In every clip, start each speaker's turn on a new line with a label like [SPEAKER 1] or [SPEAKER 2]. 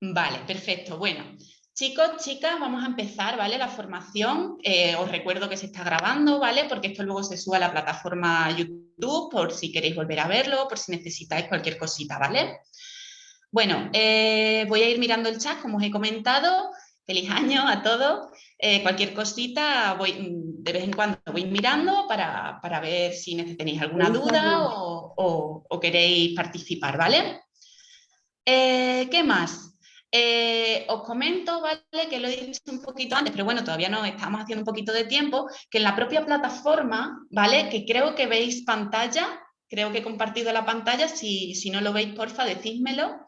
[SPEAKER 1] Vale, perfecto. Bueno, chicos, chicas, vamos a empezar, ¿vale? La formación. Eh, os recuerdo que se está grabando, ¿vale? Porque esto luego se sube a la plataforma YouTube por si queréis volver a verlo, por si necesitáis cualquier cosita, ¿vale? Bueno, eh, voy a ir mirando el chat, como os he comentado. Feliz año a todos. Eh, cualquier cosita, voy, de vez en cuando voy mirando para, ver si tenéis alguna duda o, queréis participar, ¿vale? ¿Qué más? Os comento, ¿vale? Que lo he dicho un poquito antes, pero bueno, todavía no estamos haciendo un poquito de tiempo, que en la propia plataforma, ¿vale? Que creo que veis pantalla, creo que he compartido la pantalla, si, si no lo veis, porfa, decídmelo,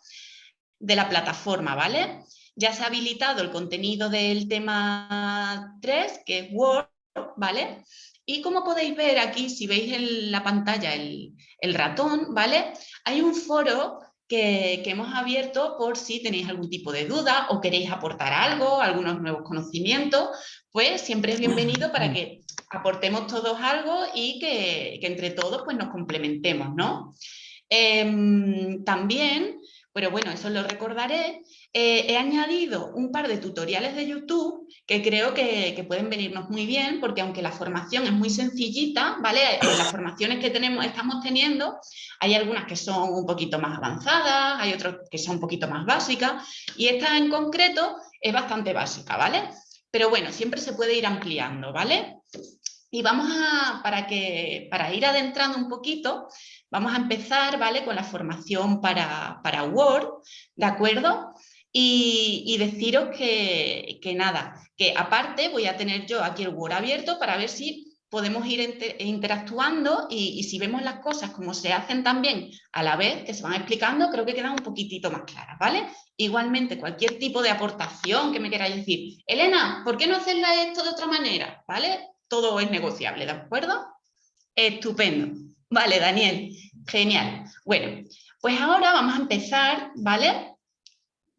[SPEAKER 1] de la plataforma, ¿vale? Ya se ha habilitado el contenido del tema 3, que es Word, ¿vale? Y como podéis ver aquí, si veis en la pantalla el, el ratón, ¿vale? Hay un foro que, hemos abierto por si tenéis algún tipo de duda o queréis aportar algo, algunos nuevos conocimientos, pues siempre es bienvenido para que aportemos todos algo y que, que entre todos pues nos complementemos, ¿no? Em, también, pero bueno, eso lo recordaré, eh, he añadido un par de tutoriales de YouTube que creo que, que, pueden venirnos muy bien porque aunque la formación es muy sencillita, ¿vale? En las formaciones que tenemos, estamos teniendo, hay algunas que son un poquito más avanzadas, hay otras que son un poquito más básicas y esta en concreto es bastante básica, ¿vale? Pero bueno, siempre se puede ir ampliando, ¿vale? Y vamos a, para, que, para ir adentrando un poquito, vamos a empezar, ¿vale? Con la formación para, para Word, ¿de acuerdo? Y, deciros que, que, nada, que aparte voy a tener yo aquí el Word abierto para ver si podemos ir interactuando y, y, si vemos las cosas como se hacen también a la vez, que se van explicando, creo que quedan un poquitito más claras, ¿vale? Igualmente, cualquier tipo de aportación que me queráis decir, Elena, ¿por qué no hacerla esto de otra manera? ¿Vale? todo es negociable, ¿de acuerdo? Estupendo. Vale, Daniel, genial. Bueno, pues ahora vamos a empezar, ¿vale?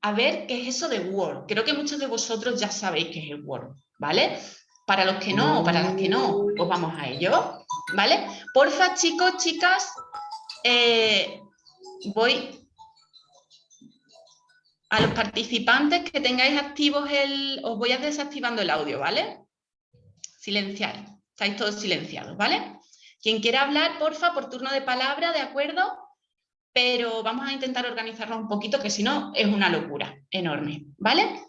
[SPEAKER 1] A ver qué es eso de Word. Creo que muchos de vosotros ya sabéis qué es el Word, ¿vale? Para los que no, para las que no, pues vamos a ello, ¿vale? Porfa, chicos, chicas, eh, voy a los participantes que tengáis activos el... Os voy a desactivando el audio, ¿vale? silenciar. Estáis todos silenciados, ¿vale? Quien quiera hablar, porfa, por turno de palabra, ¿de acuerdo? Pero vamos a intentar organizarnos un poquito, que si no es una locura enorme, ¿vale?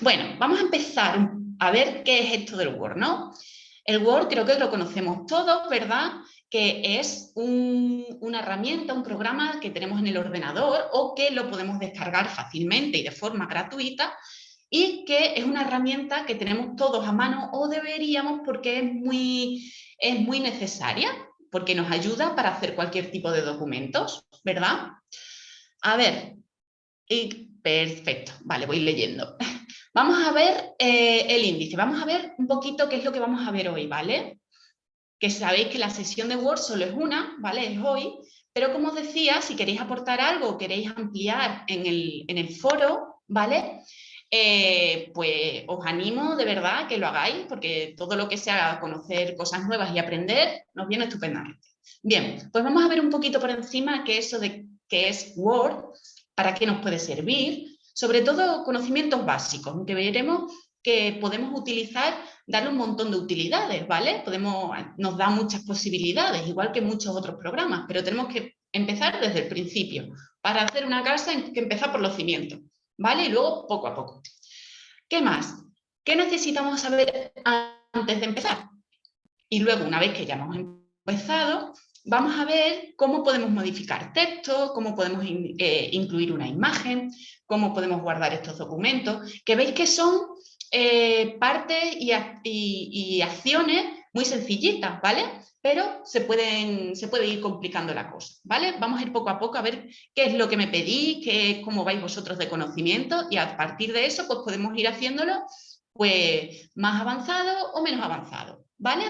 [SPEAKER 1] Bueno, vamos a empezar a ver qué es esto del Word, ¿no? El Word creo que lo conocemos todos, ¿verdad? Que es una herramienta, un programa que tenemos en el ordenador o que lo podemos descargar fácilmente y de forma gratuita y que es una herramienta que tenemos todos a mano o deberíamos porque es muy, es muy necesaria, porque nos ayuda para hacer cualquier tipo de documentos, ¿verdad? A ver, y, perfecto, vale, voy leyendo. Vamos a ver eh, el índice, vamos a ver un poquito qué es lo que vamos a ver hoy, ¿vale? Que sabéis que la sesión de Word solo es una, ¿vale? Es hoy, pero como os decía, si queréis aportar algo, queréis ampliar en el, en el foro, ¿vale? Eh, pues os animo de verdad que lo hagáis, porque todo lo que sea conocer cosas nuevas y aprender nos viene estupendamente. Bien, pues vamos a ver un poquito por encima qué eso de qué es Word, para qué nos puede servir, sobre todo conocimientos básicos, aunque veremos que podemos utilizar, darle un montón de utilidades, ¿vale? Podemos, nos da muchas posibilidades, igual que muchos otros programas, pero tenemos que empezar desde el principio. Para hacer una casa hay que empezar por los cimientos. ¿Vale? Y luego poco a poco. ¿Qué más? ¿Qué necesitamos saber antes de empezar? Y luego, una vez que ya hemos empezado, vamos a ver cómo podemos modificar texto, cómo podemos eh, incluir una imagen, cómo podemos guardar estos documentos, que veis que son eh, partes y, y, acciones muy sencillitas, ¿vale? Pero se, pueden, se puede ir complicando la cosa, ¿vale? Vamos a ir poco a poco a ver qué es lo que me pedí, qué, cómo vais vosotros de conocimiento y a partir de eso pues podemos ir haciéndolo pues más avanzado o menos avanzado, ¿vale?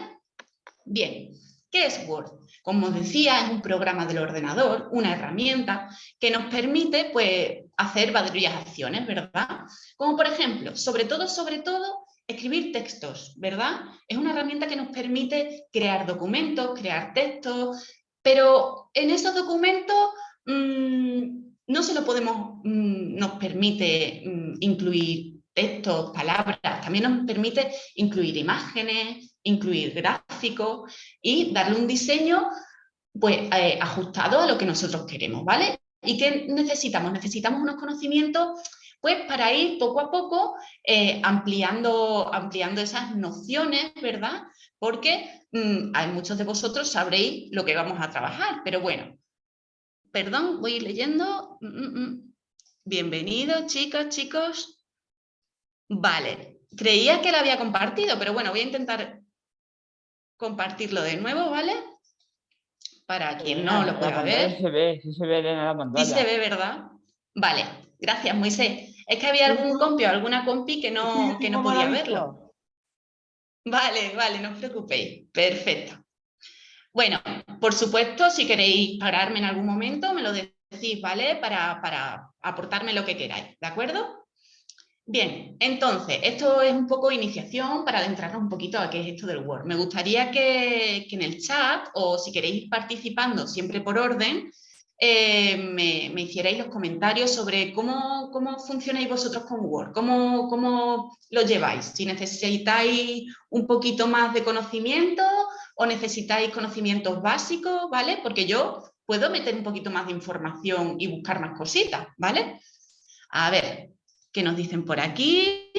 [SPEAKER 1] Bien, ¿qué es Word? Como os decía, es un programa del ordenador, una herramienta que nos permite pues hacer varias acciones, ¿verdad? Como por ejemplo, sobre todo, sobre todo, escribir textos, ¿verdad? Es una herramienta que nos permite crear documentos, crear textos, pero en esos documentos mm, no se lo podemos, mm, nos permite mm, incluir textos, palabras, también nos permite incluir imágenes, incluir gráficos y darle un diseño pues, eh, ajustado a lo que nosotros queremos, ¿vale? ¿Y qué necesitamos? Necesitamos unos conocimientos pues para ir poco a poco eh, ampliando, ampliando esas nociones, ¿verdad? Porque mm, hay muchos de vosotros sabréis lo que vamos a trabajar, pero bueno, perdón, voy leyendo. Mm, mm, Bienvenidos, chicas, chicos. Vale, creía que lo había compartido, pero bueno, voy a intentar compartirlo de nuevo, ¿vale? Para quien no lo pueda ver.
[SPEAKER 2] Se ve, sí se ve en la pantalla.
[SPEAKER 1] Sí se ve, ¿verdad? Vale, gracias, Moisés. Es que había algún compi o alguna compi que no, que no podía verlo. Vale, vale, no os preocupéis. Perfecto. Bueno, por supuesto, si queréis pararme en algún momento, me lo decís, ¿vale? Para, para aportarme lo que queráis, ¿de acuerdo? Bien, entonces, esto es un poco iniciación para adentrarnos un poquito a qué es esto del Word. Me gustaría que, en el chat, o si queréis ir participando siempre por orden, eh, me, hicierais los comentarios sobre cómo, cómo funcionáis vosotros con Word, cómo, cómo lo lleváis, si necesitáis un poquito más de conocimiento o necesitáis conocimientos básicos, ¿vale? Porque yo puedo meter un poquito más de información y buscar más cositas, ¿vale? A ver, ¿Qué nos dicen por aquí?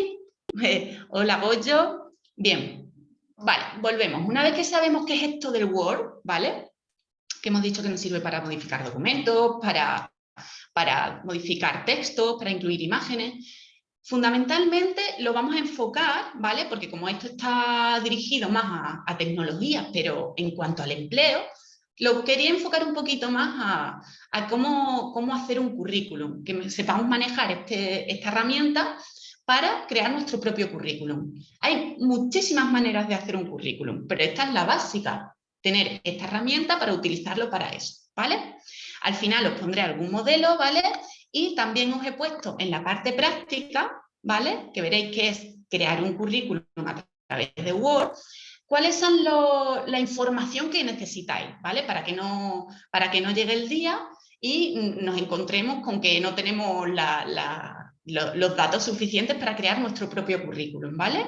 [SPEAKER 1] hola, Goyo. Bien, vale, volvemos. Una vez que sabemos qué es esto del Word, ¿vale? Que hemos dicho que nos sirve para modificar documentos, para, para modificar textos, para incluir imágenes. Fundamentalmente lo vamos a enfocar, ¿vale? Porque como esto está dirigido más a, a tecnologías, pero en cuanto al empleo, lo quería enfocar un poquito más a, cómo, cómo, hacer un currículum, que sepamos manejar este, esta herramienta para crear nuestro propio currículum. Hay muchísimas maneras de hacer un currículum, pero esta es la básica, tener esta herramienta para utilizarlo para eso, ¿vale? Al final os pondré algún modelo, ¿vale? Y también os he puesto en la parte práctica, ¿vale? Que veréis que es crear un currículum a través de Word, cuáles son la información que necesitáis, ¿vale? Para que, no, para que no llegue el día y nos encontremos con que no tenemos los datos suficientes para crear nuestro propio currículum, ¿vale?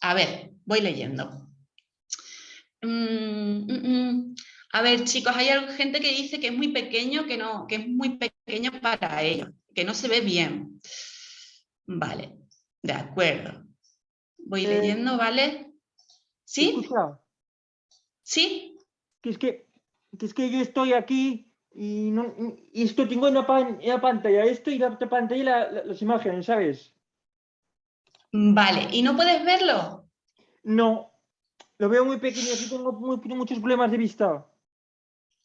[SPEAKER 1] A ver, voy leyendo. Mm, mm, mm. A ver, chicos, hay gente que dice que es muy pequeño, que, no, que es muy pequeño para ellos, que no se ve bien. Vale, de acuerdo. Voy eh, leyendo, ¿vale? ¿Sí? ¿Sí?
[SPEAKER 2] Que es que, es que yo estoy aquí y, no, y esto tengo en la, pantalla esto y la otra pantalla las imágenes, ¿sabes?
[SPEAKER 1] Vale, ¿y no puedes verlo?
[SPEAKER 2] No, lo veo muy pequeño, y tengo muchos problemas de vista.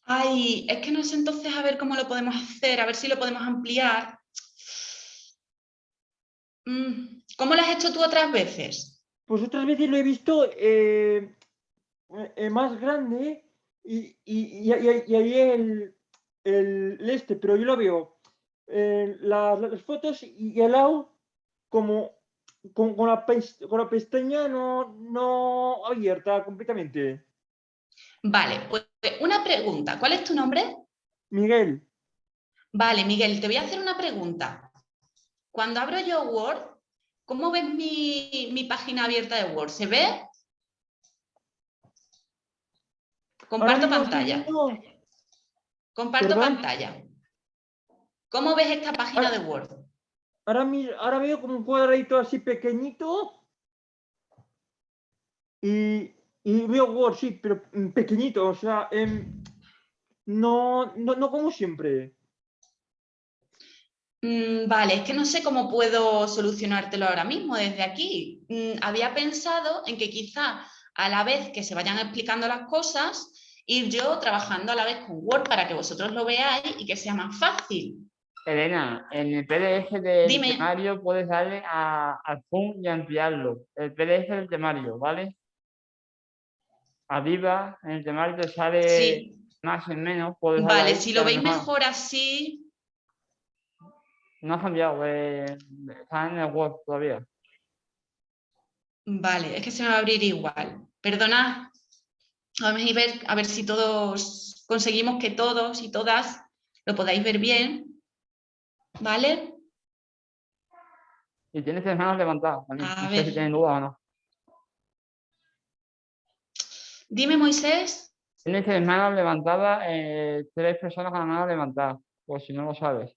[SPEAKER 1] Ay, es que no sé entonces a ver cómo lo podemos hacer, a ver si lo podemos ampliar. Mm, ¿Cómo lo has hecho tú otras veces?
[SPEAKER 2] Pues otras veces lo he visto eh, eh, más grande y, y, ahí el, el, este, pero yo lo veo eh, las, fotos y, al lado como con, con, la, con la pestaña no, no abierta completamente.
[SPEAKER 1] Vale, pues una pregunta. ¿Cuál es tu nombre?
[SPEAKER 2] Miguel.
[SPEAKER 1] Vale, Miguel, te voy a hacer una pregunta. Cuando abro yo Word, ¿Cómo ves mi, página abierta de Word? ¿Se ve? Comparto pantalla. Comparto pantalla. ¿Cómo ves esta página de Word?
[SPEAKER 2] Ahora, ahora veo como un cuadradito así pequeñito. Y, veo Word, sí, pero pequeñito, o sea, em, no, no, no como siempre.
[SPEAKER 1] Mm, vale, es que no sé cómo puedo solucionártelo ahora mismo desde aquí. Mm, había pensado en que quizá a la vez que se vayan explicando las cosas, ir yo trabajando a la vez con Word para que vosotros lo veáis y que sea más fácil.
[SPEAKER 2] Elena, en el PDF del temario puedes darle a, al zoom y ampliarlo. El PDF del temario, ¿vale? Arriba, en el temario te sale más y menos.
[SPEAKER 1] vale, si lo veis mejor así,
[SPEAKER 2] no ha cambiado, eh, está en el Word todavía.
[SPEAKER 1] Vale, es que se me va a abrir igual. Perdona, vamos a ver, a ver si todos conseguimos que todos y todas lo podáis ver bien. ¿Vale?
[SPEAKER 3] Y tienes tres manos levantadas. también.
[SPEAKER 1] A
[SPEAKER 3] no sé
[SPEAKER 1] ver.
[SPEAKER 3] si tienen duda o no.
[SPEAKER 1] Dime, Moisés.
[SPEAKER 3] Tienes tres manos levantadas, eh, tres personas con la mano levantada, por si no lo sabes.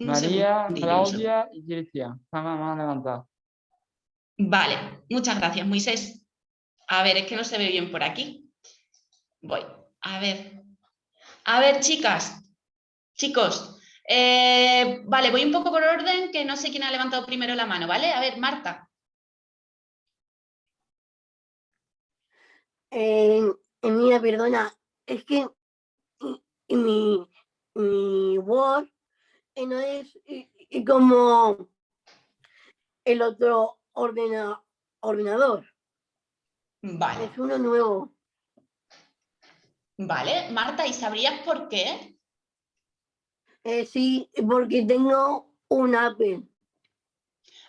[SPEAKER 1] Un
[SPEAKER 3] María, Claudia y Cristian. Están con la mano levantada.
[SPEAKER 1] Vale, muchas gracias, Moisés. A ver, es que no se ve bien por aquí. Voy, a ver. A ver, chicas, chicos. eh, vale, voy un poco por orden, que no sé quién ha levantado primero la mano, ¿vale? A ver, Marta.
[SPEAKER 4] Eh, mira, perdona, es que mi, mi Word eh, no es como el otro ordena- ordenador,
[SPEAKER 1] Vale,
[SPEAKER 4] es uno nuevo.
[SPEAKER 1] vale. Marta, ¿y sabrías por qué?
[SPEAKER 4] Eh, sí, porque tengo un Apple.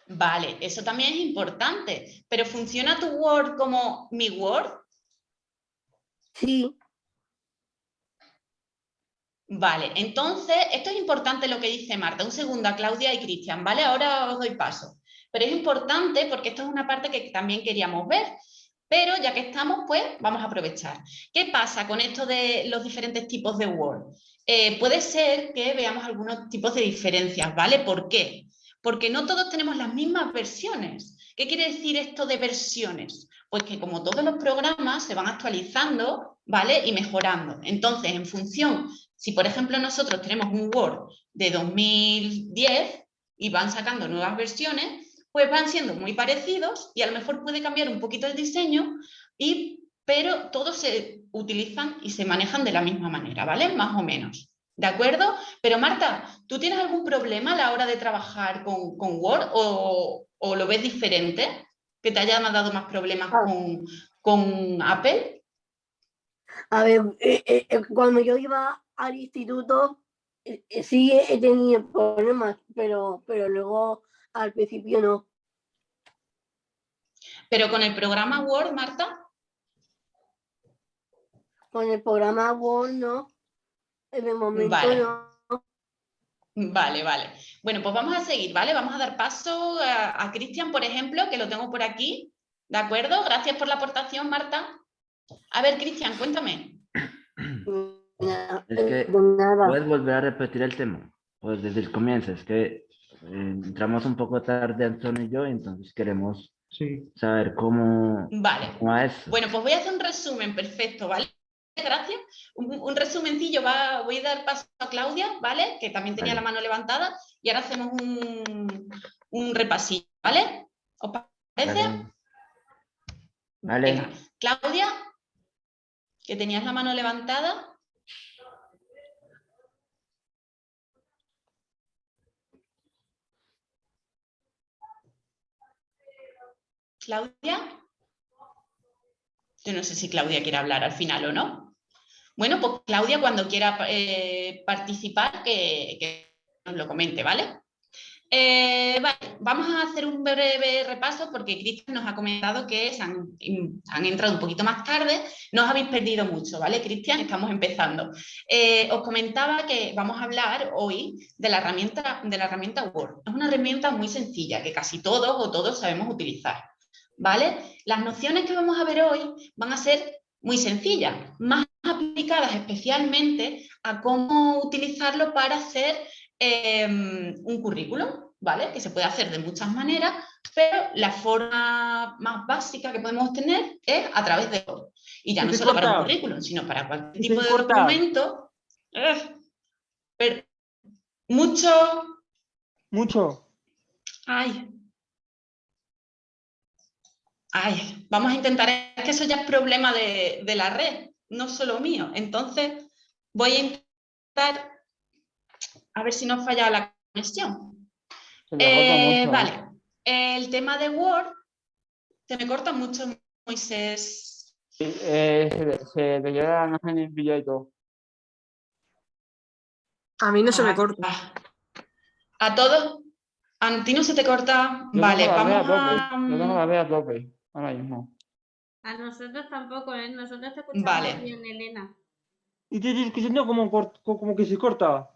[SPEAKER 1] Vale, eso también es importante. Pero ¿funciona tu Word como mi Word?
[SPEAKER 4] Sí,
[SPEAKER 1] Vale, entonces, esto es importante lo que dice Marta. Un segundo a Claudia y Cristian, ¿vale? Ahora os doy paso. Pero es importante porque esto es una parte que también queríamos ver. Pero ya que estamos, pues vamos a aprovechar. ¿Qué pasa con esto de los diferentes tipos de Word? Eh, puede ser que veamos algunos tipos de diferencias, ¿vale? ¿Por qué? Porque no todos tenemos las mismas versiones. ¿Qué quiere decir esto de versiones? Pues que como todos los programas se van actualizando, ¿vale? Y mejorando. Entonces, en función, si por ejemplo nosotros tenemos un Word de 2010 y van sacando nuevas versiones, pues van siendo muy parecidos y a lo mejor puede cambiar un poquito el diseño, y, pero todos se utilizan y se manejan de la misma manera, ¿vale? Más o menos. ¿De acuerdo? Pero Marta, ¿tú tienes algún problema a la hora de trabajar con, con Word o, o lo ves diferente? ¿Que te hayan dado más problemas
[SPEAKER 4] Ah.
[SPEAKER 1] con, con Apple?
[SPEAKER 4] a ver, eh, eh, eh, cuando yo iba al instituto, eh, sí he tenido problemas, pero, pero luego al principio no.
[SPEAKER 1] Pero con el programa Word, Marta,
[SPEAKER 4] Con el programa Word no. En el momento
[SPEAKER 1] Vale.
[SPEAKER 4] no.
[SPEAKER 1] Vale, vale. Bueno, pues vamos a seguir, ¿vale? Vamos a dar paso a, a Cristian, por ejemplo, que lo tengo por aquí. ¿De acuerdo? Gracias por la aportación, Marta. A ver, Cristian, cuéntame.
[SPEAKER 5] Es que. ¿Puedes volver a repetir el tema? Pues desde el comienzo, es que eh, entramos un poco tarde Antonio y yo, entonces queremos
[SPEAKER 2] Sí.
[SPEAKER 5] saber cómo,
[SPEAKER 1] Vale.
[SPEAKER 5] cómo eso.
[SPEAKER 1] Bueno, pues voy a hacer un resumen perfecto, ¿vale? Gracias. Un, un resumencillo, va, voy a dar paso a Claudia, ¿vale? Que también tenía la mano levantada y ahora hacemos un, un repasillo, ¿vale? ¿Os parece?
[SPEAKER 5] Vale. Vale.
[SPEAKER 1] Venga, Claudia, que tenías la mano levantada. Claudia. Yo no sé si Claudia quiere hablar al final o no. Bueno, pues Claudia, cuando quiera eh, participar, que, nos lo comente, ¿vale? Eh, vale, vamos a hacer un breve repaso porque Cristian nos ha comentado que han entrado un poquito más tarde, no os habéis perdido mucho, ¿vale, Cristian? Estamos empezando. Eh, os comentaba que vamos a hablar hoy de la, herramienta, de la herramienta Word. Es una herramienta muy sencilla que casi todos o todos sabemos utilizar, ¿vale? Las nociones que vamos a ver hoy van a ser muy sencillas, más aplicadas especialmente a cómo utilizarlo para hacer eh, un currículum, ¿vale? Que se puede hacer de muchas maneras, pero la forma más básica que podemos tener es a través de Word. Y ya no solo para un currículum, sino para cualquier tipo de
[SPEAKER 2] corta.
[SPEAKER 1] documento. Eh, pero mucho...
[SPEAKER 2] Mucho.
[SPEAKER 1] Ay. Ay, vamos a intentar, es que eso ya es problema de, de la red, no solo mío. Entonces, voy a intentar a ver si no falla la conexión. Eh, vale, el tema de Word, se me corta mucho, Moisés.
[SPEAKER 3] Sí, eh, se, se te queda la imagen en vídeo y todo.
[SPEAKER 6] A mí no se me
[SPEAKER 1] Ah,
[SPEAKER 6] corta.
[SPEAKER 1] A todos, a ti no se te corta.
[SPEAKER 3] Yo
[SPEAKER 1] Vale,
[SPEAKER 3] a
[SPEAKER 1] vamos a...
[SPEAKER 3] tope. Yo tengo la B a tope. Ahora mismo.
[SPEAKER 7] A nosotros tampoco, ¿eh? Nosotros te escuchamos
[SPEAKER 1] Vale.
[SPEAKER 7] bien, Elena.
[SPEAKER 2] y te estoy escuchando como, cort- co- como que se corta.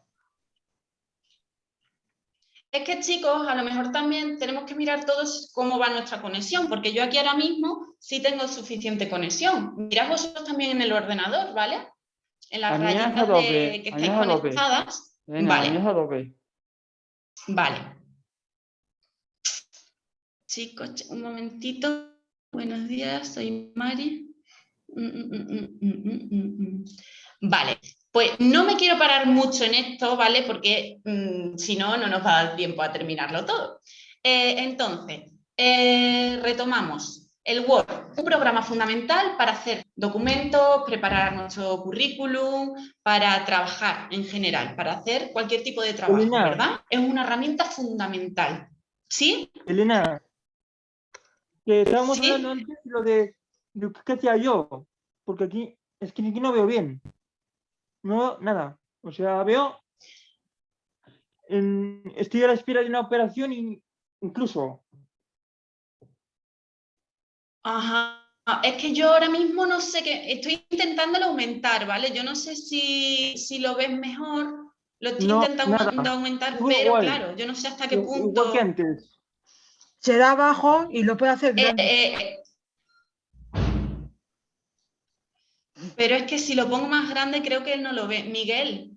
[SPEAKER 1] Es que chicos, a lo mejor también tenemos que mirar todos cómo va nuestra conexión, porque yo aquí ahora mismo sí tengo suficiente conexión. Mirad vosotros también en el ordenador, ¿vale? En las rayitas de-
[SPEAKER 3] que-
[SPEAKER 1] que estáis
[SPEAKER 3] que-
[SPEAKER 1] conectadas.
[SPEAKER 3] Elena,
[SPEAKER 1] Vale. Vale. Chicos, ch- un momentito. Buenos días, soy Mari. Mm, mm, mm. Vale, pues no me quiero parar mucho en esto, ¿vale? Porque si no, no nos va a dar tiempo a terminarlo todo. Eh, entonces, eh, retomamos. El Word, un programa fundamental para hacer documentos, preparar nuestro currículum, para trabajar en general, para hacer cualquier tipo de trabajo,
[SPEAKER 2] Elena.
[SPEAKER 1] ¿verdad? Es una herramienta fundamental. ¿Sí?
[SPEAKER 2] Elena, que estábamos
[SPEAKER 1] Sí.
[SPEAKER 2] hablando antes lo de, de qué hacía yo, porque aquí es que aquí no veo bien. No veo nada. O sea, veo. en- estoy a la espera de una operación y incluso.
[SPEAKER 1] Ajá. Es que yo ahora mismo no sé qué, estoy intentándolo aumentar, ¿vale? Yo no sé si, si lo ves mejor, lo estoy
[SPEAKER 2] No,
[SPEAKER 1] intentando
[SPEAKER 2] nada.
[SPEAKER 1] aumentar, pero
[SPEAKER 2] igual.
[SPEAKER 1] claro, yo no sé hasta qué punto.
[SPEAKER 2] Igual que antes.
[SPEAKER 6] Se da abajo y lo puede hacer
[SPEAKER 1] Eh, eh. Pero es que si lo pongo más grande creo que él no lo ve. Miguel,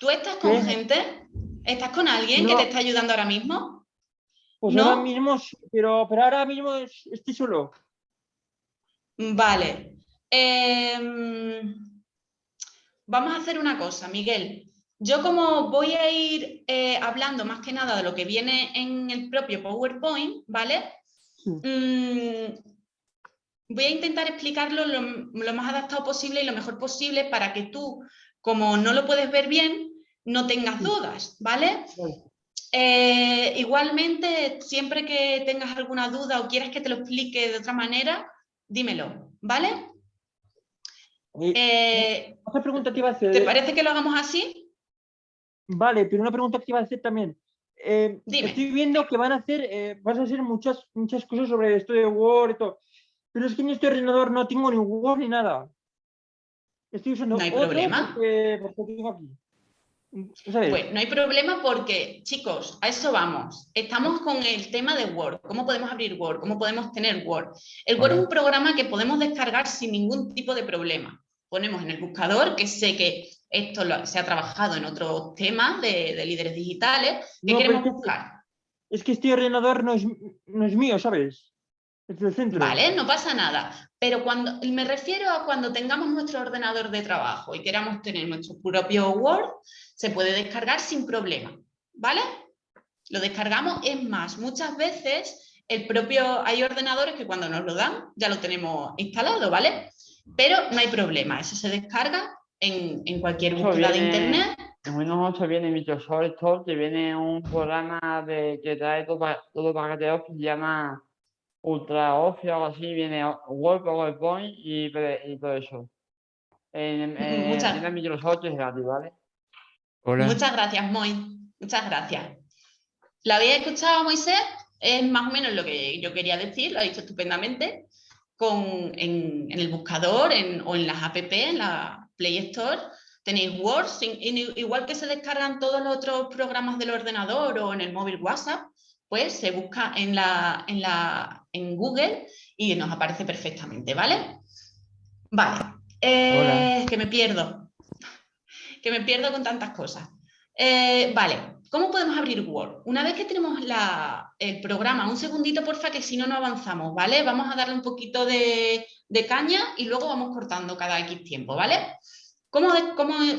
[SPEAKER 1] ¿tú estás con
[SPEAKER 2] ¿Qué?
[SPEAKER 1] gente? ¿Estás con alguien que te está ayudando ahora mismo?
[SPEAKER 2] Pues
[SPEAKER 1] ¿No?
[SPEAKER 2] ahora mismo, sí, pero, pero ahora mismo es- estoy solo.
[SPEAKER 1] Vale. Em, vamos a hacer una cosa, Miguel. Yo como voy a ir eh, hablando más que nada de lo que viene en el propio PowerPoint, ¿vale?
[SPEAKER 2] Sí.
[SPEAKER 1] Mm, voy a intentar explicarlo lo, lo más adaptado posible y lo mejor posible para que tú, como no lo puedes ver bien, no tengas
[SPEAKER 2] Sí.
[SPEAKER 1] dudas, ¿vale? Eh, igualmente, siempre que tengas alguna duda o quieras que te lo explique de otra manera, dímelo, ¿vale?
[SPEAKER 2] Eh, otra pregunta que iba a hacer.
[SPEAKER 1] ¿Te parece que lo hagamos así?
[SPEAKER 2] Vale, pero una pregunta que iba a hacer también. Eh. Estoy viendo que van a hacer, eh, vas a hacer muchas, muchas cosas sobre esto de Word y todo. Pero es que en este ordenador no tengo ni Word ni nada. Estoy usando
[SPEAKER 1] No hay
[SPEAKER 2] otro
[SPEAKER 1] problema.
[SPEAKER 2] Porque, porque tengo aquí.
[SPEAKER 1] Pues no hay problema porque, chicos, a eso vamos. Estamos con el tema de Word. ¿Cómo podemos abrir Word? ¿Cómo podemos tener Word? El Word es un programa que podemos descargar sin ningún tipo de problema. Ponemos en el buscador, que sé que esto lo- se ha trabajado en otros temas de, de líderes digitales,
[SPEAKER 2] No, pero
[SPEAKER 1] queremos
[SPEAKER 2] es que-
[SPEAKER 1] buscar.
[SPEAKER 2] Es que este ordenador no es, no es mío, ¿sabes? Es del centro.
[SPEAKER 1] Vale, no pasa nada. Pero cuando me refiero a cuando tengamos nuestro ordenador de trabajo y queramos tener nuestro propio Word, se puede descargar sin problema. ¿Vale? Lo descargamos, es más, muchas veces el propio, hay ordenadores que cuando nos lo dan ya lo tenemos instalado, ¿vale? Pero no hay problema, eso se descarga en, en cualquier búsqueda de internet.
[SPEAKER 3] En Windows 8 viene Microsoft Store, que viene un programa de, que trae todo, todo paquete Office, se llama Ultra Office o algo así, viene Word, PowerPoint y, y todo eso. En, en,
[SPEAKER 1] Muchas-
[SPEAKER 3] tienda Microsoft es gratis, ¿vale?
[SPEAKER 7] Hola.
[SPEAKER 1] Muchas gracias, Moy. Muchas gracias. ¿Lo habéis escuchado, Moisés? Es más o menos lo que yo quería decir, lo ha dicho estupendamente. Con, en, en el buscador en- o en las app, en la Play Store, tenéis Word, igual que se descargan todos los otros programas del ordenador o en el móvil WhatsApp, pues se busca en, la, en, la, en Google y nos aparece perfectamente, ¿vale? Vale, eh, que me pierdo, que me pierdo con tantas cosas. Eh, vale, ¿cómo podemos abrir Word? Una vez que tenemos el programa, un segundito porfa que si no no avanzamos, ¿vale? Vamos a darle un poquito de, caña y luego vamos cortando cada X tiempo, ¿vale? ¿Cómo,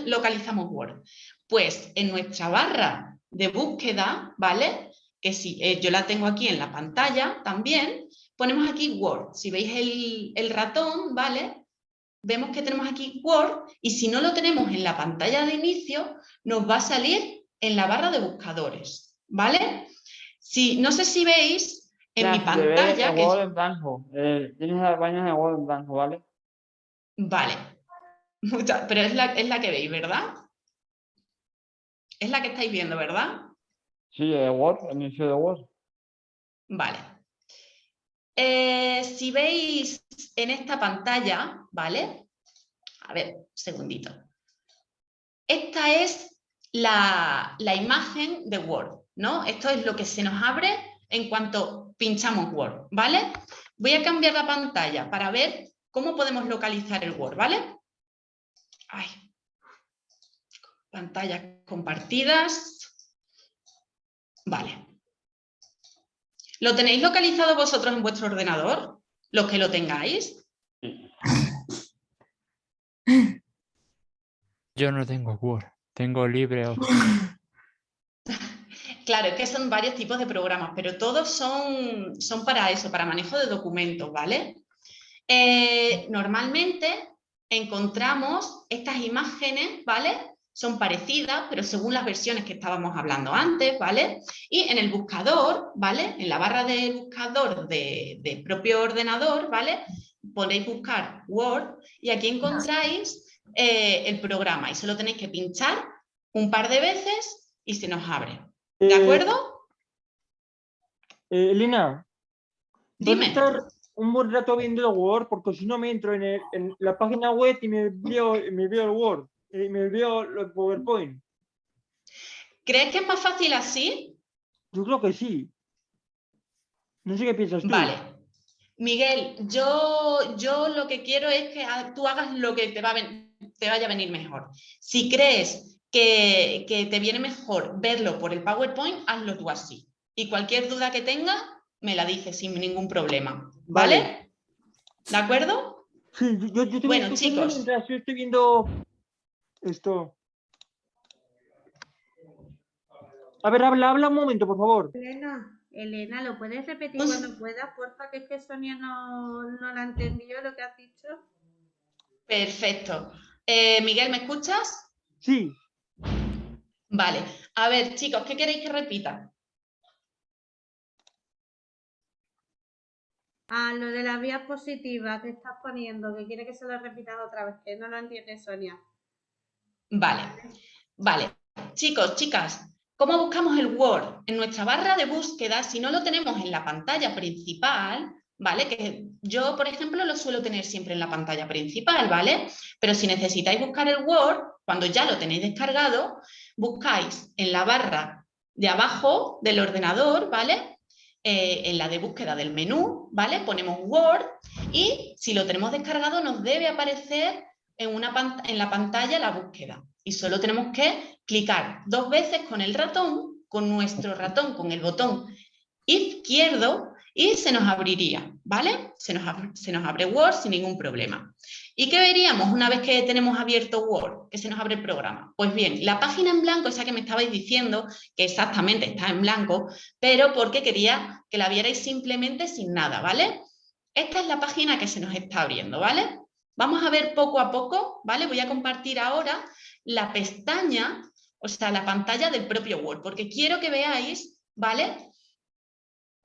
[SPEAKER 1] localizamos Word? Pues en nuestra barra de búsqueda, ¿vale? Que si eh, yo la tengo aquí en la pantalla también, ponemos aquí Word. Si veis el ratón, ¿vale? Vemos que tenemos aquí Word y si no lo tenemos en la pantalla de inicio, nos va a salir en la barra de buscadores, ¿vale? Si, no sé si veis en
[SPEAKER 3] Ya,
[SPEAKER 1] mi pantalla,
[SPEAKER 3] el
[SPEAKER 1] que
[SPEAKER 3] Word en blanco. eh, tienes la página de Word en blanco, ¿vale?
[SPEAKER 1] Vale, Mucha- pero es la, es la que veis, ¿verdad? Es la que estáis viendo, ¿verdad?
[SPEAKER 3] Sí, el Word, el inicio de Word.
[SPEAKER 1] Vale. Eh, si veis en esta pantalla, ¿vale? A ver, un segundito. esta es la, imagen de Word, ¿no? Esto es lo que se nos abre en cuanto pinchamos Word, ¿vale? Voy a cambiar la pantalla para ver cómo podemos localizar el Word, ¿vale? Ay. Pantallas compartidas. Vale. ¿Lo tenéis localizado vosotros en vuestro ordenador? Los que lo tengáis.
[SPEAKER 7] Yo no tengo Word, tengo LibreOffice.
[SPEAKER 1] Claro, es que son varios tipos de programas, pero todos son, son para eso, para manejo de documentos, ¿vale? Eh, normalmente encontramos estas imágenes, ¿vale? Son parecidas, pero según las versiones que estábamos hablando antes, ¿vale? Y en el buscador, ¿vale? En la barra de buscador del propio ordenador, ¿vale? Podéis buscar Word y aquí encontráis eh, el programa y solo tenéis que pinchar un par de veces y se nos abre. ¿De
[SPEAKER 2] Eh,
[SPEAKER 1] acuerdo?
[SPEAKER 2] eh, Elena, ¿puedo
[SPEAKER 1] Dime.
[SPEAKER 2] estar un buen rato viendo el Word? Porque si no me entro en, el- en la página web y me veo, me veo el Word, y me veo el PowerPoint.
[SPEAKER 1] ¿Crees que es más fácil así?
[SPEAKER 2] Yo creo que sí. No sé qué piensas tú.
[SPEAKER 1] Vale. Miguel, yo, yo lo que quiero es que tú hagas lo que te, va a te vaya a venir mejor. Si crees que, que te viene mejor verlo por el PowerPoint, hazlo tú así. Y cualquier duda que tengas, me la dices sin ningún problema. ¿Vale?
[SPEAKER 2] Vale.
[SPEAKER 1] ¿De acuerdo?
[SPEAKER 2] Sí, yo, yo, estoy
[SPEAKER 1] Bueno, chicos.
[SPEAKER 2] mientras yo estoy viendo esto. A ver, habla, habla un momento, por favor.
[SPEAKER 8] Elena, Elena, ¿lo puedes repetir
[SPEAKER 1] Pues-
[SPEAKER 8] cuando puedas, porfa? Que es que Sonia no, no la entendió lo que has dicho.
[SPEAKER 1] Perfecto. Eh, Miguel, ¿me escuchas?
[SPEAKER 2] Sí,
[SPEAKER 1] Vale. A ver, chicos, ¿qué queréis que repita?
[SPEAKER 8] Ah, lo de las vías positivas que estás poniendo, que quiere que se lo repitas otra vez, que no lo entiende Sonia.
[SPEAKER 1] Vale, vale. Chicos, chicas, ¿cómo buscamos el Word? En nuestra barra de búsqueda, si no lo tenemos en la pantalla principal, ¿vale? Que yo, por ejemplo, lo suelo tener siempre en la pantalla principal, ¿vale? Pero si necesitáis buscar el Word, cuando ya lo tenéis descargado, buscáis en la barra de abajo del ordenador, ¿vale? Eh, en la de búsqueda del menú, ¿vale? Ponemos Word y si lo tenemos descargado nos debe aparecer en, una en la pantalla la búsqueda. Y solo tenemos que clicar dos veces con el ratón, con nuestro ratón, con el botón izquierdo y se nos abriría, ¿vale? Se nos, abre Word sin ningún problema. ¿Y qué veríamos una vez que tenemos abierto Word, que se nos abre el programa? Pues bien, la página en blanco, esa que me estabais diciendo, que exactamente está en blanco, pero porque quería que la vierais simplemente sin nada, ¿vale? Esta es la página que se nos está abriendo, ¿vale? Vamos a ver poco a poco, ¿vale? Voy a compartir ahora la pestaña, o sea, la pantalla del propio Word, porque quiero que veáis, ¿vale?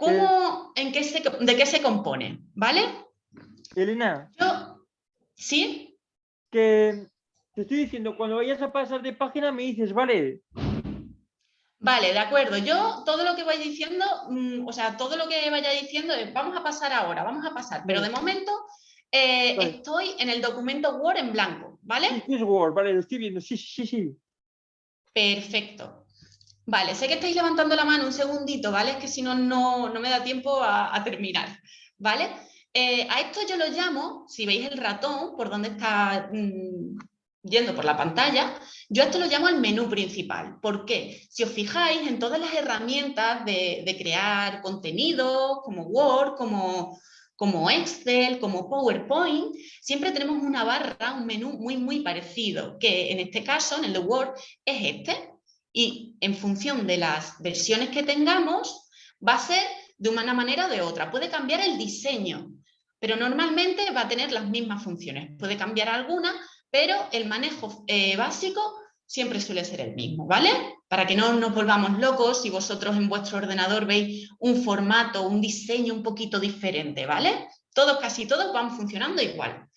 [SPEAKER 1] Cómo, en qué se, de qué se compone, ¿vale?
[SPEAKER 2] Elena,
[SPEAKER 1] Yo, ¿sí?
[SPEAKER 2] que te estoy diciendo, cuando vayas a pasar de página me dices, vale,
[SPEAKER 1] Vale, de acuerdo. Yo todo lo que voy diciendo, mm, o sea, todo lo que vaya diciendo es vamos a pasar ahora, vamos a pasar, pero de momento eh,
[SPEAKER 2] Vale.
[SPEAKER 1] estoy en el documento Word en blanco, ¿vale?
[SPEAKER 2] sí, es Word, vale, lo estoy viendo, sí, sí, sí.
[SPEAKER 1] Perfecto. Vale, sé que estáis levantando la mano un segundito, ¿vale? Es que si no, no, me da tiempo a, terminar, ¿vale? Eh, a esto yo lo llamo, si veis el ratón, por donde está mm, yendo por la pantalla, yo a esto lo llamo el menú principal. ¿Por qué? Si os fijáis en todas las herramientas de, de crear contenido, como Word, como, como Excel, como PowerPoint, siempre tenemos una barra, un menú muy, muy parecido, que en este caso, en el de Word, es este. Y en función de las versiones que tengamos, va a ser de una manera o de otra. Puede cambiar el diseño, pero normalmente va a tener las mismas funciones. Puede cambiar alguna, pero el manejo eh, básico siempre suele ser el mismo, ¿vale? Para que no nos volvamos locos si vosotros en vuestro ordenador veis un formato, un diseño un poquito diferente, ¿vale? Todos, casi todos van funcionando igual.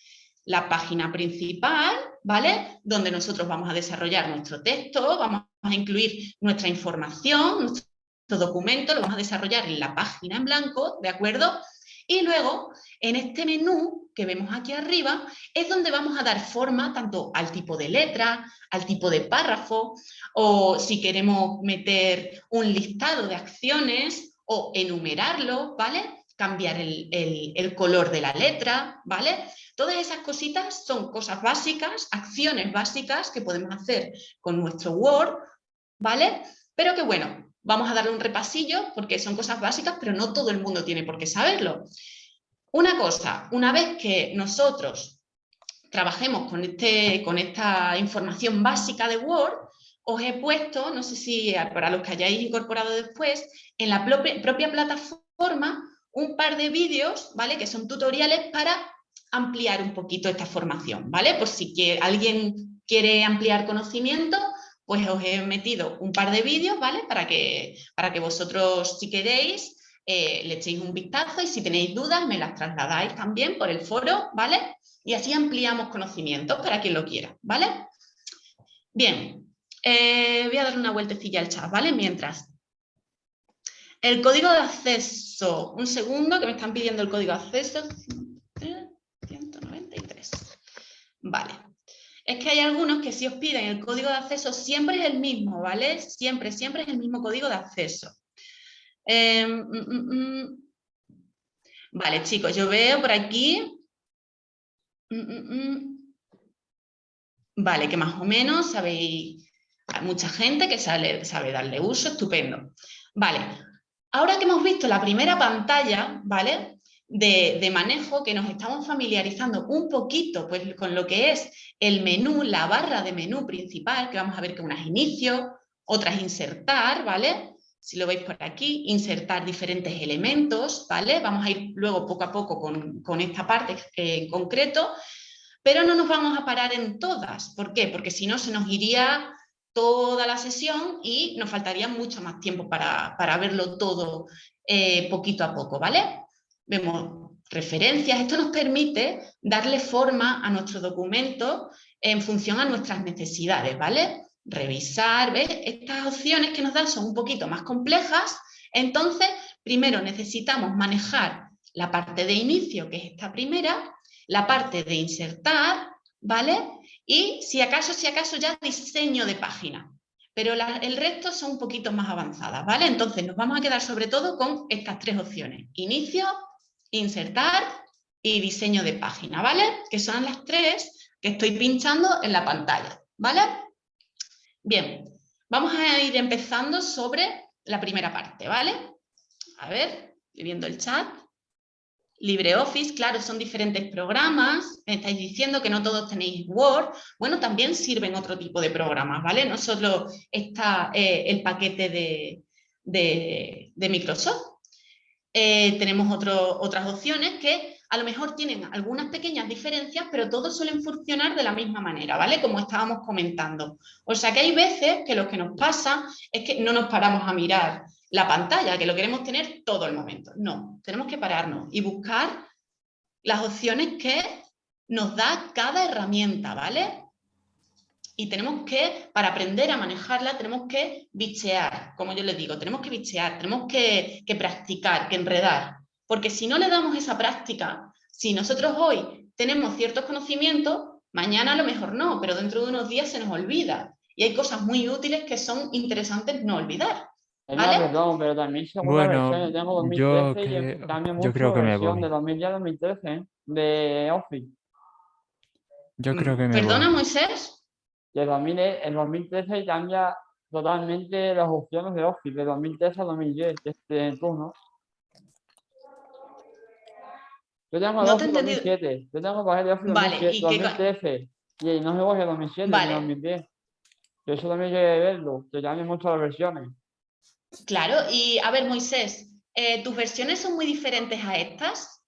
[SPEAKER 1] La página principal, ¿vale? Donde nosotros vamos a desarrollar nuestro texto, vamos a incluir nuestra información, nuestro documento, lo vamos a desarrollar en la página en blanco, ¿de acuerdo? Y luego, en este menú que vemos aquí arriba, es donde vamos a dar forma tanto al tipo de letra, al tipo de párrafo, o si queremos meter un listado de acciones o enumerarlo, ¿vale? Cambiar el, color de la letra, ¿vale? Todas esas cositas son cosas básicas, acciones básicas que podemos hacer con nuestro Word, ¿vale? Pero que bueno, vamos a darle un repasillo porque son cosas básicas, pero no todo el mundo tiene por qué saberlo. Una cosa, una vez que nosotros trabajemos con, este, con esta información básica de Word, os he puesto, no sé si para los que hayáis incorporado después, en la propia, plataforma un par de vídeos, ¿vale? Que son tutoriales para ampliar un poquito esta formación, ¿vale? Por si alguien quiere ampliar conocimiento, pues os he metido un par de vídeos, ¿vale? Para que, para que vosotros, si queréis, eh, le echéis un vistazo y si tenéis dudas me las trasladáis también por el foro, ¿vale? Y así ampliamos conocimientos para quien lo quiera, ¿vale? Bien, eh, voy a dar una vueltecilla al chat, ¿vale? Mientras. El código de acceso, un segundo que me están pidiendo el código de acceso. 193. Vale es que hay algunos que si os piden el código de acceso siempre es el mismo, ¿vale? Siempre, siempre es el mismo código de acceso. Em, mm, mm, mm. Vale, chicos, yo veo por aquí... Vale, que más o menos sabéis... Hay mucha gente que sabe, sabe darle uso, estupendo. Vale, ahora que hemos visto la primera pantalla, ¿vale? de, manejo que nos estamos familiarizando un poquito pues, con lo que es el menú, la barra de menú principal, que vamos a ver que una es inicio, otra es insertar, ¿vale? Si lo veis por aquí, insertar diferentes elementos, ¿vale? Vamos a ir luego poco a poco con, esta parte en concreto, pero no nos vamos a parar en todas. ¿Por qué? Porque si no se nos iría toda la sesión y nos faltaría mucho más tiempo para, verlo todo eh, poquito a poco, ¿vale? vemos referencias. Esto nos permite darle forma a nuestro documento en función a nuestras necesidades, ¿vale? Revisar, ¿ves? Estas opciones que nos dan son un poquito más complejas, entonces primero necesitamos manejar la parte de inicio, que es esta primera, la parte de insertar, ¿vale? Y si acaso, si acaso ya diseño de página. Pero el resto son un poquito más avanzadas, ¿vale? Entonces nos vamos a quedar sobre todo con estas tres opciones. Inicio, insertar y diseño de página, ¿vale? Que son las tres que estoy pinchando en la pantalla, ¿vale? Bien, vamos a ir empezando sobre la primera parte, ¿vale? A ver, viendo el chat. LibreOffice, claro, son diferentes programas, me estáis diciendo que no todos tenéis Word, bueno, también sirven otro tipo de programas, ¿vale? No solo está eh, el paquete de, de Microsoft, eh, tenemos otras opciones que a lo mejor tienen algunas pequeñas diferencias, pero todos suelen funcionar de la misma manera, ¿vale? Como estábamos comentando. O sea que hay veces que lo que nos pasa es que no nos paramos a mirar la pantalla, que lo queremos tener todo el momento. No, tenemos que pararnos y buscar las opciones que nos da cada herramienta, ¿vale? y tenemos que, para aprender a manejarla, tenemos que bichear, como yo les digo, tenemos que bichear, tenemos que, practicar, que enredar, porque si no le damos esa práctica, si nosotros hoy tenemos ciertos conocimientos, mañana a lo mejor no, pero dentro de unos días se nos olvida. Y hay cosas muy útiles que son interesantes no olvidar. ¿Vale?
[SPEAKER 3] Perdón, pero también
[SPEAKER 7] bueno, tengo 2013 yo, que, yo creo que me voy.
[SPEAKER 3] de 2010 a 2013 de Office.
[SPEAKER 7] Yo creo que me
[SPEAKER 1] ¿Perdona, Moisés?
[SPEAKER 3] Y el, 2013 cambia totalmente las opciones de Office, de 2013 a 2010, este turno. Yo tengo no Office 2007, yo tengo paquete de Office vale, 2007, 2013, y no se coge 2007 vale. 2010. Yo eso también llegué a verlo, que cambian mucho las versiones.
[SPEAKER 1] Claro, y a ver, Moisés, eh, ¿tus versiones son muy diferentes a estas?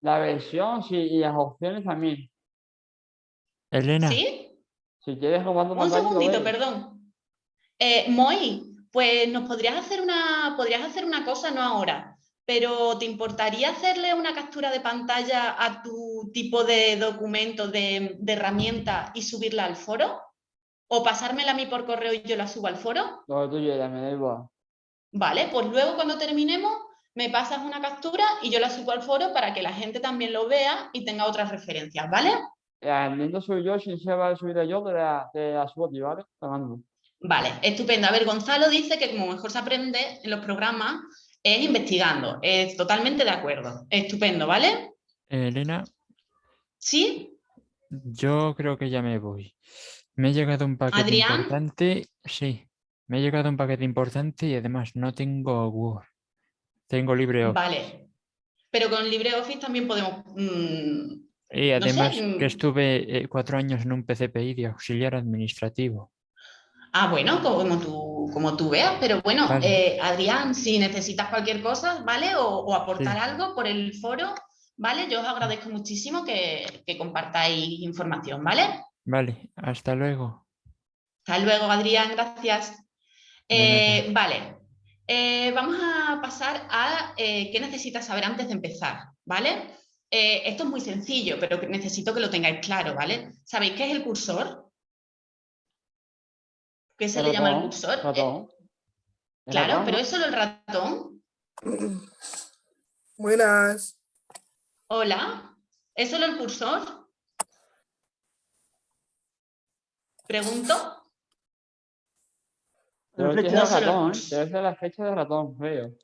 [SPEAKER 3] La versión, sí, y las opciones también.
[SPEAKER 7] Elena.
[SPEAKER 1] ¿Sí?
[SPEAKER 3] Si quieres Un
[SPEAKER 1] segundito, perdón. Eh, Moy, pues nos podrías hacer una, podrías hacer una cosa, no ahora, pero ¿te importaría hacerle una captura de pantalla a tu tipo de documento, de, herramienta y subirla al foro? ¿O pasármela a mí por correo y yo la subo al foro?
[SPEAKER 3] No, tú ya me da igual.
[SPEAKER 1] Vale, pues luego cuando terminemos me pasas una captura y yo la subo al foro para que la gente también lo vea y tenga otras referencias, ¿vale?
[SPEAKER 3] El soy yo, si se va a subir yo, te la, te la subo ¿vale?
[SPEAKER 1] Vale, estupendo. A ver, Gonzalo dice que como mejor se aprende en los programas es investigando. Es totalmente de acuerdo. Estupendo, ¿vale?
[SPEAKER 7] Elena.
[SPEAKER 1] ¿Sí?
[SPEAKER 7] Yo creo que ya me voy. Me ha llegado un paquete importante. Sí, me ha llegado un paquete importante y además no tengo Word. Tengo LibreOffice.
[SPEAKER 1] Vale. Pero con LibreOffice también podemos... Mm,
[SPEAKER 7] y además que mm. estuve eh, cuatro años en un PCPI de auxiliar administrativo.
[SPEAKER 1] Ah, bueno, como tú, como tú veas, pero bueno, eh, Adrián, si necesitas cualquier cosa, ¿vale? O, aportar algo por el foro, ¿vale? Yo os agradezco muchísimo que, compartáis información, ¿vale?
[SPEAKER 7] Vale, hasta luego.
[SPEAKER 1] Hasta luego, Adrián, gracias. Eh, vale, eh, vamos a pasar a qué necesitas saber antes de empezar, ¿vale? esto es muy sencillo, pero necesito que lo tengáis claro, ¿vale? ¿Sabéis qué es el cursor? ¿Qué se le llama el cursor?
[SPEAKER 3] Ratón.
[SPEAKER 1] claro, pero es solo el ratón.
[SPEAKER 9] Buenas.
[SPEAKER 1] Hola, ¿es solo el cursor? Pregunto.
[SPEAKER 3] La flecha de ratón, debe ser la flecha de ratón, veo.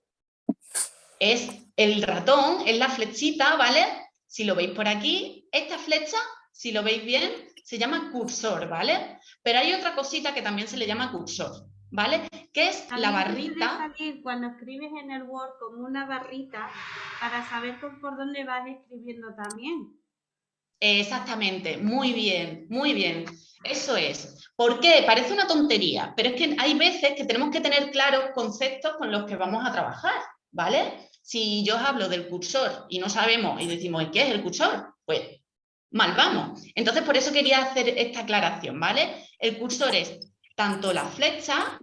[SPEAKER 1] Es el ratón, es la flechita, ¿vale? Si lo veis por aquí, esta flecha, si lo veis bien, se llama cursor, ¿vale? Pero hay otra cosita que también se le llama cursor, ¿vale? Que es la barrita.
[SPEAKER 8] cuando escribes en el Word como una barrita para saber por dónde vas escribiendo también.
[SPEAKER 1] Exactamente, muy bien, muy bien. Eso es. ¿Por qué? Parece una tontería, pero es que hay veces que tenemos que tener claros conceptos con los que vamos a trabajar, ¿vale? Si yo os hablo del cursor y no sabemos y decimos, ¿qué es el cursor? Pues mal vamos. Entonces, por eso quería hacer esta aclaración, ¿vale? El cursor es tanto la flecha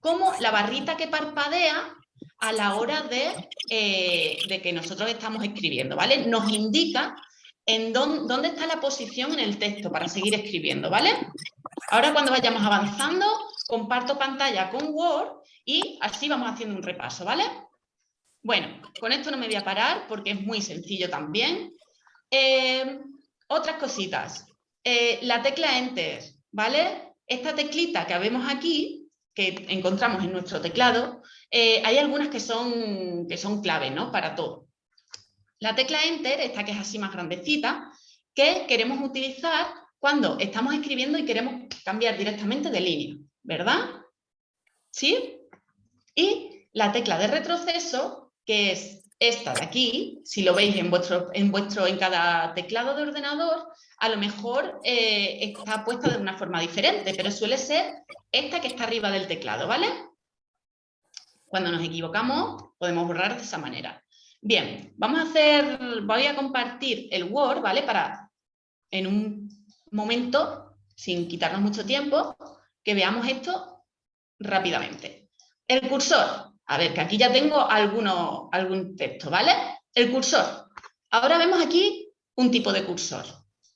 [SPEAKER 1] como la barrita que parpadea a la hora de, eh, de que nosotros estamos escribiendo, ¿vale? Nos indica en dónde, está la posición en el texto para seguir escribiendo, ¿vale? Ahora cuando vayamos avanzando, comparto pantalla con Word y así vamos haciendo un repaso, ¿vale? Bueno, con esto no me voy a parar porque es muy sencillo también. Eh, otras cositas. Eh, la tecla Enter, ¿vale? Esta teclita que vemos aquí, que encontramos en nuestro teclado, eh, hay algunas que son, que son clave, ¿no? Para todo. La tecla Enter, esta que es así más grandecita, que queremos utilizar cuando estamos escribiendo y queremos cambiar directamente de línea, ¿verdad? ¿Sí? Y la tecla de retroceso, que es esta de aquí, si lo veis en vuestro, en vuestro, en cada teclado de ordenador, a lo mejor eh, está puesta de una forma diferente, pero suele ser esta que está arriba del teclado, ¿vale? Cuando nos equivocamos, podemos borrar de esa manera. Bien, vamos a hacer, voy a compartir el Word, ¿vale? Para, en un momento, sin quitarnos mucho tiempo, que veamos esto rápidamente. El cursor, a ver, que aquí ya tengo alguno, algún texto, ¿vale? El cursor. Ahora vemos aquí un tipo de cursor,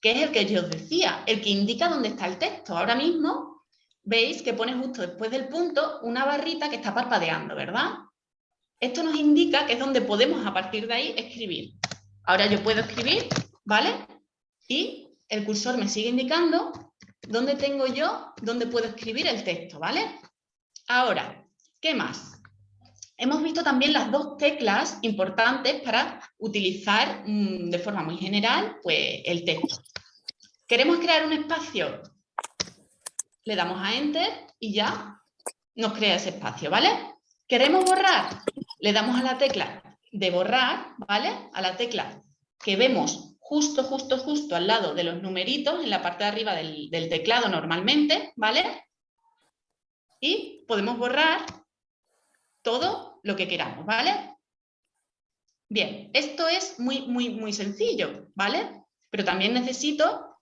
[SPEAKER 1] que es el que yo os decía, el que indica dónde está el texto. Ahora mismo veis que pone justo después del punto una barrita que está parpadeando, ¿verdad? Esto nos indica que es donde podemos a partir de ahí escribir. Ahora yo puedo escribir, ¿vale? Y el cursor me sigue indicando dónde tengo yo, dónde puedo escribir el texto, ¿vale? Ahora, ¿qué más? Hemos visto también las dos teclas importantes para utilizar mm, de forma muy general pues, el texto. ¿Queremos crear un espacio? Le damos a Enter y ya nos crea ese espacio, ¿vale? ¿Queremos borrar? Le damos a la tecla de borrar, ¿vale? A la tecla que vemos justo, justo, justo al lado de los numeritos en la parte de arriba del, teclado normalmente, ¿vale? Y podemos borrar todo lo que queramos, ¿vale? Bien, esto es muy, muy, muy sencillo, ¿vale? Pero también necesito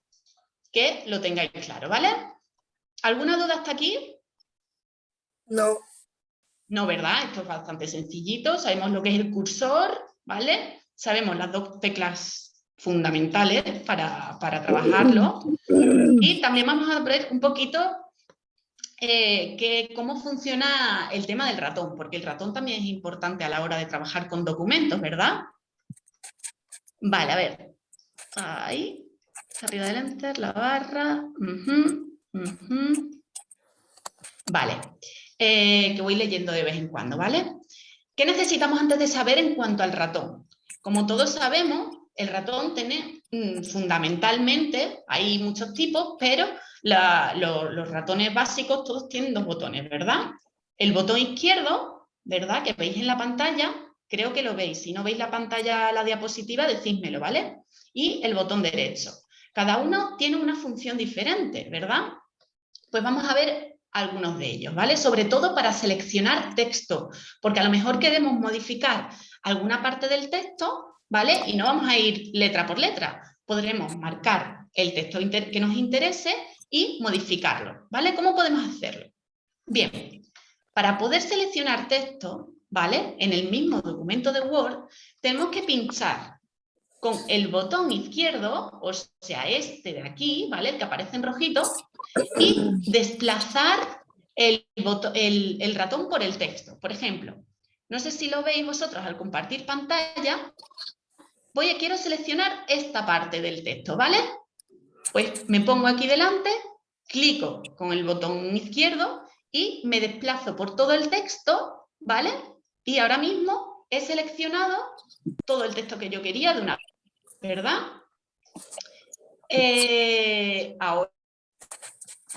[SPEAKER 1] que lo tengáis claro, ¿vale? ¿Alguna duda hasta aquí?
[SPEAKER 9] No.
[SPEAKER 1] No, ¿verdad? Esto es bastante sencillito. Sabemos lo que es el cursor, ¿vale? Sabemos las dos teclas fundamentales para, para trabajarlo. Y también vamos a ver un poquito eh, cómo funciona el tema del ratón, porque el ratón también es importante a la hora de trabajar con documentos, ¿verdad? Vale, a ver. Ahí, arriba del enter, la barra. Vale, eh, que voy leyendo de vez en cuando, ¿vale? ¿Qué necesitamos antes de saber en cuanto al ratón? Como todos sabemos, el ratón tiene mm, fundamentalmente, hay muchos tipos, pero los ratones básicos todos tienen dos botones, ¿verdad? El botón izquierdo, ¿verdad? Que veis en la pantalla, creo que lo veis. Si no veis la pantalla, la diapositiva, decídmelo, ¿vale? Y el botón derecho. Cada uno tiene una función diferente, ¿verdad? Pues vamos a ver algunos de ellos, ¿vale? Sobre todo para seleccionar texto, porque a lo mejor queremos modificar alguna parte del texto, ¿vale? Y no vamos a ir letra por letra, podremos marcar el texto que nos interese y modificarlo, ¿vale? ¿Cómo podemos hacerlo? Bien, para poder seleccionar texto, ¿vale? En el mismo documento de Word, tenemos que pinchar con el botón izquierdo, o sea, este de aquí, ¿vale? El que aparece en rojito, y desplazar el, ratón por el texto. Por ejemplo, no sé si lo veis vosotros al compartir pantalla, voy a, quiero seleccionar esta parte del texto, ¿vale? Pues me pongo aquí delante, clico con el botón izquierdo y me desplazo por todo el texto, ¿vale? Y ahora mismo he seleccionado todo el texto que yo quería de una ¿verdad? Eh, ahora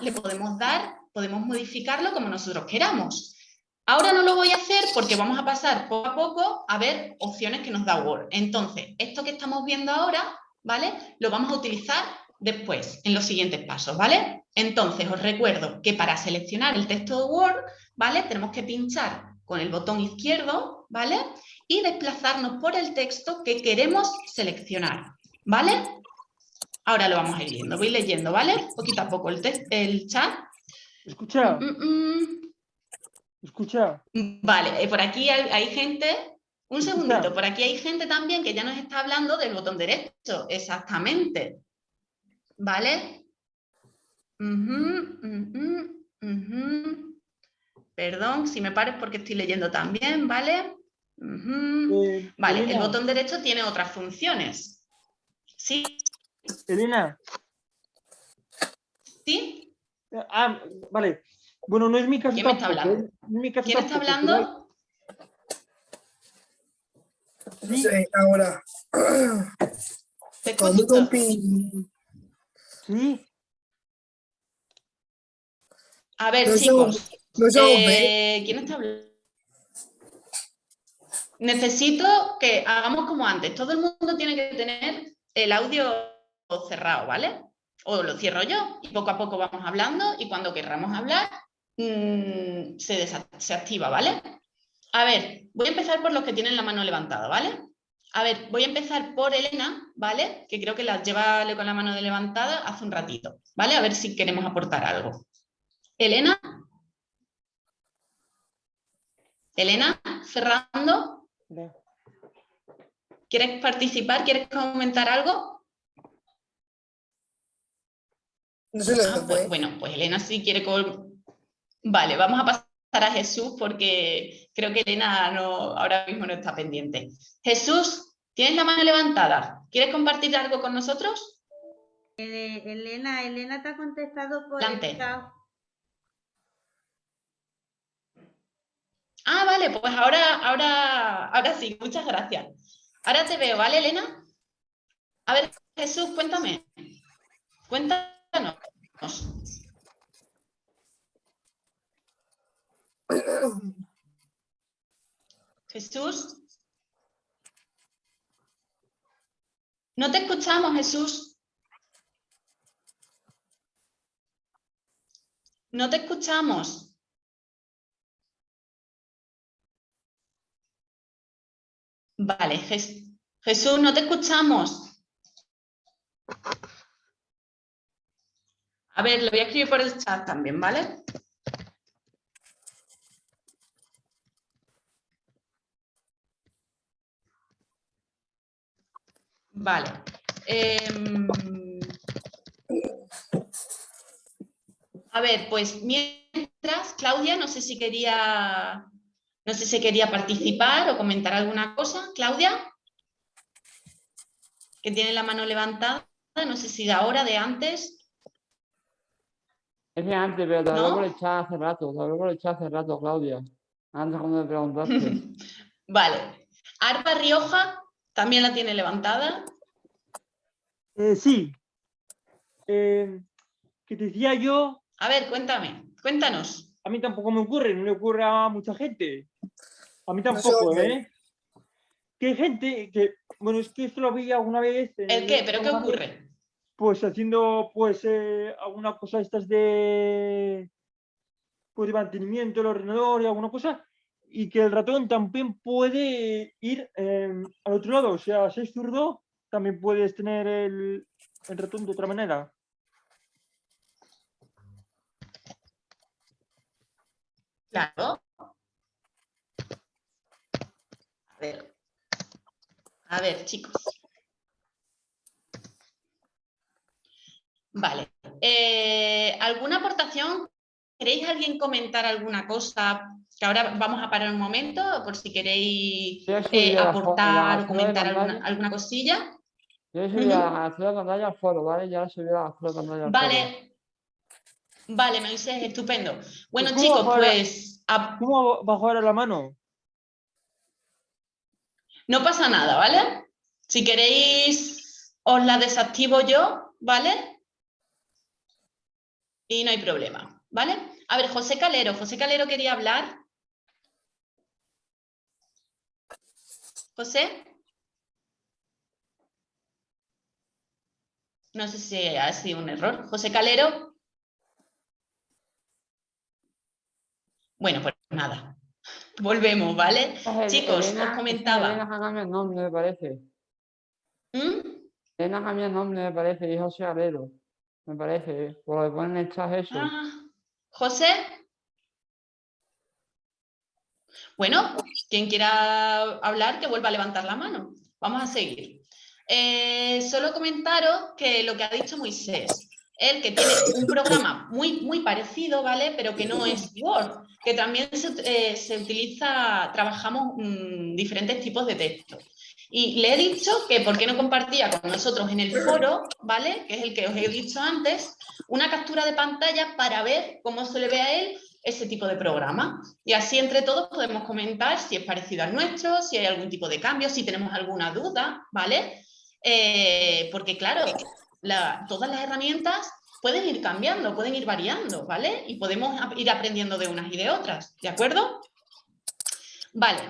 [SPEAKER 1] le podemos dar, podemos modificarlo como nosotros queramos. Ahora no lo voy a hacer porque vamos a pasar poco a poco a ver opciones que nos da Word. Entonces, esto que estamos viendo ahora, ¿vale? Lo vamos a utilizar después, en los siguientes pasos, ¿vale? Entonces, os recuerdo que para seleccionar el texto de Word, ¿vale? Tenemos que pinchar con el botón izquierdo, ¿vale? Y desplazarnos por el texto que queremos seleccionar, ¿vale? Ahora lo vamos a ir viendo, voy leyendo, ¿vale? Poquito a poco el, el chat.
[SPEAKER 2] Escucha. Mm, mm, mm. Escucha.
[SPEAKER 1] Vale, eh, por aquí hay, gente, un segundito, por aquí hay gente también que ya nos está hablando del botón derecho, exactamente. ¿Vale? Perdón, si me pares porque estoy leyendo también, ¿vale? Eh, vale, el botón derecho tiene otras funciones. ¿Sí?
[SPEAKER 2] Elena.
[SPEAKER 1] ¿Sí?
[SPEAKER 2] Ah, vale. Bueno, no es mi caso.
[SPEAKER 1] ¿Quién me está hablando? ¿Quién está hablando?
[SPEAKER 9] No sé, ahora.
[SPEAKER 1] Te escucho.
[SPEAKER 2] Sí.
[SPEAKER 1] A ver, chicos. Eh, ¿Quién está hablando? Necesito que hagamos como antes. Todo el mundo tiene que tener el audio cerrado, ¿vale? O lo cierro yo y poco a poco vamos hablando y cuando querramos hablar mm, se, se activa, ¿vale? A ver, voy a empezar por los que tienen la mano levantada, ¿vale? A ver, voy a empezar por Elena, ¿vale? Que creo que la lleva con la mano levantada hace un ratito, ¿vale? A ver si queremos aportar algo. Elena. Elena, cerrando. ¿Quieres participar? ¿Quieres comentar algo?
[SPEAKER 9] No
[SPEAKER 1] ah, pues, bueno, pues Elena sí quiere... Vale, vamos a pasar a Jesús porque creo que Elena no, ahora mismo no está pendiente. Jesús, tienes la mano levantada. ¿Quieres compartir algo con nosotros?
[SPEAKER 8] Eh, Elena, Elena te ha contestado por el
[SPEAKER 1] Ah, vale, pues ahora, ahora, ahora sí, muchas gracias. Ahora te veo, ¿vale, Elena? A ver, Jesús, cuéntame. Jesús. No te escuchamos, Jesús. No te escuchamos. Vale, Jesús, no te escuchamos. A ver, lo voy a escribir por el chat también, ¿vale? Vale. Em, a ver, pues mientras Claudia, no sé si quería, no sé si quería participar o comentar alguna cosa. Claudia, que tiene la mano levantada, no sé si de ahora, de antes.
[SPEAKER 3] Es de antes, pero te lo por echar hace rato, te lo por echar hace rato, Claudia. Antes cuando me preguntaste.
[SPEAKER 1] vale. Arpa Rioja también la tiene levantada.
[SPEAKER 2] Eh, sí. Eh, que te decía yo...
[SPEAKER 1] A ver, cuéntame, cuéntanos.
[SPEAKER 2] A mí tampoco me ocurre, no le ocurre a mucha gente. A mí tampoco, ¿eh? Que hay gente que, bueno, es que esto lo vi alguna vez...
[SPEAKER 1] ¿El qué? ¿Pero qué ocurre?
[SPEAKER 2] Pues haciendo, pues, eh, alguna cosa estas de... Pues de mantenimiento del ordenador y alguna cosa, y que el ratón también puede ir em, al otro lado, o sea, si es zurdo, también puedes tener el, el ratón de otra manera.
[SPEAKER 1] Claro. A ver. A ver, chicos. Vale. Eh, ¿Alguna aportación? ¿Queréis alguien comentar alguna cosa? Que ahora vamos a parar un momento por si queréis eh, aportar o comentar alguna, cosilla.
[SPEAKER 3] Yo he subido a la al foro, ¿vale? Ya he subido a la pantalla
[SPEAKER 1] Vale. Vale, Moisés, estupendo. Bueno, chicos, pues...
[SPEAKER 2] ¿Cómo bajo ahora la mano?
[SPEAKER 1] No pasa nada, ¿vale? Si queréis, os la desactivo yo, ¿vale? Y no hay problema, ¿vale? A ver, José Calero. José Calero quería hablar. José. No sé si ha sido un error. José Calero. Bueno, pues nada. Volvemos, ¿vale? Chicos, os comentaba.
[SPEAKER 3] Elena el nombre, me parece.
[SPEAKER 1] ¿Mm?
[SPEAKER 3] Elena el nombre, me parece, y José Calero. Me parece, por lo que ponen en el chat eso.
[SPEAKER 1] Ah, José. Bueno, quien quiera hablar, que vuelva a levantar la mano. Vamos a seguir. Eh, solo comentaros que lo que ha dicho Moisés, él que tiene un programa muy, muy parecido, ¿vale? Pero que no es Word, que también se, eh, utiliza, trabajamos mm, diferentes tipos de texto. Y le he dicho que por qué no compartía con nosotros en el foro, ¿vale? Que es el que os he dicho antes, una captura de pantalla para ver cómo se le ve a él ese tipo de programa. Y así entre todos podemos comentar si es parecido al nuestro, si hay algún tipo de cambio, si tenemos alguna duda, ¿vale? Eh, porque claro, todas las herramientas pueden ir cambiando, pueden ir variando, ¿vale? Y podemos ir aprendiendo de unas y de otras, ¿de acuerdo? Vale.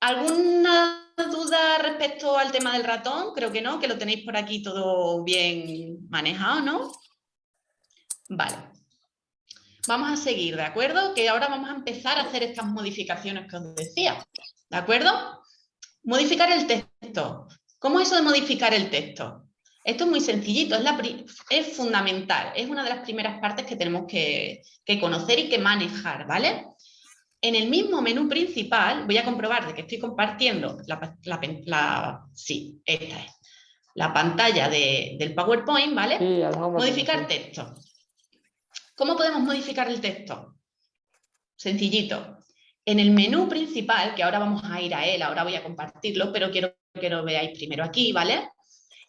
[SPEAKER 1] ¿Alguna duda respecto al tema del ratón? Creo que no, que lo tenéis por aquí todo bien manejado, ¿no? Vale. Vamos a seguir, ¿de acuerdo? Que ahora vamos a empezar a hacer estas modificaciones que os decía, ¿de acuerdo? Modificar el texto. ¿Cómo es eso de modificar el texto? Esto es muy sencillito, es, fundamental, es una de las primeras partes que tenemos que, conocer y que manejar, ¿vale? En el mismo menú principal, voy a comprobar de que estoy compartiendo la, sí, esta es, la pantalla del PowerPoint, ¿vale? Modificar texto. ¿Cómo podemos modificar el texto? Sencillito. En el menú principal, que ahora vamos a ir a él, ahora voy a compartirlo, pero quiero que lo veáis primero aquí, ¿vale?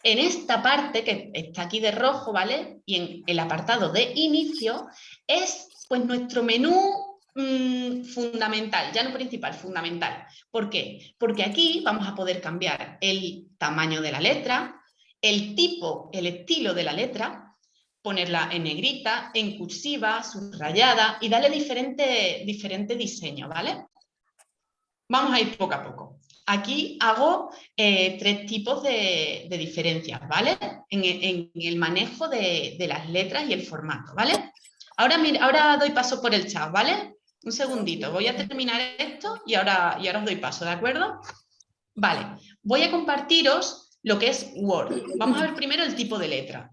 [SPEAKER 1] En esta parte que está aquí de rojo, ¿vale? Y en el apartado de inicio es pues nuestro menú mm, fundamental, ya no principal, fundamental. ¿Por qué? Porque aquí vamos a poder cambiar el tamaño de la letra, el tipo, el estilo de la letra, ponerla en negrita, en cursiva, subrayada y darle diferente, diferente diseño, ¿vale? Vamos a ir poco a poco. Aquí hago eh, tres tipos de, diferencias, ¿vale? En, el manejo de, las letras y el formato, ¿vale? Ahora, ahora doy paso por el chat, ¿vale? Un segundito, voy a terminar esto y ahora, y os doy paso, ¿de acuerdo? Vale, voy a compartiros lo que es Word. Vamos a ver primero el tipo de letra.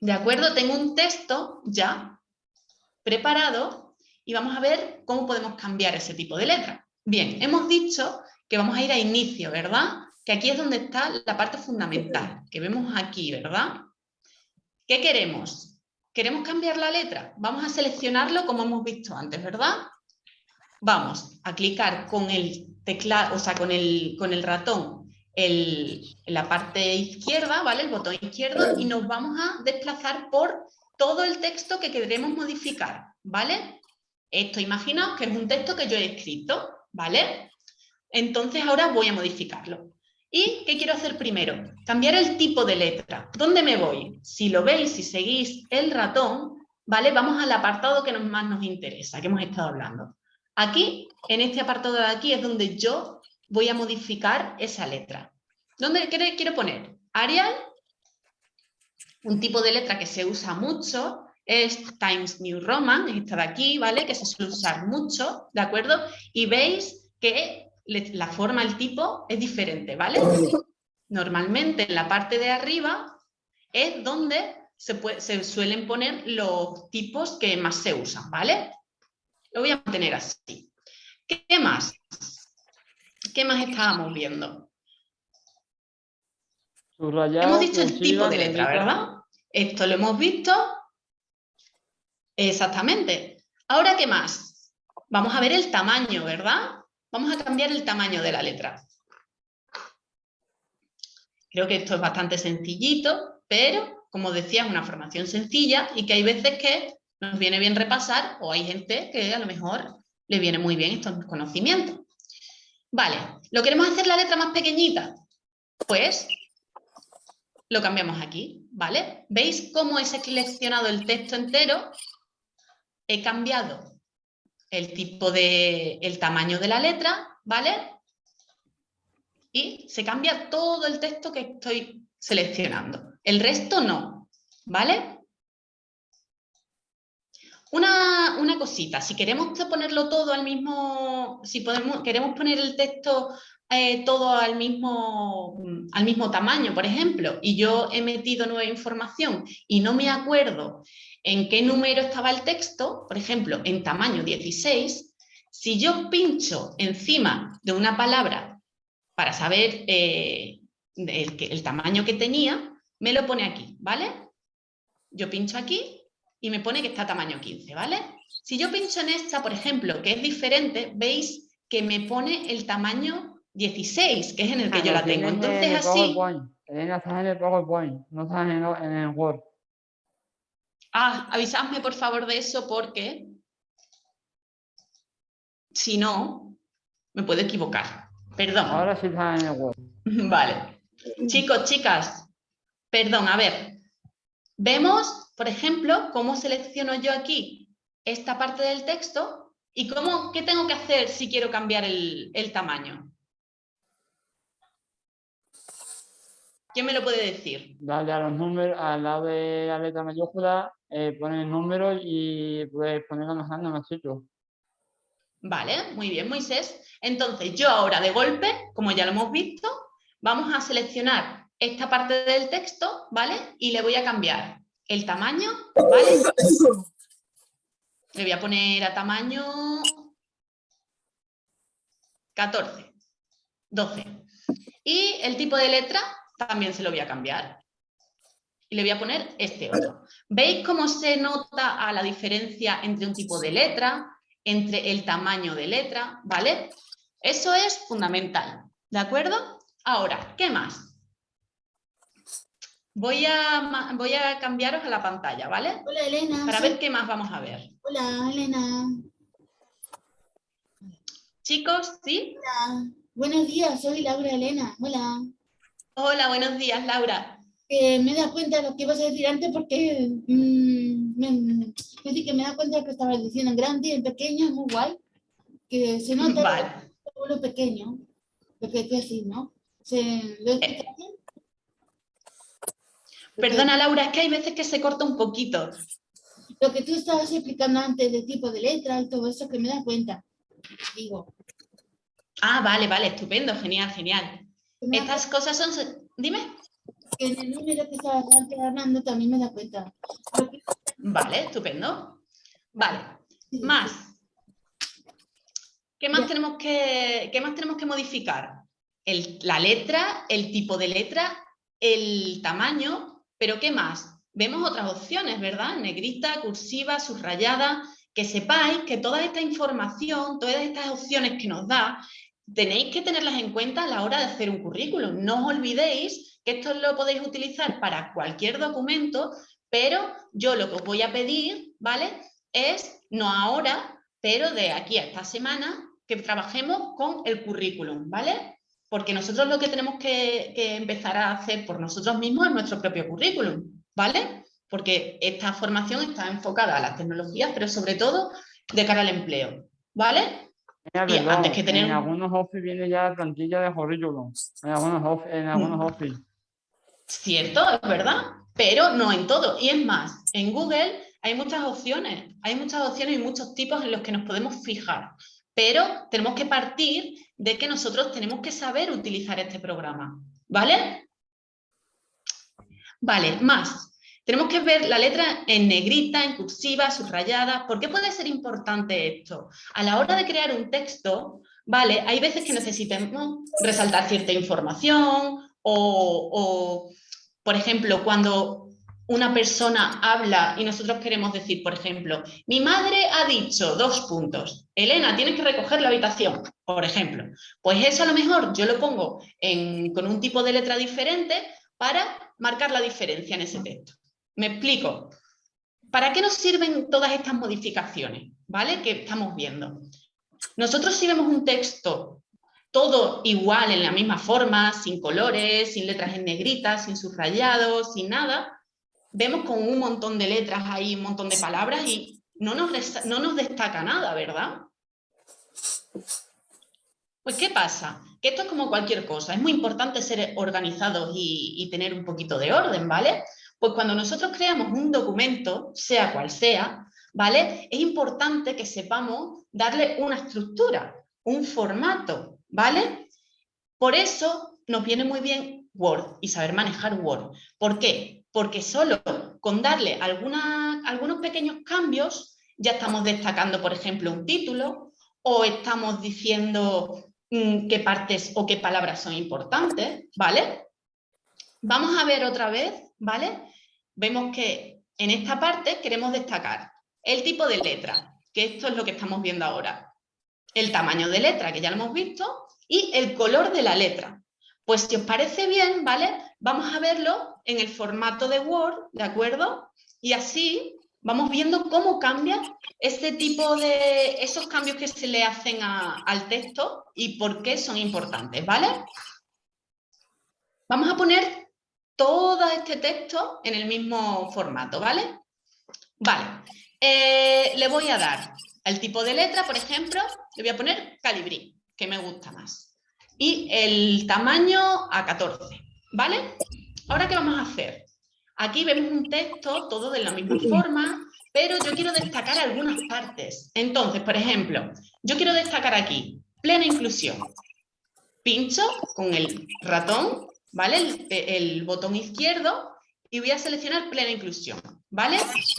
[SPEAKER 1] ¿De acuerdo? Tengo un texto ya preparado y vamos a ver cómo podemos cambiar ese tipo de letra. Bien, hemos dicho que vamos a ir a inicio, ¿verdad? Que aquí es donde está la parte fundamental, que vemos aquí, ¿verdad? ¿Qué queremos? ¿Queremos cambiar la letra? Vamos a seleccionarlo como hemos visto antes, ¿verdad? Vamos a clicar con el teclado, o sea, con el, con el ratón en la parte izquierda, ¿vale? El botón izquierdo y nos vamos a desplazar por todo el texto que queremos modificar, ¿vale? Esto imaginaos que es un texto que yo he escrito, ¿vale? Entonces ahora voy a modificarlo. ¿Y qué quiero hacer primero? Cambiar el tipo de letra. ¿Dónde me voy? Si lo veis, si seguís el ratón, ¿vale? Vamos al apartado que más nos interesa, que hemos estado hablando. Aquí, en este apartado de aquí, es donde yo voy a modificar esa letra. ¿Dónde quiero poner? Arial, un tipo de letra que se usa mucho, es Times New Roman, esta de aquí, ¿vale? Que se suele usar mucho, ¿de acuerdo? Y veis que la forma, el tipo es diferente, ¿vale? Normalmente en la parte de arriba es donde se, se suelen poner los tipos que más se usan, ¿vale? Lo voy a mantener así. ¿Qué más? ¿Qué más estábamos viendo? hemos dicho el tipo de letra, ¿verdad? Esto lo hemos visto. Exactamente. Ahora, ¿qué más? Vamos a ver el tamaño, ¿verdad? Vamos a cambiar el tamaño de la letra. Creo que esto es bastante sencillito, pero, como decía, es una formación sencilla y que hay veces que nos viene bien repasar o hay gente que a lo mejor le viene muy bien estos conocimientos. Vale, ¿lo queremos hacer la letra más pequeñita? Pues lo cambiamos aquí, ¿vale? ¿Veis cómo he seleccionado el texto entero? He cambiado el tipo de, el tamaño de la letra, ¿vale? Y se cambia todo el texto que estoy seleccionando. El resto no, ¿vale? Una, una, cosita, si queremos ponerlo todo al mismo, si podemos, queremos poner el texto eh, todo al mismo, al mismo tamaño, por ejemplo, y yo he metido nueva información y no me acuerdo en qué número estaba el texto, por ejemplo, en tamaño 16, si yo pincho encima de una palabra para saber eh, el, el tamaño que tenía, me lo pone aquí, ¿vale? Yo pincho aquí y me pone que está tamaño 15, ¿vale? Si yo pincho en esta, por ejemplo, que es diferente, veis que me pone el tamaño 16, que es en el que ah, yo la tengo. Entonces así...
[SPEAKER 3] Elena, está en el PowerPoint, no en el Word.
[SPEAKER 1] Ah, avisadme por favor de eso porque si no, me puedo equivocar. Perdón.
[SPEAKER 3] Ahora sí está en el web.
[SPEAKER 1] Vale. Chicos, chicas, perdón, a ver. Vemos, por ejemplo, cómo selecciono yo aquí esta parte del texto y cómo, qué tengo que hacer si quiero cambiar el, el tamaño. ¿Quién me lo puede decir?
[SPEAKER 3] Dale a los números, al lado de la letra mayúscula, eh, pone el número y puedes ponerlo más grande chico.
[SPEAKER 1] Vale, muy bien, Moisés. Entonces, yo ahora de golpe, como ya lo hemos visto, vamos a seleccionar esta parte del texto, ¿vale? Y le voy a cambiar el tamaño, ¿vale? Le voy a poner a tamaño 14, 12. Y el tipo de letra también se lo voy a cambiar. Y le voy a poner este otro. ¿Veis cómo se nota a la diferencia entre un tipo de letra, entre el tamaño de letra? ¿Vale? Eso es fundamental. ¿De acuerdo? Ahora, ¿qué más? Voy a, voy a cambiaros a la pantalla, ¿vale?
[SPEAKER 10] Hola, Elena.
[SPEAKER 1] Para ver qué más vamos a ver.
[SPEAKER 10] Hola, Elena.
[SPEAKER 1] Chicos, ¿sí?
[SPEAKER 10] Hola. Buenos días, soy Laura Elena. Hola.
[SPEAKER 1] Hola, buenos días, Laura.
[SPEAKER 10] Me da cuenta de lo que ibas a decir antes porque mm, me, que me da cuenta de lo que estabas diciendo en grande y en pequeño, es muy guay. Que se nota lo, pequeño, lo que decís, ¿no? ¿Se, ¿Lo eh,
[SPEAKER 1] Perdona, Laura, es que hay veces que se corta un poquito.
[SPEAKER 10] Lo que tú estabas explicando antes de tipo de letra y todo eso, que me da cuenta, digo.
[SPEAKER 1] Ah, vale, vale, estupendo, genial, genial. Estas cosas son... Dime.
[SPEAKER 10] En el número que estabas hablando también me da cuenta.
[SPEAKER 1] Vale, estupendo. Vale, más. ¿Qué más, tenemos que, ¿Qué más tenemos que modificar? El, la letra, el tipo de letra, el tamaño, pero ¿qué más? vemos otras opciones, ¿verdad? Negrita, cursiva, subrayada, que sepáis que toda esta información, todas estas opciones que nos da, tenéis que tenerlas en cuenta a la hora de hacer un currículum. No os olvidéis esto lo podéis utilizar para cualquier documento, pero yo lo que os voy a pedir, ¿vale? Es, no ahora, pero de aquí a esta semana, que trabajemos con el currículum, ¿vale? Porque nosotros lo que tenemos que, que empezar a hacer por nosotros mismos es nuestro propio currículum, ¿vale? Porque esta formación está enfocada a las tecnologías, pero sobre todo de cara al empleo, ¿vale?
[SPEAKER 3] antes que tener... En algunos Office viene ya la plantilla de currículum, en algunos, en algunos mm. Office.
[SPEAKER 1] Cierto, es verdad, pero no en todo. Y es más, en Google hay muchas opciones, hay muchas opciones y muchos tipos en los que nos podemos fijar, pero tenemos que partir de que nosotros tenemos que saber utilizar este programa, ¿vale? Vale, más. Tenemos que ver la letra en negrita, en cursiva, subrayada. ¿Por qué puede ser importante esto? A la hora de crear un texto, ¿vale? Hay veces que necesitamos resaltar cierta información o, por ejemplo, cuando una persona habla y nosotros queremos decir, por ejemplo, mi madre ha dicho dos puntos, Elena, tienes que recoger la habitación, por ejemplo. Pues eso a lo mejor yo lo pongo con un tipo de letra diferente para marcar la diferencia en ese texto. Me explico. ¿Para qué nos sirven todas estas modificaciones ¿vale? que estamos viendo? Nosotros si vemos un texto todo igual, en la misma forma, sin colores, sin letras en negritas, sin subrayados, sin nada, vemos con un montón de letras ahí, un montón de palabras y no nos, no nos destaca nada, ¿verdad? Pues ¿qué pasa? Que esto es como cualquier cosa, es muy importante ser organizados y, y tener un poquito de orden, ¿vale? Pues cuando nosotros creamos un documento, sea cual sea, ¿vale? Es importante que sepamos darle una estructura, un formato, ¿vale? Por eso nos viene muy bien Word y saber manejar Word. ¿Por qué? porque solo con darle algunos pequeños cambios ya estamos destacando, por ejemplo, un título o estamos diciendo mm, qué partes o qué palabras son importantes, ¿vale? Vamos a ver otra vez, ¿vale? Vemos que en esta parte queremos destacar el tipo de letra, que esto es lo que estamos viendo ahora, el tamaño de letra, que ya lo hemos visto, y el color de la letra. Pues si os parece bien, ¿vale? Vamos a verlo en el formato de Word, ¿de acuerdo? Y así vamos viendo cómo cambia este tipo de, esos cambios que se le hacen al texto y por qué son importantes, ¿vale? Vamos a poner todo este texto en el mismo formato, ¿vale? Vale, eh, le voy a dar el tipo de letra, por ejemplo, le voy a poner calibrí, que me gusta más. Y el tamaño a 14, ¿vale? Ahora, ¿qué vamos a hacer? Aquí vemos un texto, todo de la misma forma, pero yo quiero destacar algunas partes. Entonces, por ejemplo, yo quiero destacar aquí, plena inclusión. Pincho con el ratón, ¿vale? El, botón izquierdo y voy a seleccionar plena inclusión, ¿vale?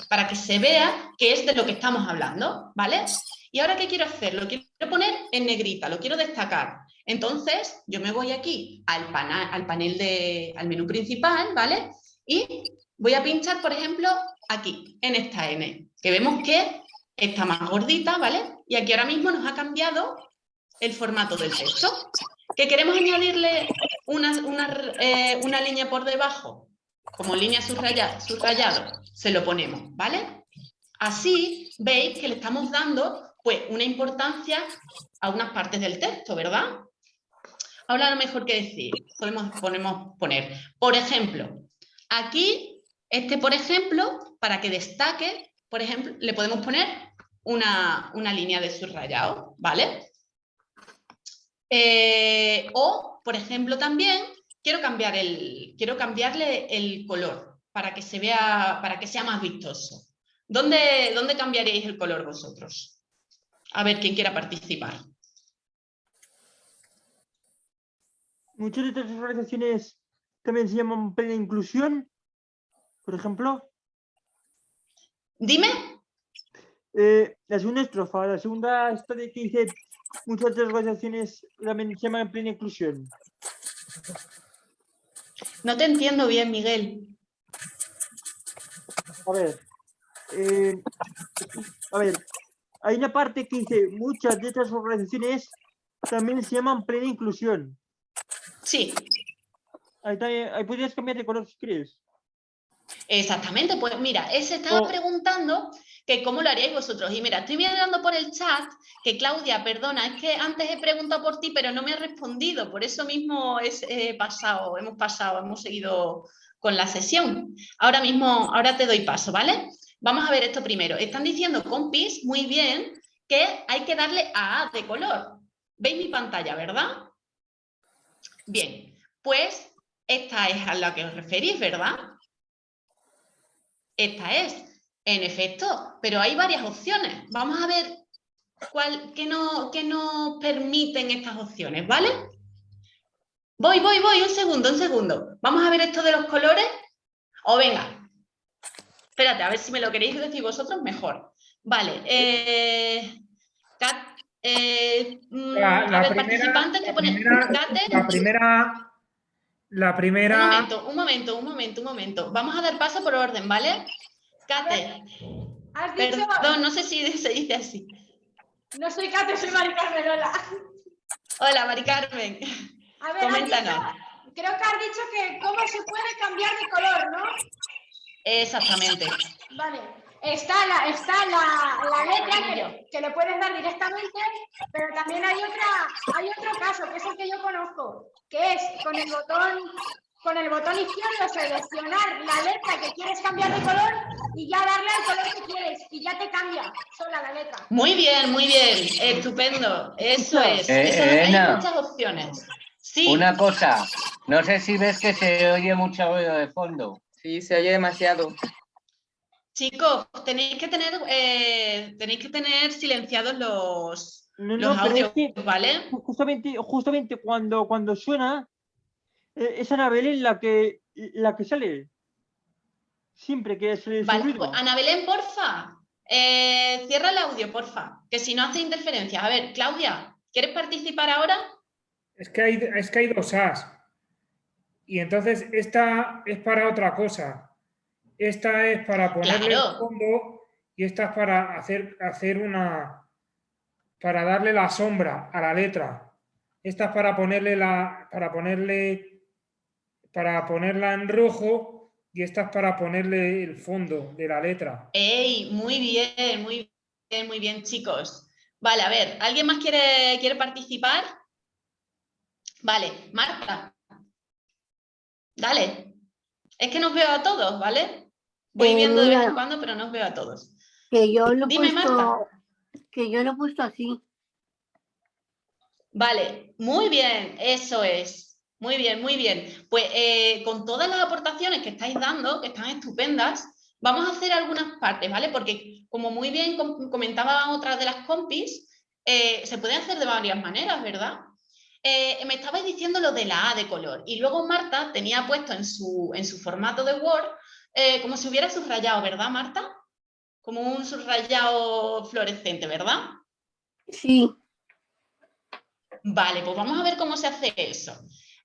[SPEAKER 1] Para que se vea que es de lo que estamos hablando, ¿vale? Y ahora, ¿qué quiero hacer? Lo quiero poner en negrita, lo quiero destacar. Entonces, yo me voy aquí al, al panel de, al menú principal, ¿vale? Y voy a pinchar, por ejemplo, aquí, en esta N, que vemos que está más gordita, ¿vale? Y aquí ahora mismo nos ha cambiado el formato del texto. ¿Que queremos añadirle una, eh, una, línea por debajo? Como línea subrayada, subrayado, se lo ponemos, ¿vale? Así veis que le estamos dando pues, una importancia a unas partes del texto, ¿verdad? Ahora lo mejor que decir, podemos, poner, por ejemplo, aquí, este por ejemplo, para que destaque, por ejemplo, le podemos poner una, línea de subrayado, ¿vale? Eh, o, por ejemplo, también quiero, cambiar el, quiero cambiarle el color para que se vea, para que sea más vistoso. ¿Dónde, ¿Dónde cambiaréis el color vosotros? A ver quién quiera participar.
[SPEAKER 2] muchas de estas organizaciones también se llaman plena inclusión, por ejemplo.
[SPEAKER 1] Dime.
[SPEAKER 2] Eh, la segunda estrofa, la segunda esta de que dice muchas de organizaciones también se llaman plena inclusión.
[SPEAKER 1] No te entiendo bien, Miguel.
[SPEAKER 2] A ver. eh, a ver. Hay una parte que dice, muchas de estas organizaciones también se llaman plena inclusión.
[SPEAKER 1] Sí.
[SPEAKER 2] Ahí, también- ahí podrías cambiar de color si quieres.
[SPEAKER 1] Exactamente, pues mira, él se estaba
[SPEAKER 2] Oh.
[SPEAKER 1] preguntando cómo lo haríais vosotros. Y mira, estoy mirando por el chat que Claudia, perdona, es que antes he preguntado por ti, pero no me has respondido. Por eso mismo hemos pasado, hemos seguido con la sesión. Ahora mismo, ahora te doy paso, ¿vale? Vamos a ver esto primero. Están diciendo, compis, muy bien, que hay que darle a A de color. ¿Veis mi pantalla, verdad? Bien, pues esta es a la que os referís, ¿verdad? Esta es, en efecto, pero hay varias opciones. Vamos a ver cuál, qué, no, qué nos permiten estas opciones, ¿vale? Voy, voy, voy, un segundo, un segundo. Vamos a ver esto de los colores. O venga, espérate, a ver si me lo queréis decir vosotros mejor. Vale, eh, Cat- eh, mm,
[SPEAKER 11] La, la
[SPEAKER 1] a ver,
[SPEAKER 11] primera,
[SPEAKER 1] participantes que
[SPEAKER 11] la
[SPEAKER 1] ponen
[SPEAKER 11] primera,
[SPEAKER 1] Cate,
[SPEAKER 11] la primera, la
[SPEAKER 1] Un
[SPEAKER 11] primera,
[SPEAKER 1] momento, un momento, un momento, un momento. Vamos a dar paso por orden, ¿vale? Kate,
[SPEAKER 12] Has dicho,
[SPEAKER 1] perdón, no sé si se dice así.
[SPEAKER 12] no soy Kate, soy Mari Carmen, hola.
[SPEAKER 1] Hola, Mari Carmen.
[SPEAKER 12] A ver,
[SPEAKER 1] Coméntanos.
[SPEAKER 12] dicho- creo que has dicho que cómo se puede cambiar de color, ¿no?
[SPEAKER 1] Exactamente.
[SPEAKER 12] Vale. Está la, está la, la letra que, que le puedes dar directamente, pero también hay otra, hay otro caso, que es el que yo conozco, que es con el botón, con el botón izquierdo seleccionar la letra que quieres cambiar de color y ya darle al color que quieres y ya te cambia sola la letra.
[SPEAKER 1] Muy bien, muy bien. Estupendo. Eso es.
[SPEAKER 13] Eh,
[SPEAKER 1] Eso, hay muchas opciones. Sí.
[SPEAKER 13] Una cosa, no sé si ves que se oye mucho ruido de fondo.
[SPEAKER 14] Sí, se oye demasiado.
[SPEAKER 1] Chicos, tenéis que tener, eh, tenéis que tener silenciados los,
[SPEAKER 2] No,
[SPEAKER 1] los
[SPEAKER 2] no, pero es
[SPEAKER 1] audios,
[SPEAKER 2] que
[SPEAKER 1] ¿vale?
[SPEAKER 2] justamente, justamente cuando, cuando suena, eh, es Ana Belén la que, la que sale. Siempre que se le
[SPEAKER 1] Vale, pues, Ana Belén, porfa. eh, cierra el audio, porfa. Que si no hace interferencias. A ver, Claudia, ¿quieres participar ahora?
[SPEAKER 11] es que hay, es que hay dos As. Y entonces esta es para otra cosa. Esta es para ponerle el
[SPEAKER 1] Claro.
[SPEAKER 11] fondo y esta es para hacer, hacer una, para darle la sombra a la letra. Esta es para ponerle la, para ponerle, para ponerla en rojo y esta es para ponerle el fondo de la letra.
[SPEAKER 1] ¡Ey! Muy bien, muy bien, muy bien, chicos. Vale, a ver, ¿alguien más quiere, quiere participar? Vale, Marta. Dale. Es que nos veo a todos, ¿vale? Voy
[SPEAKER 4] Eh,
[SPEAKER 1] viendo de vez en cuando, pero nos veo a todos.
[SPEAKER 4] Que yo lo he
[SPEAKER 1] Dime,
[SPEAKER 4] puesto,
[SPEAKER 1] Marta.
[SPEAKER 4] que yo lo he puesto así.
[SPEAKER 1] Vale, muy bien, eso es. Muy bien, muy bien. Pues eh, con todas las aportaciones que estáis dando, que están estupendas, vamos a hacer algunas partes, ¿vale? Porque como muy bien com- comentaba otra de las compis, eh, se puede hacer de varias maneras, ¿verdad? Eh, me estabais diciendo lo de la A de color y luego Marta tenía puesto en su, en su formato de Word eh, como si hubiera subrayado, ¿verdad, Marta? Como un subrayado fluorescente, ¿verdad?
[SPEAKER 4] Sí.
[SPEAKER 1] Vale, pues vamos a ver cómo se hace eso.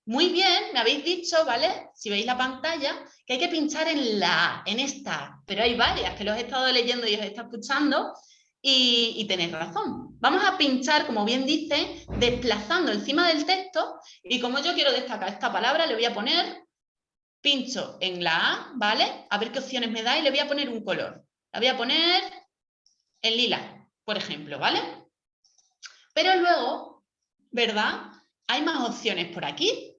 [SPEAKER 1] Muy bien, me habéis dicho, ¿vale? Si veis la pantalla, que hay que pinchar en la en esta, pero hay varias que los he estado leyendo y os he estado escuchando y, y tenéis razón. Vamos a pinchar, como bien dice, desplazando encima del texto y como yo quiero destacar esta palabra, le voy a poner, pincho en la A, ¿vale? A ver qué opciones me da y le voy a poner un color. La voy a poner en lila, por ejemplo, ¿vale? Pero luego, ¿verdad? Hay más opciones por aquí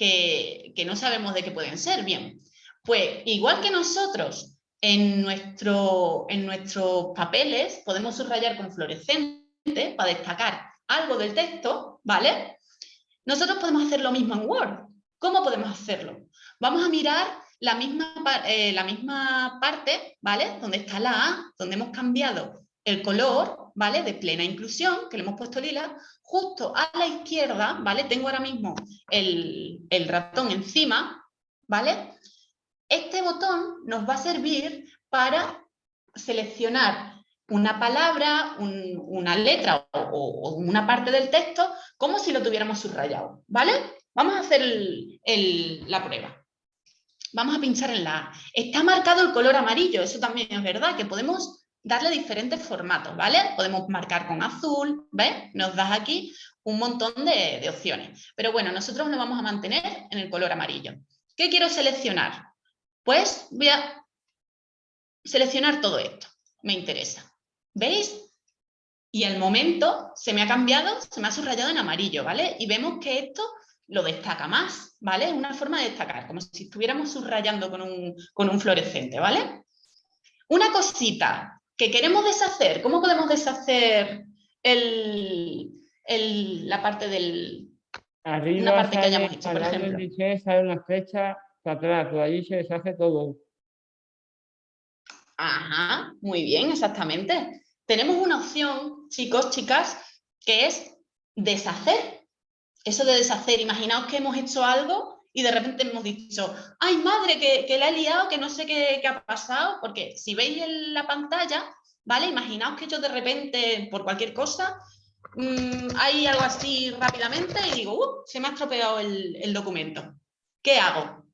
[SPEAKER 1] que, no sabemos de qué pueden ser. Bien, pues igual que nosotros en, nuestro, en nuestros papeles podemos subrayar con fluorescente para destacar algo del texto, ¿vale? Nosotros podemos hacer lo mismo en Word. ¿Cómo podemos hacerlo? Vamos a mirar la misma, eh, la misma parte, ¿vale? Donde está la A, donde hemos cambiado el color, ¿vale? De plena inclusión, que le hemos puesto lila, justo a la izquierda, ¿vale? Tengo ahora mismo el, el ratón encima, ¿vale? Este botón nos va a servir para seleccionar una palabra, un- una letra o, una parte del texto como si lo tuviéramos subrayado, ¿vale? Vamos a hacer el- la prueba. vamos a pinchar en la A. Está marcado el color amarillo, eso también es verdad, que podemos darle diferentes formatos, ¿vale? Podemos marcar con azul, ¿ves? Nos das aquí un montón de, opciones. Pero bueno, nosotros lo vamos a mantener en el color amarillo. ¿Qué quiero seleccionar? Pues voy a seleccionar todo esto, me interesa. ¿Veis? Y al momento se me ha cambiado, se me ha subrayado en amarillo, ¿vale? Y vemos que esto lo destaca más, ¿vale? Es una forma de destacar, como si estuviéramos subrayando con un, con un fluorescente, ¿vale? Una cosita que queremos deshacer, ¿cómo podemos deshacer el, la parte del...
[SPEAKER 3] Arriba una parte que hayamos hecho, por ejemplo. sale una flecha para atrás, por allí se deshace todo.
[SPEAKER 1] Ajá, muy bien, exactamente. Tenemos una opción, chicos, chicas, que es deshacer. Eso de deshacer, imaginaos que hemos hecho algo y de repente hemos dicho, ay madre, que, que la he liado, que no sé qué, ha pasado, porque si veis en la pantalla, ¿vale? Imaginaos que yo de repente, por cualquier cosa, Mm, hay algo así rápidamente y digo, uh, se me ha estropeado el, documento. ¿Qué hago?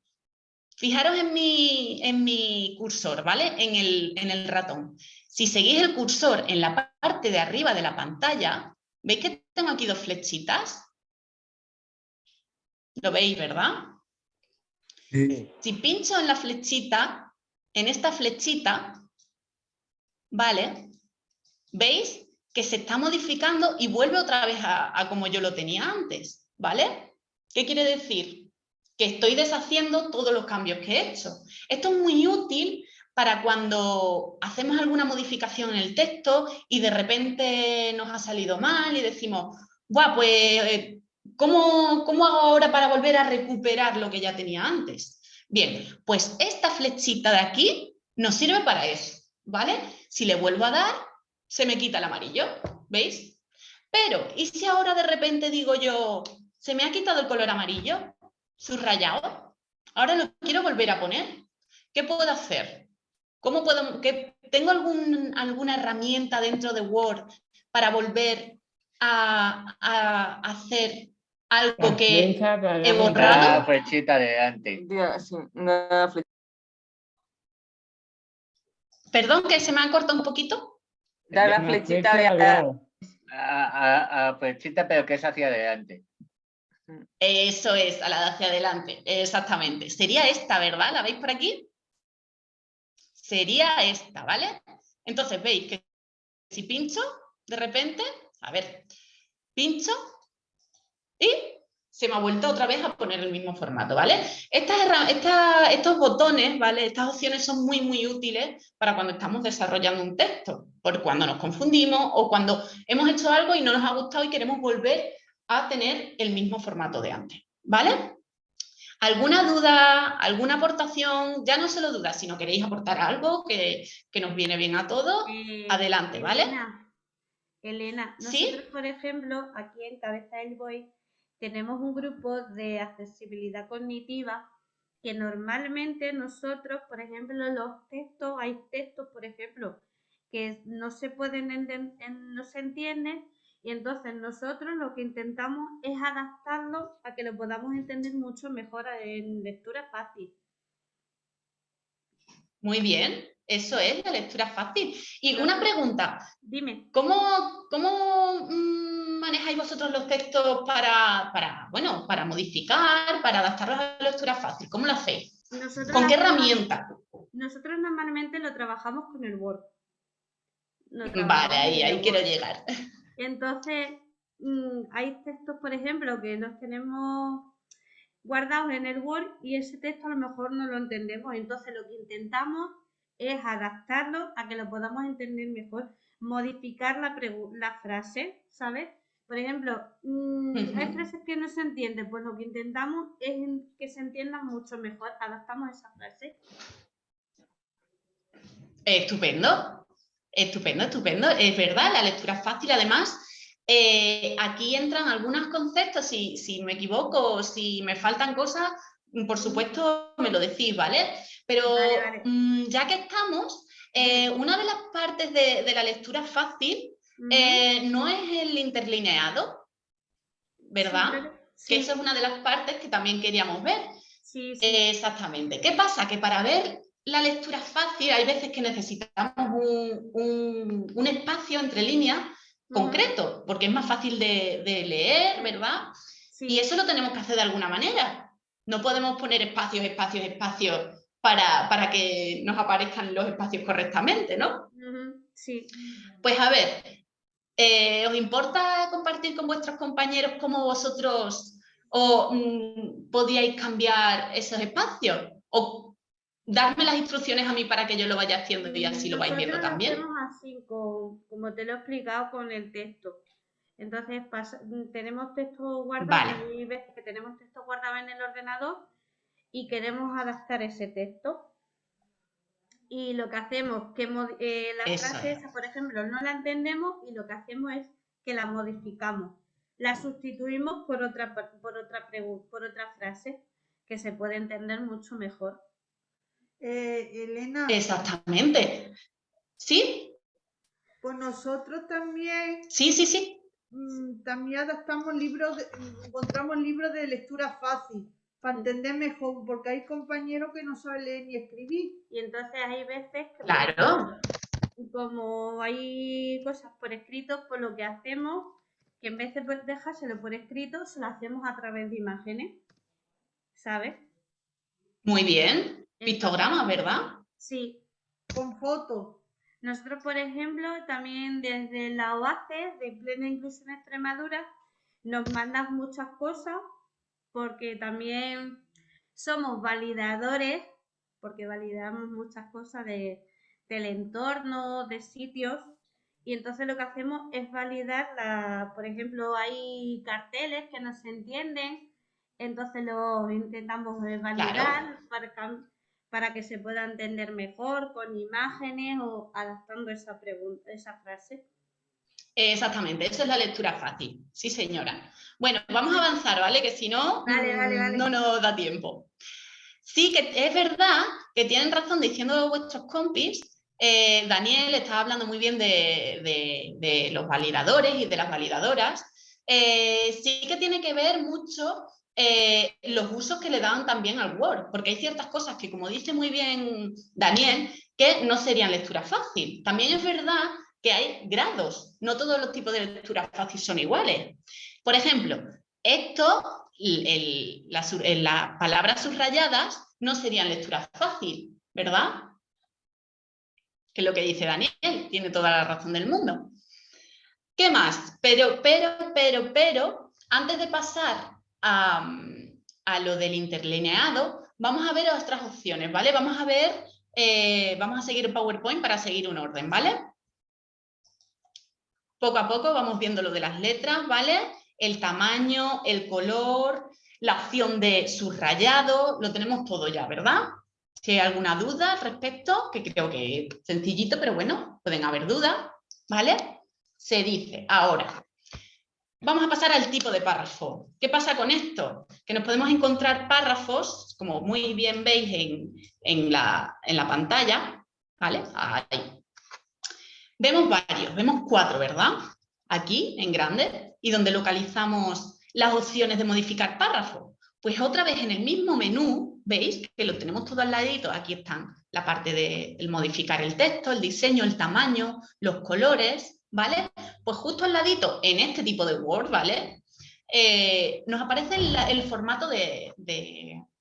[SPEAKER 1] Fijaros en mi, en mi cursor, ¿vale? En el, en el ratón. Si seguís el cursor en la parte de arriba de la pantalla, ¿veis que tengo aquí dos flechitas? ¿Lo veis, verdad? Si pincho en la flechita, en esta flechita, ¿vale? ¿Veis? que se está modificando y vuelve otra vez a, como yo lo tenía antes, ¿vale? ¿Qué quiere decir? Que estoy deshaciendo todos los cambios que he hecho. Esto es muy útil para cuando hacemos alguna modificación en el texto y de repente nos ha salido mal y decimos, Buah, pues, eh, ¿cómo, ¿cómo hago ahora para volver a recuperar lo que ya tenía antes? Bien, pues esta flechita de aquí nos sirve para eso, ¿vale? Si le vuelvo a dar, se me quita el amarillo, ¿veis? Pero, ¿y si ahora de repente digo yo, se me ha quitado el color amarillo, subrayado, ahora lo quiero volver a poner? ¿Qué puedo hacer? ¿Cómo puedo, que, ¿Tengo algún, alguna herramienta dentro de Word para volver a, hacer algo que he borrado?
[SPEAKER 13] Una flechita de antes.
[SPEAKER 1] Perdón, que se me ha cortado un poquito.
[SPEAKER 14] Da la flechita de adelante.
[SPEAKER 13] A, a, flechita, pero que es hacia adelante.
[SPEAKER 1] Eso es, a la de hacia adelante, exactamente. Sería esta, ¿verdad? ¿La veis por aquí? Sería esta, ¿vale? Entonces veis que si pincho, de repente, a ver, pincho y se me ha vuelto otra vez a poner el mismo formato, ¿vale? Estas, estos botones, ¿vale? Estas opciones son muy, muy útiles para cuando estamos desarrollando un texto, por cuando nos confundimos o cuando hemos hecho algo y no nos ha gustado y queremos volver a tener el mismo formato de antes, ¿vale? ¿Alguna duda, alguna aportación? Ya no solo dudas, sino queréis aportar algo que, nos viene bien a todos, eh, adelante, ¿vale?
[SPEAKER 8] Elena, Elena nosotros, por ejemplo, aquí en Cabeza del Boy, tenemos un grupo de accesibilidad cognitiva que normalmente nosotros, por ejemplo, los textos, hay textos, por ejemplo, que no se pueden no se entienden y entonces nosotros lo que intentamos es adaptarlo a que lo podamos entender mucho mejor en lectura fácil.
[SPEAKER 1] Muy bien, eso es la lectura fácil. Y una pregunta.
[SPEAKER 8] Dime.
[SPEAKER 1] ¿Cómo, cómo mm, manejáis vosotros los textos para, bueno, para modificar, para adaptarlos a la lectura fácil? ¿Cómo lo hacéis? ¿Con qué herramienta?
[SPEAKER 8] Nosotros normalmente lo trabajamos con el Word.
[SPEAKER 1] Vale, ahí, ahí quiero llegar.
[SPEAKER 8] Entonces, mm, hay textos, por ejemplo, que los tenemos guardados en el Word y ese texto a lo mejor no lo entendemos. Entonces, lo que intentamos es adaptarlo a que lo podamos entender mejor, modificar la, la frase, ¿sabes? Por ejemplo, mm, hay frases que no se entienden, pues lo que intentamos es que se entiendan mucho mejor, adaptamos esa frase.
[SPEAKER 1] Estupendo, estupendo, estupendo. Es verdad, la lectura es fácil. Además, eh, aquí entran algunos conceptos, si, si me equivoco, si me faltan cosas, por supuesto me lo decís, ¿vale? Pero mm, ya que estamos, eh, una de las partes de, de la lectura fácil eh, no es el interlineado, ¿verdad? Que esa es una de las partes que también queríamos ver. Sí, sí. exactamente. ¿Qué pasa? Que para ver la lectura fácil hay veces que necesitamos un, espacio entre líneas concreto, porque es más fácil de, leer, ¿verdad? Y eso lo tenemos que hacer de alguna manera. No podemos poner espacios, espacios, espacios para, para que nos aparezcan los espacios correctamente, ¿no?
[SPEAKER 8] Sí.
[SPEAKER 1] Pues a ver, eh, ¿os importa compartir con vuestros compañeros cómo vosotros o, mm, podíais cambiar esos espacios? ¿O darme las instrucciones a mí para que yo lo vaya haciendo y así lo vais viendo también?
[SPEAKER 8] Lo hacemos así, como te lo he explicado con el texto. Entonces tenemos texto guardado y ves que tenemos texto guardado en el ordenador y queremos adaptar ese texto. Y lo que hacemos, que eh, la frase esa, por ejemplo, no la entendemos y lo que hacemos es que la modificamos. La sustituimos por otra, por otra, por otra frase que se puede entender mucho mejor.
[SPEAKER 6] Eh, Elena.
[SPEAKER 1] Exactamente. ¿Sí?
[SPEAKER 6] Pues nosotros también.
[SPEAKER 1] Sí, sí, sí.
[SPEAKER 6] Mm, también adaptamos libros, encontramos libros de lectura fácil para entender mejor, porque hay compañeros que no saben leer ni escribir.
[SPEAKER 8] Y entonces hay veces que,
[SPEAKER 1] claro.
[SPEAKER 8] como hay cosas por escrito, pues lo que hacemos, que en vez de dejárselo por escrito, se lo hacemos a través de imágenes, ¿sabes?
[SPEAKER 1] Muy bien. Pictogramas, ¿verdad?
[SPEAKER 8] Sí.
[SPEAKER 6] Con fotos.
[SPEAKER 8] Nosotros, por ejemplo, también desde la OACE de Plena Inclusión Extremadura nos mandan muchas cosas porque también somos validadores, porque validamos muchas cosas de, del entorno, de sitios, y entonces lo que hacemos es validar, la, por ejemplo, hay carteles que no se entienden, entonces lo intentamos validar para, para que se pueda entender mejor con imágenes o adaptando esa, pregunta, esa frase.
[SPEAKER 1] Exactamente, eso es la lectura fácil. Sí, señora. Bueno, vamos a avanzar, ¿vale? Que si no, no nos da tiempo. Sí, que es verdad que tienen razón diciendo vuestros compis. Eh, Daniel estaba hablando muy bien de, los validadores y de las validadoras. Eh, sí que tiene que ver mucho eh, los usos que le dan también al Word, porque hay ciertas cosas que, como dice muy bien Daniel, que no serían lectura fácil. También es verdad que hay grados, no todos los tipos de lectura fácil son iguales. Por ejemplo, esto, las palabras subrayadas no serían lectura fácil, ¿verdad? Que es lo que dice Daniel, tiene toda la razón del mundo. ¿Qué más? Pero, pero, pero, pero, antes de pasar a, lo del interlineado, vamos a ver otras opciones, ¿vale? Vamos a ver, eh, vamos a seguir PowerPoint para seguir un orden, ¿vale? Poco a poco vamos viendo lo de las letras, ¿vale? El tamaño, el color, la opción de subrayado, lo tenemos todo ya, ¿verdad? Si hay alguna duda al respecto, que creo que es sencillito, pero bueno, pueden haber dudas, ¿vale? Se dice, ahora, Vamos a pasar al tipo de párrafo. ¿Qué pasa con esto? Que nos podemos encontrar párrafos, como muy bien veis en, la, pantalla, ¿vale? Ahí. Vemos varios, vemos cuatro, ¿verdad? Aquí, en grande, y donde localizamos las opciones de modificar párrafo. Pues otra vez en el mismo menú, veis que lo tenemos todo al ladito, aquí están la parte de modificar el texto, el diseño, el tamaño, los colores, ¿vale? Pues justo al ladito, en este tipo de Word, ¿vale? Eh, nos aparece el, formato de,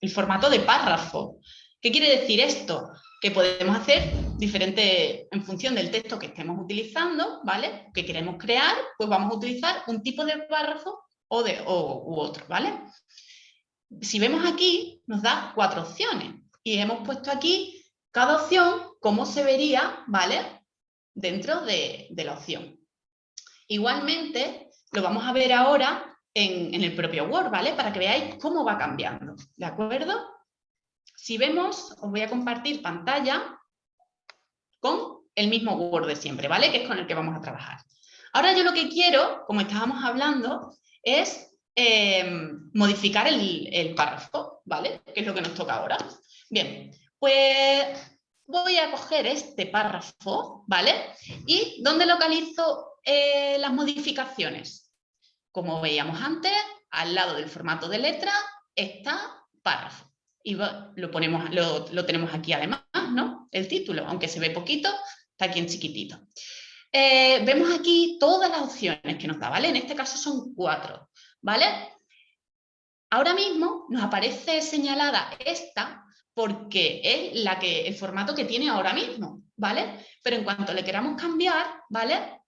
[SPEAKER 1] el formato de párrafo. ¿Qué quiere decir esto? Que podemos hacer diferente, en función del texto que estemos utilizando, ¿vale? Que queremos crear, pues vamos a utilizar un tipo de párrafo o de, u otro, ¿vale? Si vemos aquí, nos da cuatro opciones y hemos puesto aquí cada opción, cómo se vería, ¿vale? dentro de, la opción. Igualmente, lo vamos a ver ahora en, el propio Word, ¿vale? Para que veáis cómo va cambiando, ¿de acuerdo? Si vemos, os voy a compartir pantalla con el mismo Word de siempre, ¿vale? Que es con el que vamos a trabajar. Ahora yo lo que quiero, como estábamos hablando, es em, modificar el, el párrafo, ¿vale? Que es lo que nos toca ahora. Bien, pues voy a coger este párrafo, ¿vale? ¿Y dónde localizo eh, las modificaciones? Como veíamos antes, al lado del formato de letra está párrafo. Y lo, ponemos, lo, tenemos aquí además, ¿no? El título, aunque se ve poquito, está aquí en chiquitito. Eh, vemos aquí todas las opciones que nos da, ¿vale? En este caso son cuatro, ¿vale? Ahora mismo nos aparece señalada esta porque es la que, el formato que tiene ahora mismo, ¿vale? Pero en cuanto le queramos cambiar, ¿vale?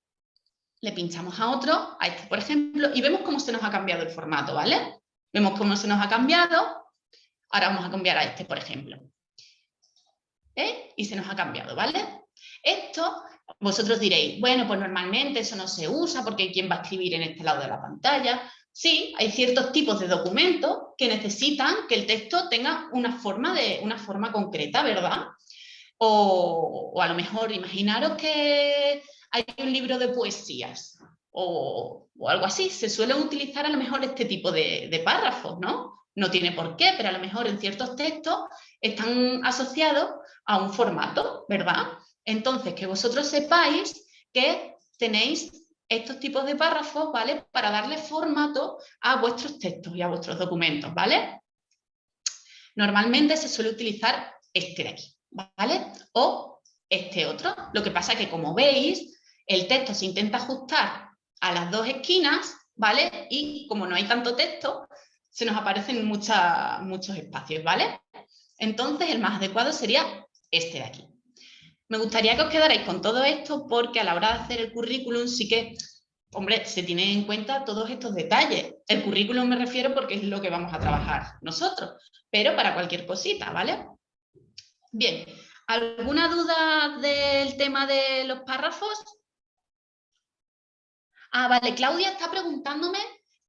[SPEAKER 1] Le pinchamos a otro, a este por ejemplo, y vemos cómo se nos ha cambiado el formato, ¿vale? Vemos cómo se nos ha cambiado Ahora vamos a cambiar a este, por ejemplo. ¿Eh? Y se nos ha cambiado, ¿vale? Esto, vosotros diréis, bueno, pues normalmente eso no se usa porque ¿quién va a escribir en este lado de la pantalla? Sí, hay ciertos tipos de documentos que necesitan que el texto tenga una forma, de, una forma concreta, ¿verdad? O, a lo mejor imaginaros que hay un libro de poesías o, algo así. Se suele utilizar a lo mejor este tipo de párrafos, ¿no? No tiene por qué, pero a lo mejor en ciertos textos están asociados a un formato, ¿verdad? Entonces, que vosotros sepáis que tenéis estos tipos de párrafos, ¿vale? Para darle formato a vuestros textos y a vuestros documentos, ¿vale? Normalmente se suele utilizar este de aquí, ¿vale? O este otro. Lo que pasa es que, como veis, el texto se intenta ajustar a las dos esquinas, ¿vale? Y como no hay tanto texto, se nos aparecen muchos espacios, ¿vale? Entonces el más adecuado sería este de aquí. Me gustaría que os quedarais con todo esto porque a la hora de hacer el currículum sí que, hombre, se tiene en cuenta todos estos detalles. El currículum me refiero porque es lo que vamos a trabajar nosotros, pero para cualquier cosita, ¿vale? Bien, ¿alguna duda del tema de los párrafos? Ah, vale, Claudia está preguntándome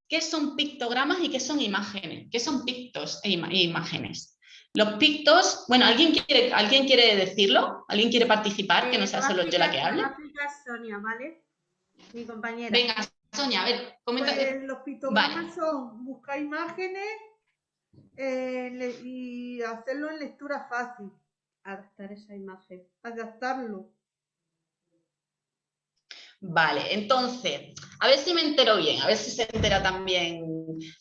[SPEAKER 1] ¿Qué son pictogramas y qué son imágenes? ¿Qué son pictos e, e imágenes? Los pictos, bueno, ¿alguien quiere, ¿alguien quiere decirlo? ¿Alguien quiere participar? que no sea solo yo la que hable.
[SPEAKER 8] Sonia, ¿vale? Mi compañera.
[SPEAKER 1] Venga, Sonia, a ver, comenta.
[SPEAKER 6] Pues, los pictogramas son buscar imágenes eh, y hacerlo en lectura fácil.
[SPEAKER 8] Adaptar esa imagen.
[SPEAKER 6] Adaptarlo.
[SPEAKER 1] Vale, entonces, a ver si me entero bien, a ver si se entera también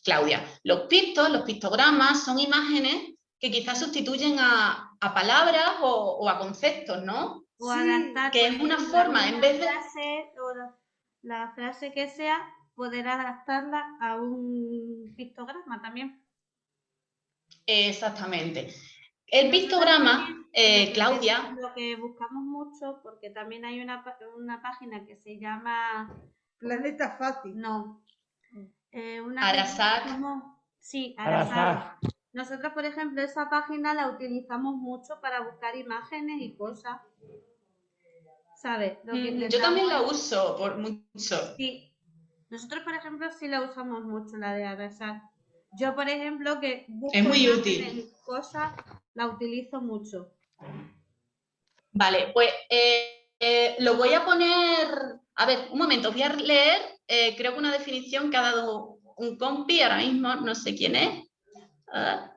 [SPEAKER 1] Claudia. Los pictos, los pictogramas son imágenes que quizás sustituyen a, palabras o, a conceptos, ¿no?
[SPEAKER 8] O adaptar,
[SPEAKER 1] que es una forma, en vez de...
[SPEAKER 8] Frase, o la frase que sea, poder adaptarla a un pictograma también.
[SPEAKER 1] Exactamente. El pictograma, eh, Claudia.
[SPEAKER 8] Lo que buscamos mucho, porque también hay una, una página que se llama.
[SPEAKER 6] Planeta Fácil.
[SPEAKER 8] No. Eh, una Sí,
[SPEAKER 3] Arasat.
[SPEAKER 8] Nosotros, por ejemplo, esa página la utilizamos mucho para buscar imágenes y cosas. ¿Sabes?
[SPEAKER 1] Mm, yo también la uso por mucho.
[SPEAKER 8] Sí. Nosotros, por ejemplo, sí la usamos mucho, la de Arasat. Yo, por ejemplo, que busco
[SPEAKER 1] es muy útil.
[SPEAKER 8] cosas, la utilizo mucho.
[SPEAKER 1] Vale, pues eh, eh, lo voy a poner... A ver, un momento, voy a leer, eh, creo que una definición que ha dado un compi, ahora mismo no sé quién es.
[SPEAKER 8] Ah,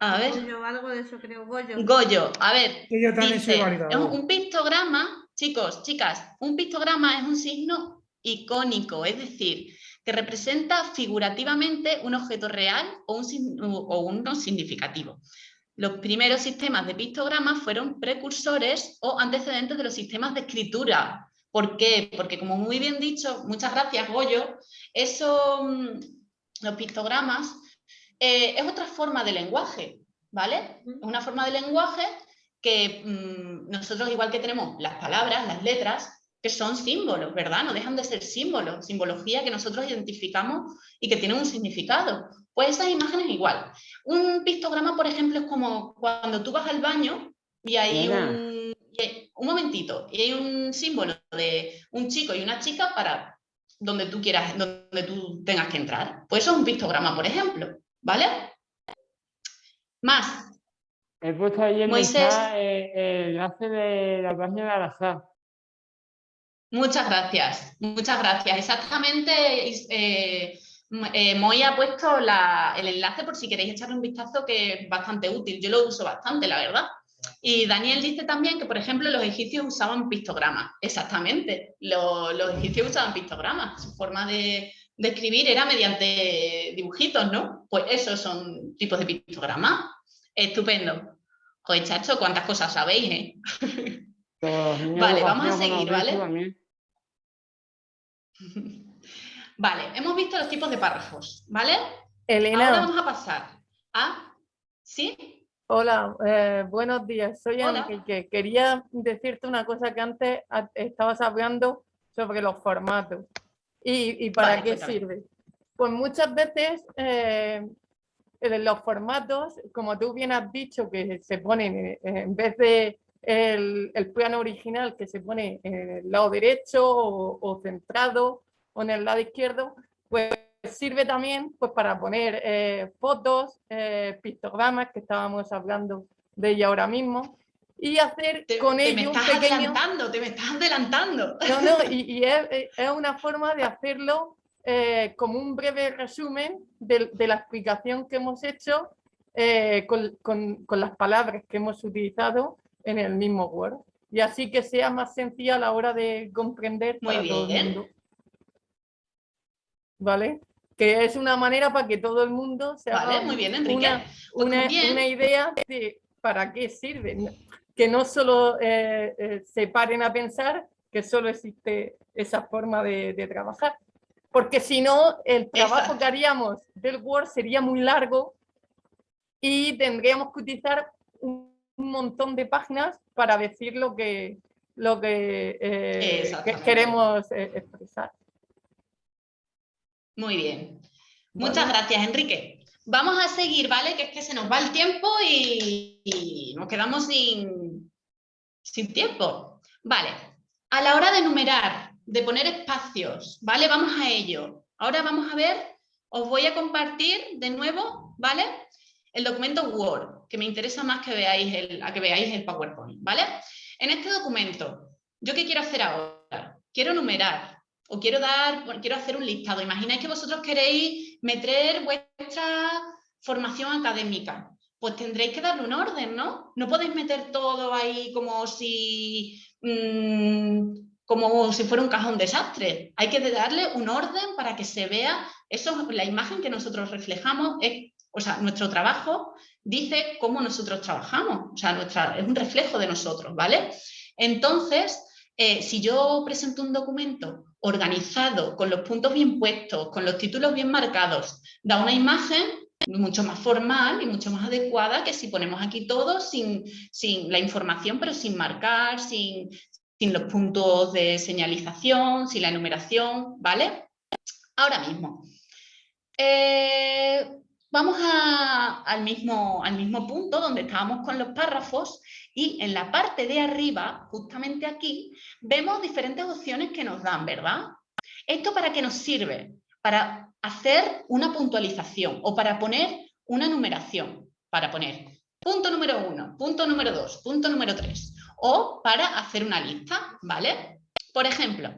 [SPEAKER 8] a ver. Goyo, algo de eso creo, Goyo.
[SPEAKER 1] Goyo, a ver. dice, un pictograma, chicos, chicas, un pictograma es un signo icónico, es decir, que representa figurativamente un objeto real o, un, o uno significativo. Los primeros sistemas de pictogramas fueron precursores o antecedentes de los sistemas de escritura. ¿Por qué? Porque como muy bien dicho, muchas gracias Goyo, eso, mm, los pictogramas eh, es otra forma de lenguaje, ¿vale? Es una forma de lenguaje que mm, nosotros igual que tenemos las palabras, las letras, que son símbolos, ¿verdad? No dejan de ser símbolos, simbología que nosotros identificamos y que tienen un significado. Pues esas imágenes igual. Un pictograma, por ejemplo, es como cuando tú vas al baño y hay un, un momentito, y hay un símbolo de un chico y una chica para donde tú quieras, donde tú tengas que entrar. Pues eso es un pictograma, por ejemplo, ¿vale? Más.
[SPEAKER 3] He puesto ahí en Moisés, el enlace de la página de Alazar.
[SPEAKER 1] Muchas gracias, muchas gracias. Exactamente, eh, eh, Moy ha puesto el enlace por si queréis echarle un vistazo que es bastante útil. Yo lo uso bastante, la verdad. Y Daniel dice también que, por ejemplo, los egipcios usaban pictogramas. Exactamente, los, egipcios usaban pictogramas. Su forma de, escribir era mediante dibujitos, ¿no? Pues esos son tipos de pictogramas. Estupendo. Joder, chacho, cuántas cosas sabéis, ¿eh? vale, vamos a seguir, ¿vale? Vale, hemos visto los tipos de párrafos, ¿vale?
[SPEAKER 15] Elena.
[SPEAKER 1] Ahora vamos a pasar a... ¿Sí?
[SPEAKER 15] Hola, eh, buenos días. Soy Enrique. Quería decirte una cosa que antes estabas hablando sobre los formatos y, para qué sirve. Pues muchas veces eh, los formatos, como tú bien has dicho, que se ponen eh, en vez de el, plano original que se pone en el lado derecho o, centrado o en el lado izquierdo, pues sirve también pues, para poner eh, fotos, eh, pictogramas, que estábamos hablando de ella ahora mismo, y hacer con ello
[SPEAKER 1] me estás adelantando, te me estás adelantando.
[SPEAKER 15] No, no, y, es, es, una forma de hacerlo eh, como un breve resumen de, de, la explicación que hemos hecho con, con, con las palabras que hemos utilizado en el mismo Word. Y así que sea más sencilla a la hora de comprender
[SPEAKER 1] Muy bien. todo el mundo.
[SPEAKER 15] ¿Vale? Que es una manera para que todo el mundo se
[SPEAKER 1] haga muy bien,
[SPEAKER 15] Una, pues una, idea de para qué sirve. Que no solo eh, eh, se paren a pensar que solo existe esa forma de, trabajar. Porque si no, el trabajo que haríamos del Word sería muy largo y tendríamos que utilizar un un montón de páginas para decir lo que, lo que, eh, queremos eh, expresar.
[SPEAKER 1] Muy bien. Muchas gracias, Enrique. Vamos a seguir, ¿vale? Que es que se nos va el tiempo y, nos quedamos sin, sin tiempo. Vale. A la hora de numerar, de poner espacios, ¿vale? Vamos a ello. Ahora vamos a ver, os voy a compartir de nuevo, ¿vale? el documento Word, que me interesa más que veáis el, a que veáis el PowerPoint, ¿vale? En este documento, ¿yo qué quiero hacer ahora? Quiero numerar o quiero dar, quiero hacer un listado. Imagináis que vosotros queréis meter vuestra formación académica. Pues tendréis que darle un orden, ¿no? No podéis meter todo ahí como si, mm, como si fuera un cajón desastre. Hay que darle un orden para que se vea. Eso, la imagen que nosotros reflejamos o sea, nuestro trabajo dice cómo nosotros trabajamos, o sea, nuestra, es un reflejo de nosotros, ¿vale? Entonces, eh, si yo presento un documento organizado, con los puntos bien puestos, con los títulos bien marcados, da una imagen mucho más formal y mucho más adecuada que si ponemos aquí todo sin, sin la información, pero sin marcar, sin, sin los puntos de señalización, sin la enumeración, ¿vale? Ahora mismo. Eh, vamos al, mismo, al mismo punto donde estábamos con los párrafos y en la parte de arriba, justamente aquí, vemos diferentes opciones que nos dan, ¿verdad? ¿Esto para qué nos sirve? Para hacer una puntualización o para poner una numeración, para poner punto número uno, punto número dos, punto número tres, o para hacer una lista, ¿vale? Por ejemplo,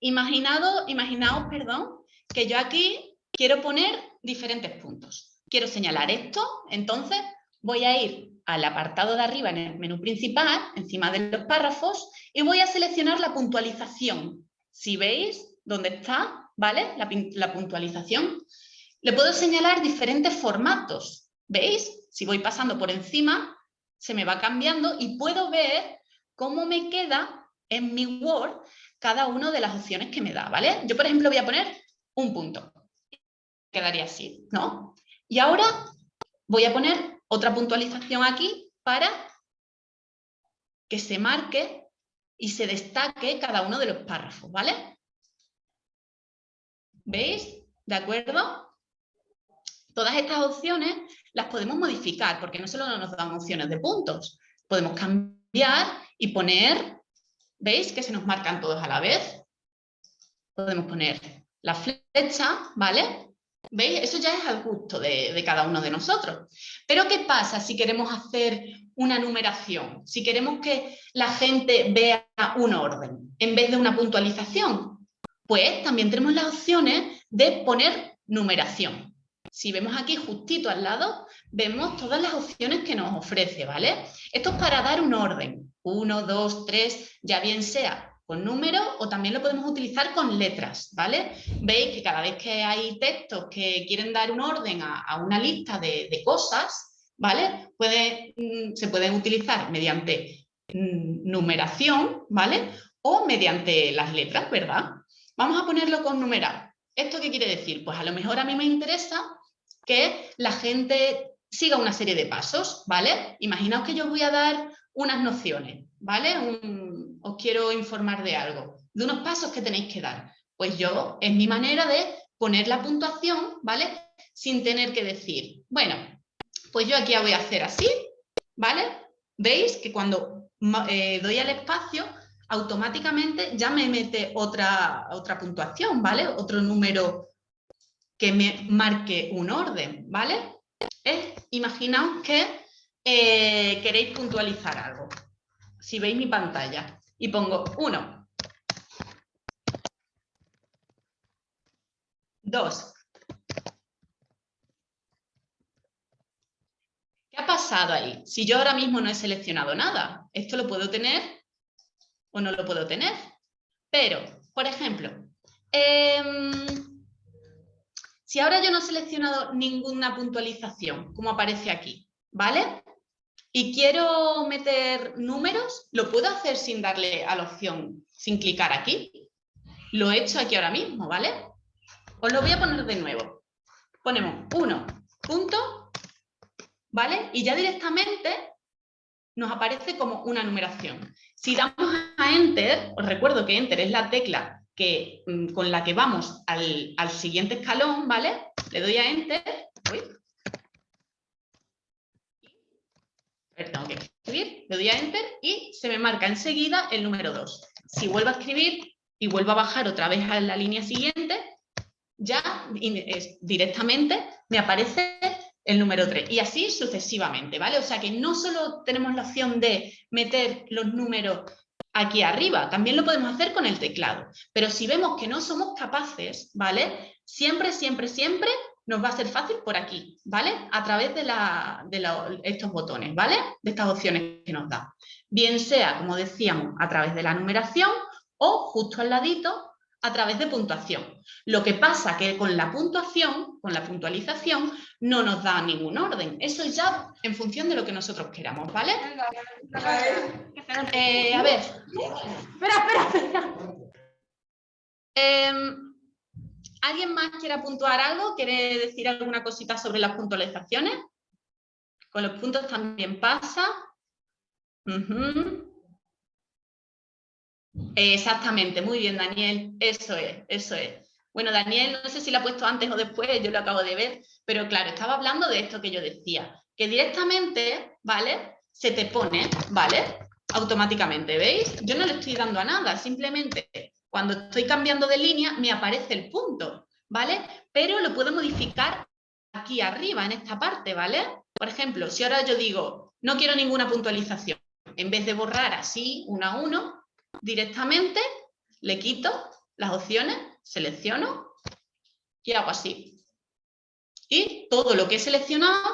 [SPEAKER 1] imaginado, imaginaos, perdón, que yo aquí quiero poner diferentes puntos. Quiero señalar esto, entonces voy a ir al apartado de arriba en el menú principal, encima de los párrafos, y voy a seleccionar la puntualización. Si veis dónde está, ¿vale? La, puntualización. Le puedo señalar diferentes formatos. ¿Veis? Si voy pasando por encima, se me va cambiando y puedo ver cómo me queda en mi Word cada una de las opciones que me da, ¿vale? Yo, por ejemplo, voy a poner un punto quedaría así, ¿no? Y ahora voy a poner otra puntualización aquí para que se marque y se destaque cada uno de los párrafos, ¿vale? ¿Veis? ¿De acuerdo? Todas estas opciones las podemos modificar porque no solo nos dan opciones de puntos, podemos cambiar y poner, ¿veis? Que se nos marcan todos a la vez. Podemos poner la flecha, ¿vale? ¿Veis? Eso ya es al gusto de, cada uno de nosotros. Pero ¿qué pasa si queremos hacer una numeración? Si queremos que la gente vea un orden en vez de una puntualización. Pues también tenemos las opciones de poner numeración. Si vemos aquí justito al lado, vemos todas las opciones que nos ofrece, ¿vale? Esto es para dar un orden. Uno, dos, tres, ya bien sea con números o también lo podemos utilizar con letras, ¿vale? Veis que cada vez que hay textos que quieren dar un orden a, una lista de, cosas, ¿vale? Puede, mm, se pueden utilizar mediante mm, numeración, ¿vale? O mediante las letras, ¿verdad? Vamos a ponerlo con numeral. ¿Esto qué quiere decir? Pues a lo mejor a mí me interesa que la gente siga una serie de pasos, ¿vale? Imaginaos que yo voy a dar unas nociones, ¿vale? Os quiero informar de algo, de unos pasos que tenéis que dar. Pues yo, es mi manera de poner la puntuación, ¿vale? Sin tener que decir, bueno, pues yo aquí voy a hacer así, ¿vale? Veis que cuando eh, doy al espacio, automáticamente ya me mete otra, otra puntuación, ¿vale? Otro número que me marque un orden, ¿vale? imaginaos que eh, queréis puntualizar algo. Si veis mi pantalla y pongo 1, 2. ¿Qué ha pasado ahí? Si yo ahora mismo no he seleccionado nada, ¿esto lo puedo tener o no lo puedo tener? Pero, por ejemplo, em, si ahora yo no he seleccionado ninguna puntualización, como aparece aquí, ¿vale? Y quiero meter números, ¿lo puedo hacer sin darle a la opción, sin clicar aquí? Lo he hecho aquí ahora mismo, ¿vale? Os lo voy a poner de nuevo. Ponemos 1, punto, ¿vale? Y ya directamente nos aparece como una numeración. Si damos a Enter, os recuerdo que Enter es la tecla Mm, con la que vamos al, siguiente escalón, ¿vale? Le doy a Enter. Tengo que escribir, le doy a Enter y se me marca enseguida el número 2. Si vuelvo a escribir y vuelvo a bajar otra vez a la línea siguiente, ya directamente me aparece el número 3 y así sucesivamente, ¿vale? O sea que no solo tenemos la opción de meter los números aquí arriba. También lo podemos hacer con el teclado. Pero si vemos que no somos capaces, ¿vale? Siempre, siempre, siempre nos va a ser fácil por aquí, ¿vale? A través de, estos botones, ¿vale? De estas opciones que nos da. Bien sea, como decíamos, a través de la numeración o justo al ladito a través de puntuación. Lo que pasa que con la puntuación, con la puntualización, no nos da ningún orden. Eso ya en función de lo que nosotros queramos, ¿vale? Eh, a ver.
[SPEAKER 12] Espera, espera, espera.
[SPEAKER 1] Em, ¿Alguien más quiere puntuar algo? ¿Quiere decir alguna cosita sobre las puntualizaciones? Con los puntos también pasa. Exactamente, muy bien, Daniel. Eso es, eso es. Bueno, Daniel, no sé si lo ha puesto antes o después, yo lo acabo de ver, pero claro, estaba hablando de esto que yo decía, que directamente, ¿vale? Se te pone, ¿vale? Automáticamente, ¿veis? Yo no le estoy dando a nada, simplemente cuando estoy cambiando de línea me aparece el punto, ¿vale? Pero lo puedo modificar aquí arriba, en esta parte, ¿vale? Por ejemplo, si ahora yo digo, no quiero ninguna puntualización, en vez de borrar así, uno a uno, directamente le quito las opciones, selecciono y hago así. Y todo lo que he seleccionado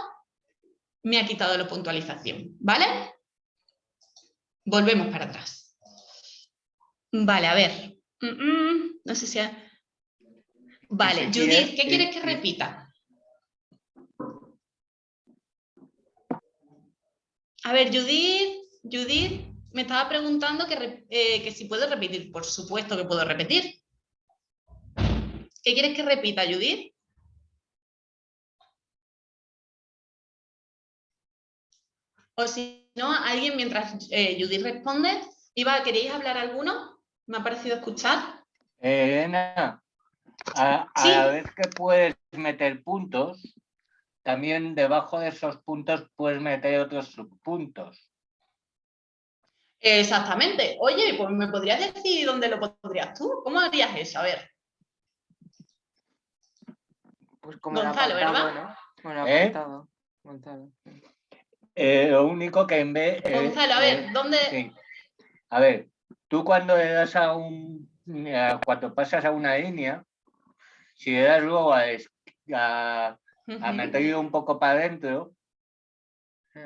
[SPEAKER 1] me ha quitado la puntualización, ¿vale? Volvemos para atrás. Vale, a ver. Mm, mm, no sé si... Vale, Judith, ¿qué quieres que repita? A ver, Judith, Judith, me estaba preguntando eh, que, si puedo repetir. Por supuesto que puedo repetir. ¿Qué quieres que repita, Judith? O si no, alguien mientras eh, Judith responde, Iba, ¿queréis hablar alguno? Me ha parecido escuchar.
[SPEAKER 13] Elena, a, a ver que puedes meter puntos, también debajo de esos puntos puedes meter otros subpuntos.
[SPEAKER 1] Exactamente. Oye, pues me podrías decir dónde lo podrías tú. ¿Cómo harías eso? A ver.
[SPEAKER 14] Pues como Gonzalo, ¿verdad? Bueno,
[SPEAKER 13] ¿Eh? Eh, lo único que en vez...
[SPEAKER 1] Eh, Gonzalo, a ver, ¿dónde...?
[SPEAKER 13] A ver, tú cuando le das a un... Cuando pasas a una línea, si le das luego a, a, a meterlo un poco para adentro,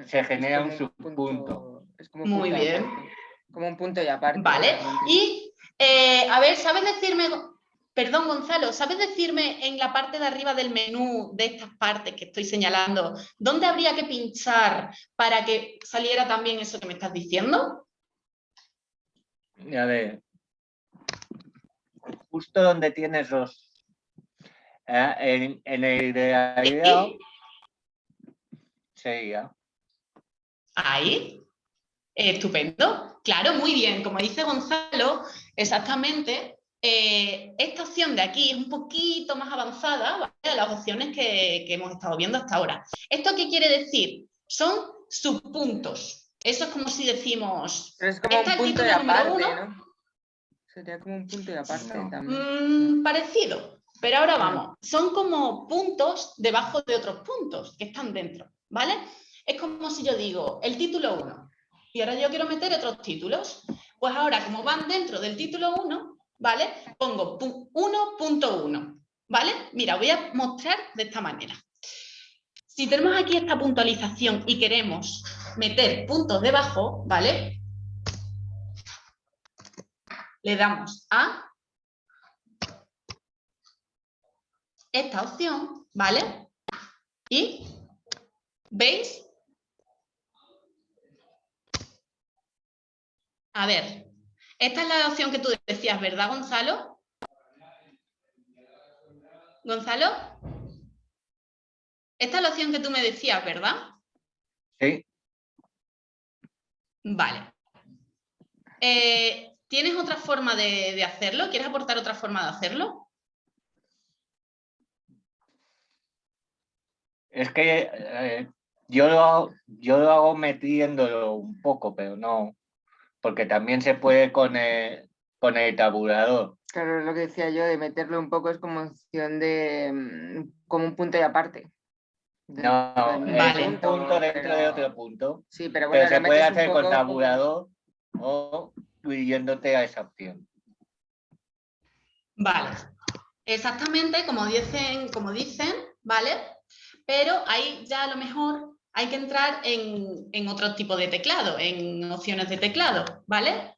[SPEAKER 13] se genera un subpunto.
[SPEAKER 1] Muy bien.
[SPEAKER 14] Como un punto y aparte.
[SPEAKER 1] Vale. Y, eh, a ver, ¿sabes decirme... Perdón, Gonzalo, ¿sabes decirme en la parte de arriba del menú de estas partes que estoy señalando, dónde habría que pinchar para que saliera también eso que me estás diciendo?
[SPEAKER 13] A ver, justo donde tienes los... Eh, en, en, el de sería.
[SPEAKER 1] Ahí. Estupendo. Claro, muy bien. Como dice Gonzalo, exactamente, eh, esta opción de aquí es un poquito más avanzada de las opciones que, hemos estado viendo hasta ahora. ¿Esto qué quiere decir? Son subpuntos. Eso es como si decimos...
[SPEAKER 14] es como un punto de aparte, ¿no? Sería como un punto de aparte también.
[SPEAKER 1] Mm, parecido. Pero ahora vamos. Son como puntos debajo de otros puntos que están dentro, ¿vale? Es como si yo digo el título 1 y ahora yo quiero meter otros títulos. Pues ahora, como van dentro del título 1, ¿vale? Pongo 1.1, ¿vale? Mira, voy a mostrar de esta manera. Si tenemos aquí esta puntualización y queremos meter puntos debajo, ¿vale? Le damos a esta opción, ¿vale? Y, ¿veis? A ver, esta es la opción que tú decías, ¿verdad, Gonzalo? ¿Gonzalo? Esta es la opción que tú me decías, ¿verdad?
[SPEAKER 13] Sí.
[SPEAKER 1] Vale. Eh, ¿Tienes otra forma de, hacerlo? ¿Quieres aportar otra forma de hacerlo?
[SPEAKER 13] Es que eh, yo, lo, yo lo hago metiéndolo un poco, pero no porque también se puede con el, con el tabulador.
[SPEAKER 14] Claro, lo que decía yo, de meterlo un poco es como opción de, mm, como un punto y aparte.
[SPEAKER 13] No, vale. un punto dentro de otro punto.
[SPEAKER 14] Sí, pero bueno,
[SPEAKER 13] se puede hacer con tabulador o incluyéndote a esa opción.
[SPEAKER 1] Vale, exactamente como dicen, como dicen, ¿vale? Pero ahí ya a lo mejor hay que entrar en, otro tipo de teclado, en opciones de teclado, ¿vale?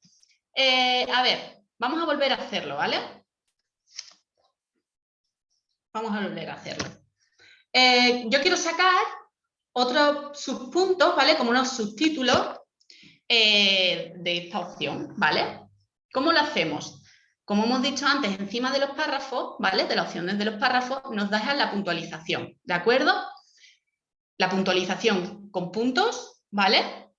[SPEAKER 1] Eh, a ver, vamos a volver a hacerlo, ¿vale? Vamos a volver a hacerlo. Eh, yo quiero sacar otros subpuntos, ¿vale? Como unos subtítulos eh, de esta opción, ¿vale? ¿Cómo lo hacemos? Como hemos dicho antes, encima de los párrafos, ¿vale? De las opciones de los párrafos, nos dejan la puntualización, ¿de acuerdo? la puntualización con puntos, ¿vale?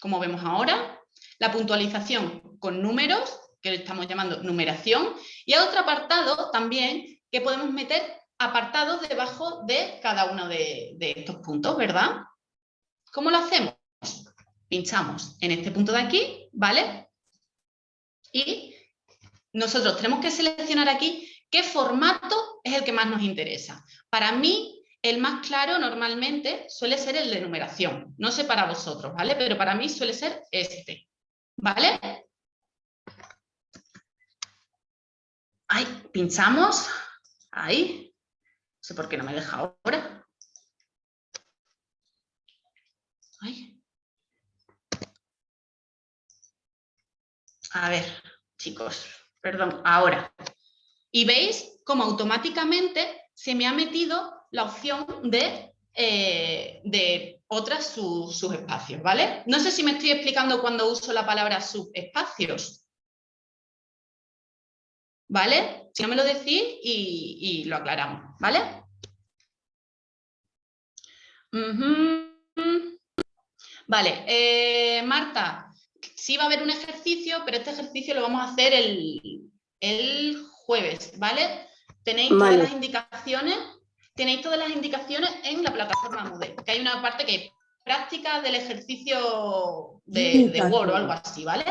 [SPEAKER 1] Como vemos ahora, la puntualización con números, que le estamos llamando numeración, y hay otro apartado también que podemos meter apartados debajo de cada uno de, de estos puntos, ¿verdad? ¿Cómo lo hacemos? Pinchamos en este punto de aquí, ¿vale? Y nosotros tenemos que seleccionar aquí qué formato es el que más nos interesa. Para mí, el más claro normalmente suele ser el de numeración. No sé para vosotros, ¿vale? Pero para mí suele ser este, ¿vale? Ahí, pinchamos. Ahí. No sé por qué no me deja ahora. A ver, chicos, perdón, ahora. Y veis cómo automáticamente se me ha metido la opción de, eh, de otras subespacios, ¿vale? No sé si me estoy explicando cuando uso la palabra subespacios. ¿Vale? Si no me lo decís y, lo aclaramos, ¿vale? Vale, eh, Marta, sí va a haber un ejercicio, pero este ejercicio lo vamos a hacer el, el jueves, ¿vale? Tenéis todas las indicaciones tenéis todas las indicaciones en la plataforma Moodle, que hay una parte que es práctica del ejercicio de, Word o algo así, ¿vale?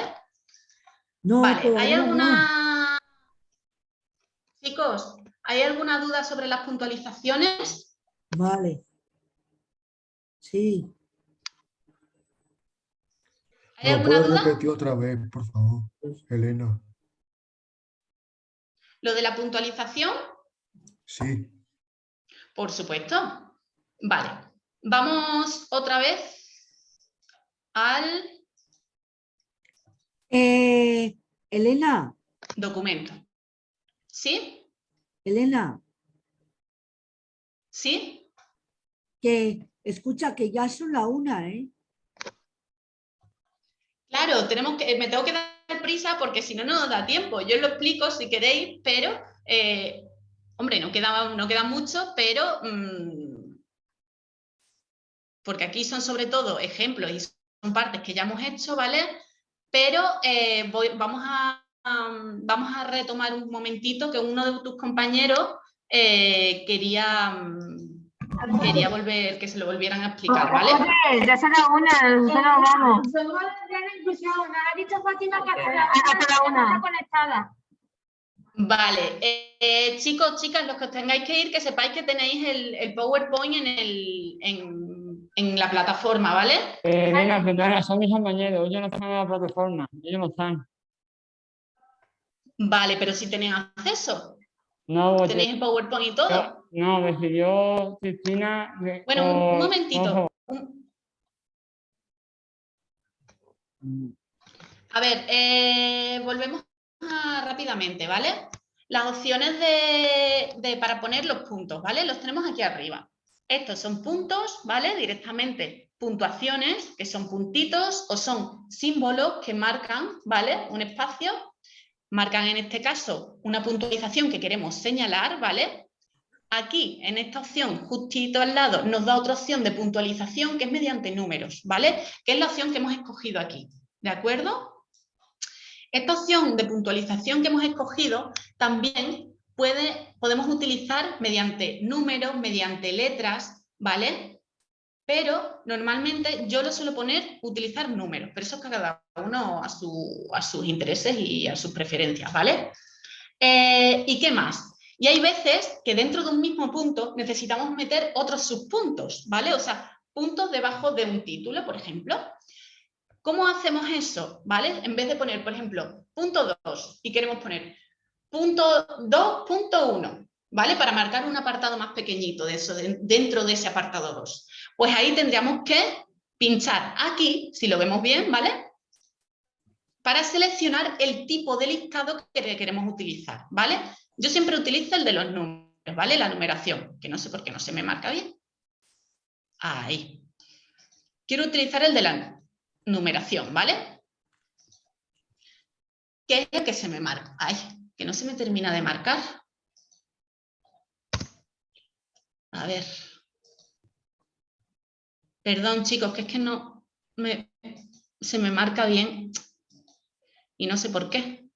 [SPEAKER 16] No,
[SPEAKER 1] vale, ¿hay alguna... Chicos, ¿hay alguna duda sobre las puntualizaciones?
[SPEAKER 16] Vale. Sí.
[SPEAKER 1] ¿Hay alguna duda?
[SPEAKER 17] repetir otra vez, por favor, Elena?
[SPEAKER 1] ¿Lo de la puntualización?
[SPEAKER 17] Sí.
[SPEAKER 1] Por supuesto. Vale. Vamos otra vez al...
[SPEAKER 16] Eh, Elena.
[SPEAKER 1] Documento. ¿Sí?
[SPEAKER 16] Elena.
[SPEAKER 1] ¿Sí?
[SPEAKER 16] Que escucha que ya son la una, ¿eh?
[SPEAKER 1] Claro, tenemos que, me tengo que dar prisa porque si no, no nos da tiempo. Yo lo explico si queréis, pero, eh, hombre, no queda, no queda mucho, pero... Mm, porque aquí son sobre todo ejemplos y son partes que ya hemos hecho, ¿vale? Pero eh, vamos, a, vamos a retomar un momentito que uno de tus compañeros eh, quería, quería volver, que se lo volvieran a explicar, ¿vale?
[SPEAKER 12] ya se la una, se la vamos. Somos de inclusión, nos ha dicho Fátima que hasta la una conectada.
[SPEAKER 1] Vale, eh, chicos, chicas, los que os tengáis que ir, que sepáis que tenéis el, el PowerPoint en, el, en, en, la plataforma, ¿vale?
[SPEAKER 3] Eh, venga, son mis compañeros, ellos no están en la plataforma, ellos no están.
[SPEAKER 1] Vale, pero si tenéis acceso.
[SPEAKER 3] No,
[SPEAKER 1] ¿Tenéis el PowerPoint y todo?
[SPEAKER 3] No, decidió Cristina...
[SPEAKER 1] Bueno, un momentito. A ver, eh, volvemos rápidamente, ¿vale? Las opciones de, para poner los puntos, ¿vale? Los tenemos aquí arriba. Estos son puntos, ¿vale? Directamente puntuaciones, que son puntitos o son símbolos que marcan, ¿vale? Un espacio marcan en este caso una puntualización que queremos señalar, ¿vale? Aquí, en esta opción, justito al lado, nos da otra opción de puntualización que es mediante números, ¿vale? Que es la opción que hemos escogido aquí, ¿de acuerdo? Esta opción de puntualización que hemos escogido también puede, podemos utilizar mediante números, mediante letras, ¿vale? Pero normalmente yo lo suelo poner utilizar números, pero eso es cada uno a, sus intereses y a sus preferencias, ¿vale? Eh, ¿Y qué más? Y hay veces que dentro de un mismo punto necesitamos meter otros subpuntos, ¿vale? O sea, puntos debajo de un título, por ejemplo. ¿Cómo hacemos eso? ¿Vale? En vez de poner, por ejemplo, punto 2 y queremos poner punto 2.1, ¿vale? Para marcar un apartado más pequeñito de eso, dentro de ese apartado 2. Pues ahí tendríamos que pinchar aquí, si lo vemos bien, ¿vale? Para seleccionar el tipo de listado que queremos utilizar, ¿vale? Yo siempre utilizo el de los números, ¿vale? La numeración, que no sé por qué no se me marca bien. Ahí. Quiero utilizar el de la numeración, ¿vale? ¿Qué es el que se me marca? Ay, que no se me termina de marcar. A ver. Perdón, chicos, que es que no me, se me marca bien y no sé por qué.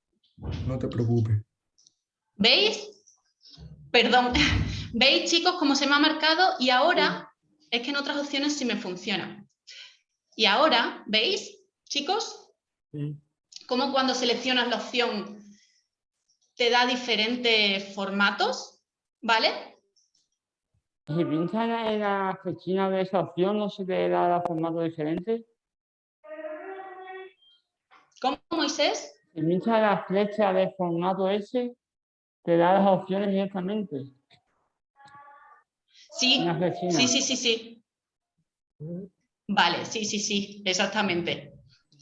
[SPEAKER 17] No te preocupes.
[SPEAKER 1] ¿Veis? Perdón. ¿Veis, chicos, cómo se me ha marcado? Y ahora es que en otras opciones sí me funciona. Y ahora, ¿veis, chicos? Sí. Cómo cuando seleccionas la opción te da diferentes formatos, ¿vale?
[SPEAKER 3] Si pinchas en la flechina de esa opción, ¿no se te da formato diferente?
[SPEAKER 1] ¿Cómo, Moisés?
[SPEAKER 3] Si pinchas la flecha de formato ese, te da las opciones directamente.
[SPEAKER 1] Sí, sí, sí, sí, sí. Vale, sí, sí, sí, exactamente.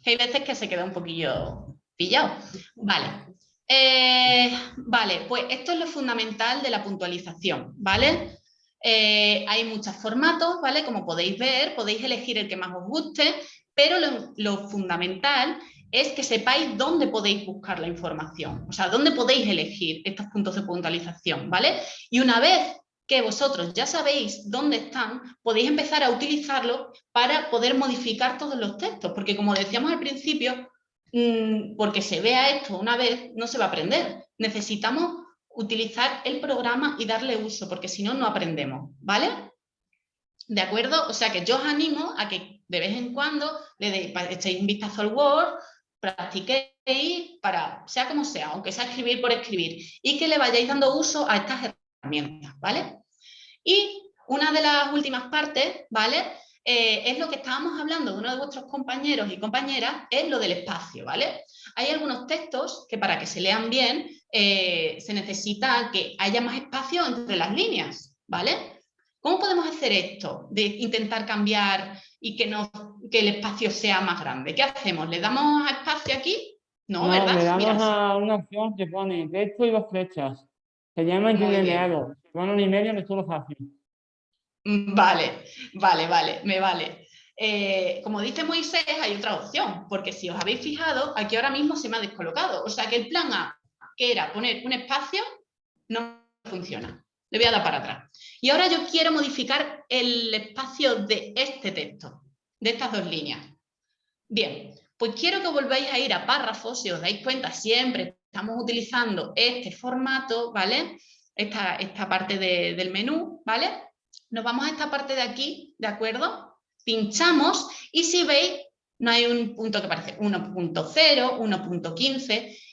[SPEAKER 1] Hay veces que se queda un poquillo pillado. Vale. Eh, vale, pues esto es lo fundamental de la puntualización, ¿vale? Eh, hay muchos formatos, ¿vale? Como podéis ver, podéis elegir el que más os guste, pero lo, fundamental es que sepáis dónde podéis buscar la información, o sea, dónde podéis elegir estos puntos de puntualización, ¿vale? Y una vez que vosotros ya sabéis dónde están, podéis empezar a utilizarlo para poder modificar todos los textos, porque como decíamos al principio, mm, porque se vea esto una vez, no se va a aprender. Necesitamos utilizar el programa y darle uso, porque si no, no aprendemos, ¿vale? ¿De acuerdo? O sea que yo os animo a que de vez en cuando le echéis un vistazo al Word, practiquéis, para, sea como sea, aunque sea escribir por escribir, y que le vayáis dando uso a estas herramientas, ¿vale? Y una de las últimas partes, ¿vale? Eh, es lo que estábamos hablando de uno de vuestros compañeros y compañeras, es lo del espacio, ¿vale? Hay algunos textos que para que se lean bien eh, se necesita que haya más espacio entre las líneas, ¿vale? ¿Cómo podemos hacer esto? De intentar cambiar y que, no, que el espacio sea más grande. ¿Qué hacemos? ¿Le damos espacio aquí? No, ¿verdad?
[SPEAKER 3] Le damos a una opción que pone texto y dos flechas. Se llama interlineado. Bueno, y medio es solo fácil.
[SPEAKER 1] Mm, vale, vale, vale, me vale. Eh, como dice Moisés, hay otra opción, porque si os habéis fijado, aquí ahora mismo se me ha descolocado. O sea que el plan A, que era poner un espacio, no funciona. Le voy a dar para atrás. Y ahora yo quiero modificar el espacio de este texto, de estas dos líneas. Bien, pues quiero que volváis a ir a párrafos, si os dais cuenta, siempre estamos utilizando este formato, ¿vale? Esta, esta parte del menú, ¿vale? Nos vamos a esta parte de aquí, ¿de acuerdo? Pinchamos y si veis, no hay un punto que parece 1.0, 1.15 y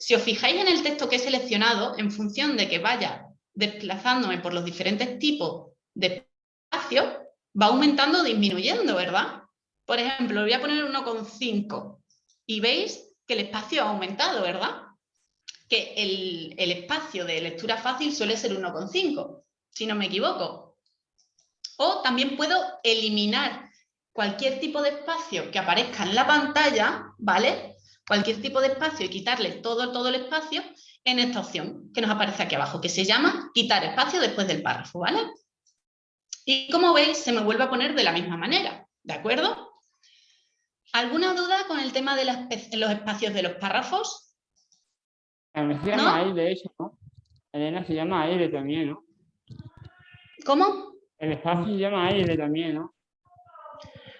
[SPEAKER 1] si os fijáis en el texto que he seleccionado, en función de que vaya desplazándome por los diferentes tipos de espacio, va aumentando o disminuyendo, ¿verdad? Por ejemplo, voy a poner 1,5 y veis que el espacio ha aumentado, ¿verdad? Que el, el espacio de lectura fácil suele ser 1,5, si no me equivoco. O también puedo eliminar cualquier tipo de espacio que aparezca en la pantalla, ¿vale? Cualquier tipo de espacio y quitarle todo, todo el espacio en esta opción que nos aparece aquí abajo, que se llama quitar espacio después del párrafo, ¿vale? Y como veis, se me vuelve a poner de la misma manera, ¿de acuerdo? ¿Alguna duda con el tema de los espacios de los párrafos?
[SPEAKER 3] se llama aire eso, ¿no? Elena se llama aire también, ¿no?
[SPEAKER 1] ¿Cómo?
[SPEAKER 3] El espacio se llama aire también, ¿no?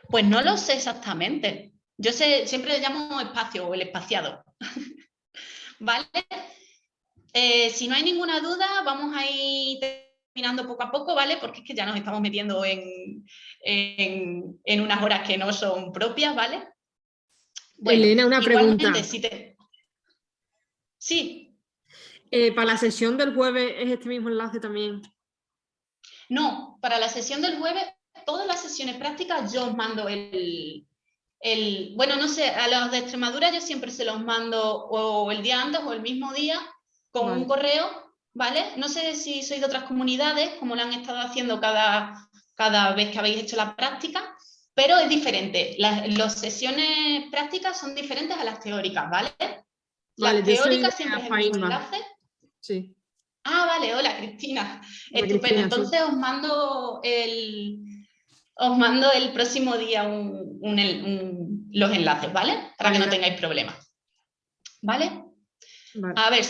[SPEAKER 1] Pues no lo sé exactamente. Yo sé, siempre le llamo espacio o el espaciado. ¿Vale? Eh, si no hay ninguna duda, vamos a ir terminando poco a poco, ¿vale? Porque es que ya nos estamos metiendo en, en, unas horas que no son propias, ¿vale?
[SPEAKER 18] Elena, una pregunta.
[SPEAKER 1] Sí.
[SPEAKER 18] Eh, ¿Para la sesión del jueves es este mismo enlace también?
[SPEAKER 1] No, para la sesión del jueves, todas las sesiones prácticas yo os mando el, el, bueno, no sé, a los de Extremadura yo siempre se los mando o el día antes o el mismo día con un correo, ¿vale? No sé si sois de otras comunidades, como lo han estado haciendo cada, cada vez que habéis hecho la práctica, pero es diferente. Las, sesiones prácticas son diferentes a las teóricas, ¿vale? Las teóricas siempre es el enlace.
[SPEAKER 18] Sí.
[SPEAKER 1] Ah, vale, hola Cristina. Estupendo. Entonces os mando el os mando el próximo día los enlaces, ¿vale? Para que no tengáis problemas. ¿Vale? vale. A ver,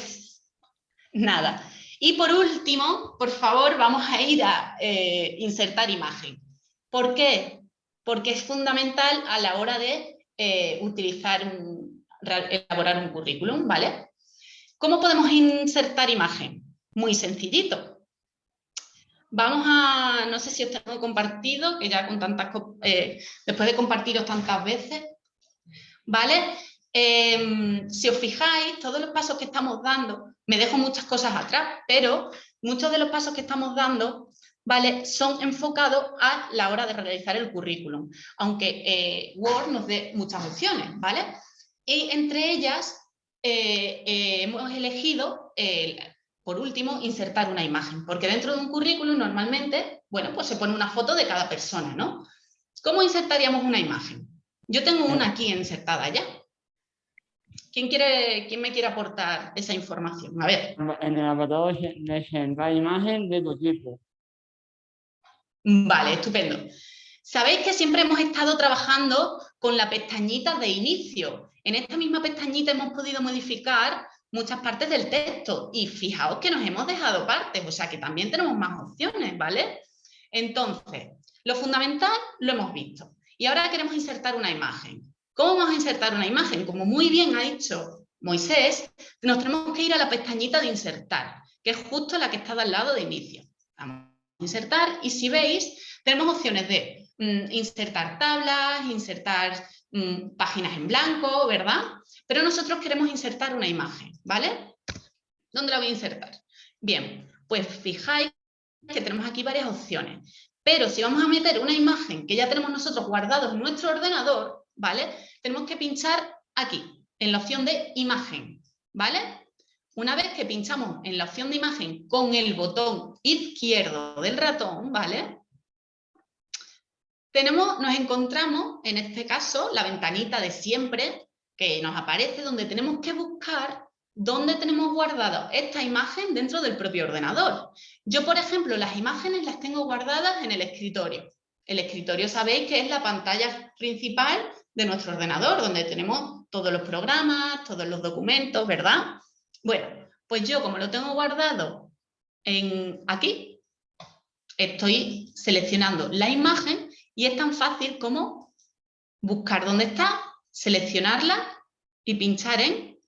[SPEAKER 1] Nada. Y por último, por favor, vamos a ir a eh, insertar imagen. ¿Por qué? Porque es fundamental a la hora de eh, utilizar, un, elaborar un currículum, ¿vale? ¿Cómo podemos insertar imagen? Muy sencillito. Vamos a, no sé si os tengo compartido, que ya con tantas, eh, después de compartiros tantas veces, ¿vale? Em, si os fijáis, todos los pasos que estamos dando, me dejo muchas cosas atrás, pero muchos de los pasos que estamos dando ¿vale? son enfocados a la hora de realizar el currículum, aunque eh, Word nos dé muchas opciones, ¿vale? Y entre ellas eh, hemos elegido, por último, insertar una imagen, porque dentro de un currículum normalmente, bueno, pues se pone una foto de cada persona, ¿no? ¿Cómo insertaríamos una imagen? Yo tengo una aquí insertada ya, ¿Quién, quiere, ¿Quién me quiere aportar esa información? A ver.
[SPEAKER 3] En el apartado de imagen de tu tipo.
[SPEAKER 1] Vale, estupendo. Sabéis que siempre hemos estado trabajando con la pestañita de inicio. En esta misma pestañita hemos podido modificar muchas partes del texto y fijaos que nos hemos dejado partes, o sea que también tenemos más opciones, ¿vale? Entonces, lo fundamental lo hemos visto y ahora queremos insertar una imagen. ¿Cómo vamos a insertar una imagen? Como muy bien ha dicho Moisés, nos tenemos que ir a la pestañita de insertar, que es justo la que está al lado de inicio. Vamos a insertar y si veis, tenemos opciones de mm, insertar tablas, insertar mm, páginas en blanco, ¿verdad? Pero nosotros queremos insertar una imagen, ¿vale? ¿Dónde la voy a insertar? Bien, pues fijáis que tenemos aquí varias opciones. Pero si vamos a meter una imagen que ya tenemos nosotros guardados en nuestro ordenador, ¿vale? Tenemos que pinchar aquí, en la opción de imagen, ¿vale? Una vez que pinchamos en la opción de imagen con el botón izquierdo del ratón, ¿vale? Tenemos, nos encontramos, en este caso, la ventanita de siempre que nos aparece donde tenemos que buscar dónde tenemos guardado esta imagen dentro del propio ordenador. Yo, por ejemplo, las imágenes las tengo guardadas en el escritorio. El escritorio sabéis que es la pantalla principal de nuestro ordenador, donde tenemos todos los programas, todos los documentos, ¿verdad? Bueno, pues yo como lo tengo guardado en aquí, estoy seleccionando la imagen y es tan fácil como buscar dónde está, seleccionarla y pinchar en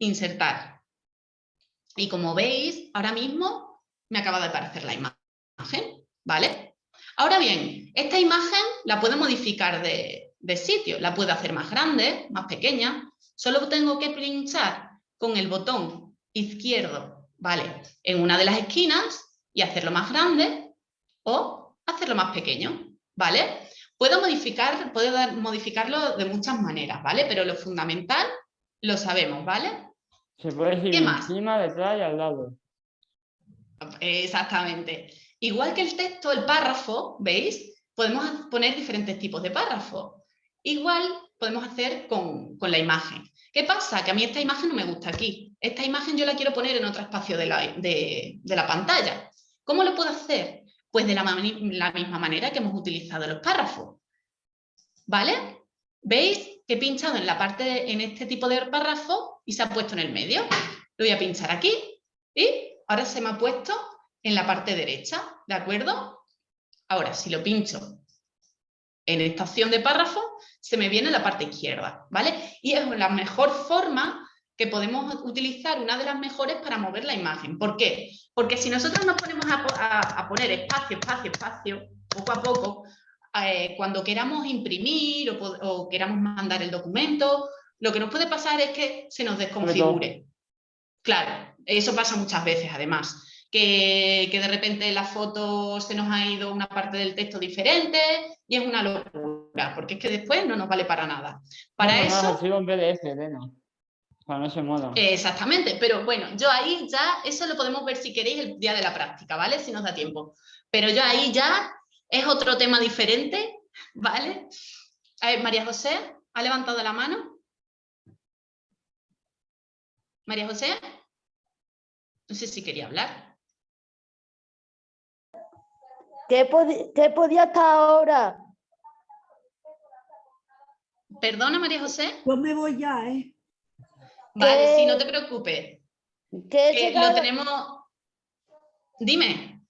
[SPEAKER 1] insertar. Y como veis, ahora mismo me acaba de aparecer la imagen, ¿vale? Ahora bien, esta imagen la puedo modificar de, sitio, la puedo hacer más grande, más pequeña, solo tengo que pinchar con el botón izquierdo, ¿vale? En una de las esquinas y hacerlo más grande o hacerlo más pequeño, ¿vale? Puedo, modificar, puedo modificarlo de muchas maneras, ¿vale? Pero lo fundamental lo sabemos, ¿vale?
[SPEAKER 3] Se puede decir encima, detrás y al lado.
[SPEAKER 1] Exactamente. Igual que el texto, el párrafo, ¿veis? Podemos poner diferentes tipos de párrafo. Igual podemos hacer con, la imagen. ¿Qué pasa? Que a mí esta imagen no me gusta aquí. Esta imagen yo la quiero poner en otro espacio de la, de la pantalla. ¿Cómo lo puedo hacer? Pues de la, la misma manera que hemos utilizado los párrafos. ¿Vale? ¿Veis? que he pinchado en la parte, en este tipo de párrafo y se ha puesto en el medio. Lo voy a pinchar aquí y ahora se me ha puesto en la parte derecha, ¿de acuerdo? Ahora, si lo pincho en esta opción de párrafo, se me viene en la parte izquierda, ¿vale? Y es la mejor forma que podemos utilizar, una de las mejores para mover la imagen. ¿Por qué? Porque si nosotros nos ponemos a poner espacio, espacio, espacio, poco a poco, eh, cuando queramos imprimir o, queramos mandar el documento, lo que nos puede pasar es que se nos desconfigure. Claro, eso pasa muchas veces además. Que, de repente la foto se nos ha ido una parte del texto diferente y es una locura, porque es que después no nos vale para nada. Para eso...
[SPEAKER 3] No, PDF, Para no se
[SPEAKER 1] Exactamente, pero bueno, yo ahí ya, eso lo podemos ver si queréis el día de la práctica, ¿vale? Si nos da tiempo. Pero yo ahí ya es otro tema diferente, ¿vale? A ver, María José, ¿ha levantado la mano? María José, no sé si quería hablar.
[SPEAKER 4] ¿Qué, podía estar ahora?
[SPEAKER 1] Perdona, María José.
[SPEAKER 16] Yo me voy ya, ¿eh?
[SPEAKER 1] Vale, sí, no te preocupes. ¿Qué lo tenemos... Dime.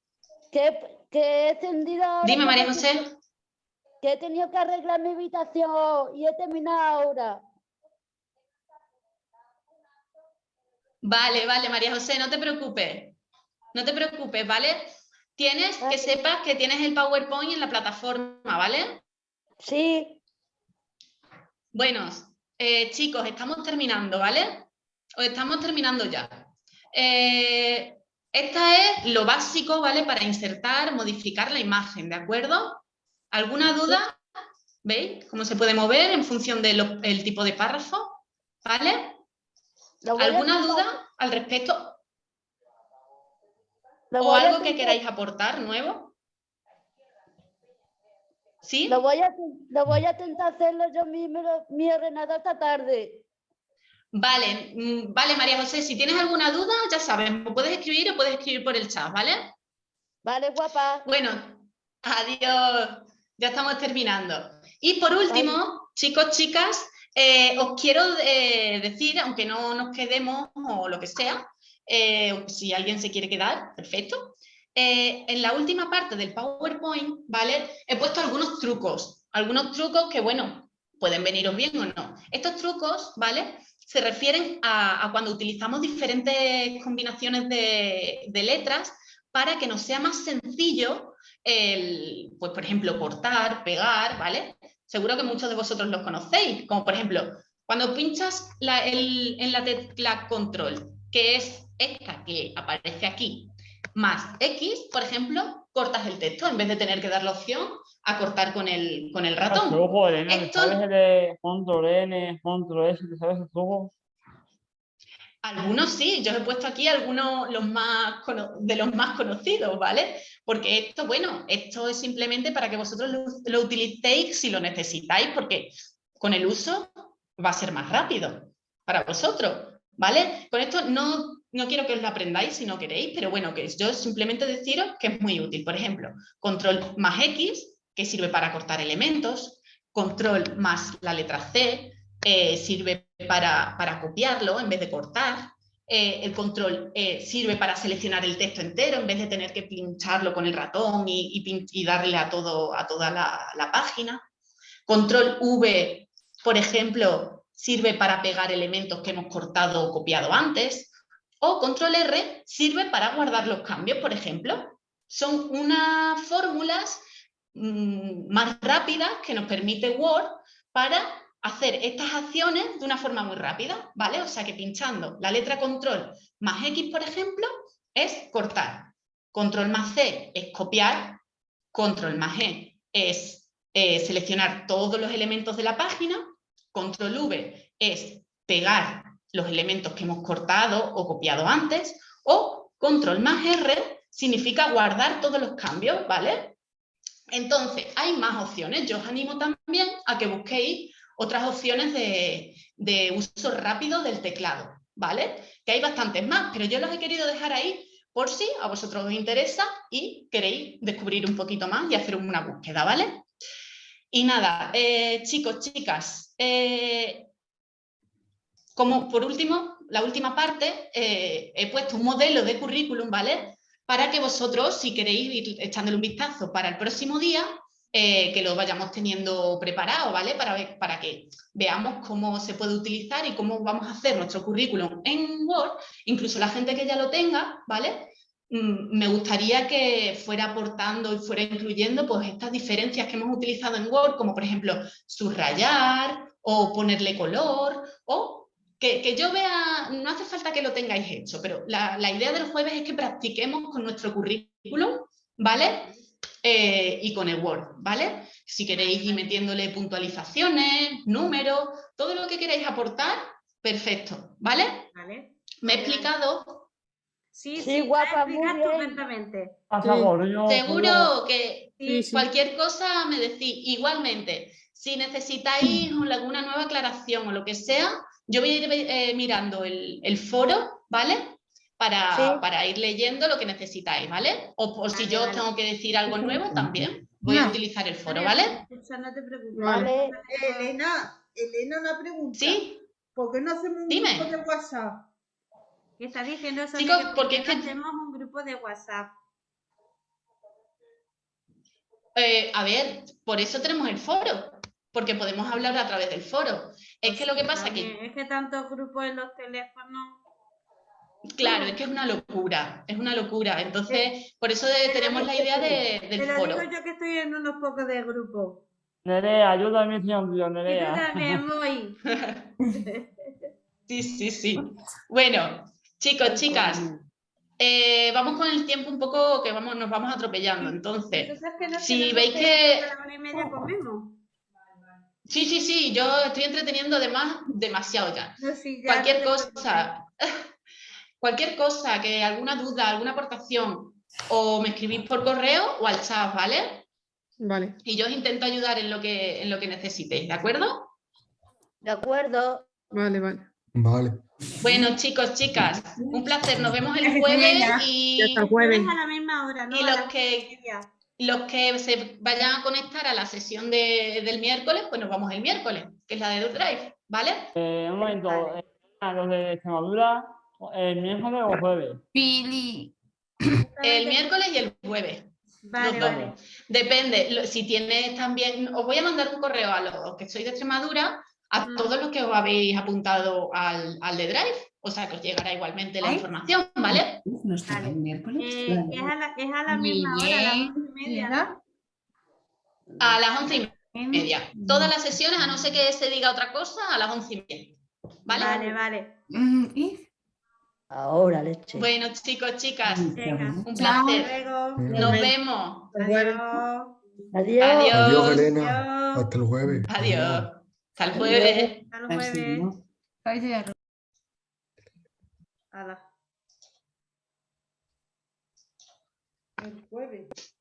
[SPEAKER 4] ¿Qué, que he tendido
[SPEAKER 1] Dime, María José.
[SPEAKER 4] Que he tenido que arreglar mi habitación y he terminado ahora.
[SPEAKER 1] Vale, vale, María José, no te preocupes. No te preocupes, ¿vale? Tienes que sepas que tienes el PowerPoint en la plataforma, ¿vale?
[SPEAKER 4] Sí.
[SPEAKER 1] Bueno, eh, chicos, estamos terminando, ¿vale? O estamos terminando ya. Eh, esta es lo básico, ¿vale? Para insertar, modificar la imagen, ¿de acuerdo? ¿Alguna duda? ¿Veis cómo se puede mover en función del tipo de párrafo? ¿Vale? ¿Alguna duda al respecto? ¿O algo que queráis aportar nuevo? ¿Sí?
[SPEAKER 4] Lo voy a, lo voy a intentar hacerlo yo mismo, mi ordenador esta tarde.
[SPEAKER 1] Vale, mm, vale, María José, si tienes alguna duda, ya sabes, puedes escribir o puedes escribir por el chat, ¿vale?
[SPEAKER 4] Vale, guapa.
[SPEAKER 1] Bueno, adiós, ya estamos terminando. Y por último, chicos, chicas, eh, os quiero eh, decir, aunque no nos quedemos o lo que sea, eh, si alguien se quiere quedar, perfecto. En la última parte del PowerPoint, ¿vale? He puesto algunos trucos, algunos trucos que, bueno, pueden veniros bien o no. Estos trucos, ¿vale? se refieren a, cuando utilizamos diferentes combinaciones de, letras para que nos sea más sencillo, el, pues por ejemplo, cortar, pegar, ¿vale? Seguro que muchos de vosotros los conocéis, como por ejemplo, cuando pinchas en la tecla control, que es esta que aparece aquí, más X, por ejemplo, cortas el texto en vez de tener que dar la opción a cortar con el, con el ratón.
[SPEAKER 3] ¿sabes de control N, control S, sabes el truco?
[SPEAKER 1] Algunos sí, yo he puesto aquí algunos los más, de los más conocidos, ¿vale? Porque esto, bueno, esto es simplemente para que vosotros lo, lo utilicéis si lo necesitáis, porque con el uso va a ser más rápido para vosotros. ¿vale? Con esto no, no quiero que os lo aprendáis si no queréis, pero bueno, que yo simplemente deciros que es muy útil. Por ejemplo, control más X, que sirve para cortar elementos, control más la letra C, eh, sirve para, para, copiarlo en vez de cortar, eh, el control eh, sirve para seleccionar el texto entero en vez de tener que pincharlo con el ratón y, darle a, todo, a toda la, la página. Control V, por ejemplo, sirve para pegar elementos que hemos cortado o copiado antes, o control R sirve para guardar los cambios, por ejemplo. Son unas fórmulas mmm, más rápidas que nos permite Word para hacer estas acciones de una forma muy rápida, ¿vale? O sea que pinchando la letra control más X, por ejemplo, es cortar. Control más C es copiar, control más E es eh, seleccionar todos los elementos de la página Control V es pegar los elementos que hemos cortado o copiado antes, o control más R significa guardar todos los cambios, ¿vale? Entonces, hay más opciones. Yo os animo también a que busquéis otras opciones de, de uso rápido del teclado, ¿vale? Que hay bastantes más, pero yo los he querido dejar ahí por si a vosotros os interesa y queréis descubrir un poquito más y hacer una búsqueda, ¿vale? Y nada, eh, chicos, chicas, eh, como por último, la última parte, eh, he puesto un modelo de currículum, ¿vale? Para que vosotros, si queréis ir echándole un vistazo para el próximo día, que lo vayamos teniendo preparado, ¿vale? Para, para que veamos cómo se puede utilizar y cómo vamos a hacer nuestro currículum en Word, incluso la gente que ya lo tenga, ¿vale? Mm, me gustaría que fuera aportando y fuera incluyendo pues, estas diferencias que hemos utilizado en Word, como por ejemplo subrayar o ponerle color, o que, yo vea, no hace falta que lo tengáis hecho, pero la, idea del jueves es que practiquemos con nuestro currículum, ¿vale? Eh, y con el Word, ¿vale? Si queréis ir metiéndole puntualizaciones, números, todo lo que queráis aportar, perfecto, ¿vale? ¿Vale? Me he explicado
[SPEAKER 8] Sí, sí, guapa, muy bien.
[SPEAKER 1] Seguro que cualquier cosa me decís. Igualmente, si necesitáis alguna nueva aclaración o lo que sea, yo voy a ir eh, mirando el, foro, ¿vale? Para, para, ir leyendo lo que necesitáis, ¿vale? O por si yo tengo que decir algo nuevo, también voy a utilizar el foro, ¿vale?
[SPEAKER 6] No te preocupes. Vale. Elena, Elena, una pregunta. ¿Sí? ¿Por qué no hacemos un Dime. grupo de WhatsApp?
[SPEAKER 8] ¿Qué está diciendo eso?
[SPEAKER 1] Chicos, porque
[SPEAKER 8] es hacemos un grupo de WhatsApp.
[SPEAKER 1] Eh, a ver, por eso tenemos el foro, porque podemos hablar a través del foro. Es que lo que pasa es que...
[SPEAKER 8] Es que tantos grupos en los teléfonos...
[SPEAKER 1] Claro, es que es una locura, es una locura. Entonces, por eso tenemos la idea de, del
[SPEAKER 8] Te
[SPEAKER 1] foro.
[SPEAKER 8] digo yo que estoy en unos pocos de grupos.
[SPEAKER 3] Nerea, ayúdame, señor Nerea.
[SPEAKER 8] Yo también voy.
[SPEAKER 1] sí, sí, sí. Bueno, Chicos, chicas, eh, vamos con el tiempo un poco que vamos, nos vamos atropellando. Entonces, si veis que... Sí, sí, sí, yo estoy entreteniendo además demasiado ya. cualquier cosa, cualquier cosa, que alguna duda, alguna aportación, o me escribís por correo o al chat, ¿vale?
[SPEAKER 18] Vale.
[SPEAKER 1] Y yo os intento ayudar en lo que, en lo que necesitéis, ¿de acuerdo?
[SPEAKER 4] De acuerdo.
[SPEAKER 18] Vale, vale.
[SPEAKER 17] Vale.
[SPEAKER 1] Bueno, chicos, chicas, un placer. Nos vemos el jueves y,
[SPEAKER 18] el jueves.
[SPEAKER 8] a la misma hora, ¿no?
[SPEAKER 1] y los que los que se vayan a conectar a la sesión de, del miércoles, pues nos vamos el miércoles, que es la de Drive, ¿vale?
[SPEAKER 3] Eh, un momento, eh, los de Extremadura, ¿el miércoles o jueves?
[SPEAKER 1] Pili. El miércoles y el jueves.
[SPEAKER 8] Vale, vale.
[SPEAKER 1] Depende, si tienes también, os voy a mandar un correo a los que sois de Extremadura a todos los que os habéis apuntado al, al de Drive, o sea que os llegará igualmente la información, ¿vale?
[SPEAKER 8] No está el miércoles. Eh, es, a la, es a la misma hora, a las once y media.
[SPEAKER 1] A las once y media. Todas las sesiones, a no ser que se diga otra cosa, a las once y media. ¿Vale?
[SPEAKER 8] Vale, vale.
[SPEAKER 4] Mm, Ahora, leche.
[SPEAKER 1] Bueno, chicos, chicas,
[SPEAKER 8] Venga.
[SPEAKER 1] un placer.
[SPEAKER 8] Luego.
[SPEAKER 1] Nos vemos.
[SPEAKER 8] Adiós.
[SPEAKER 4] Adiós.
[SPEAKER 1] Adiós.
[SPEAKER 17] Adiós, Elena. Hasta el jueves.
[SPEAKER 1] Adiós. Hasta el jueves.
[SPEAKER 8] Hasta el jueves. Hala.
[SPEAKER 6] El jueves.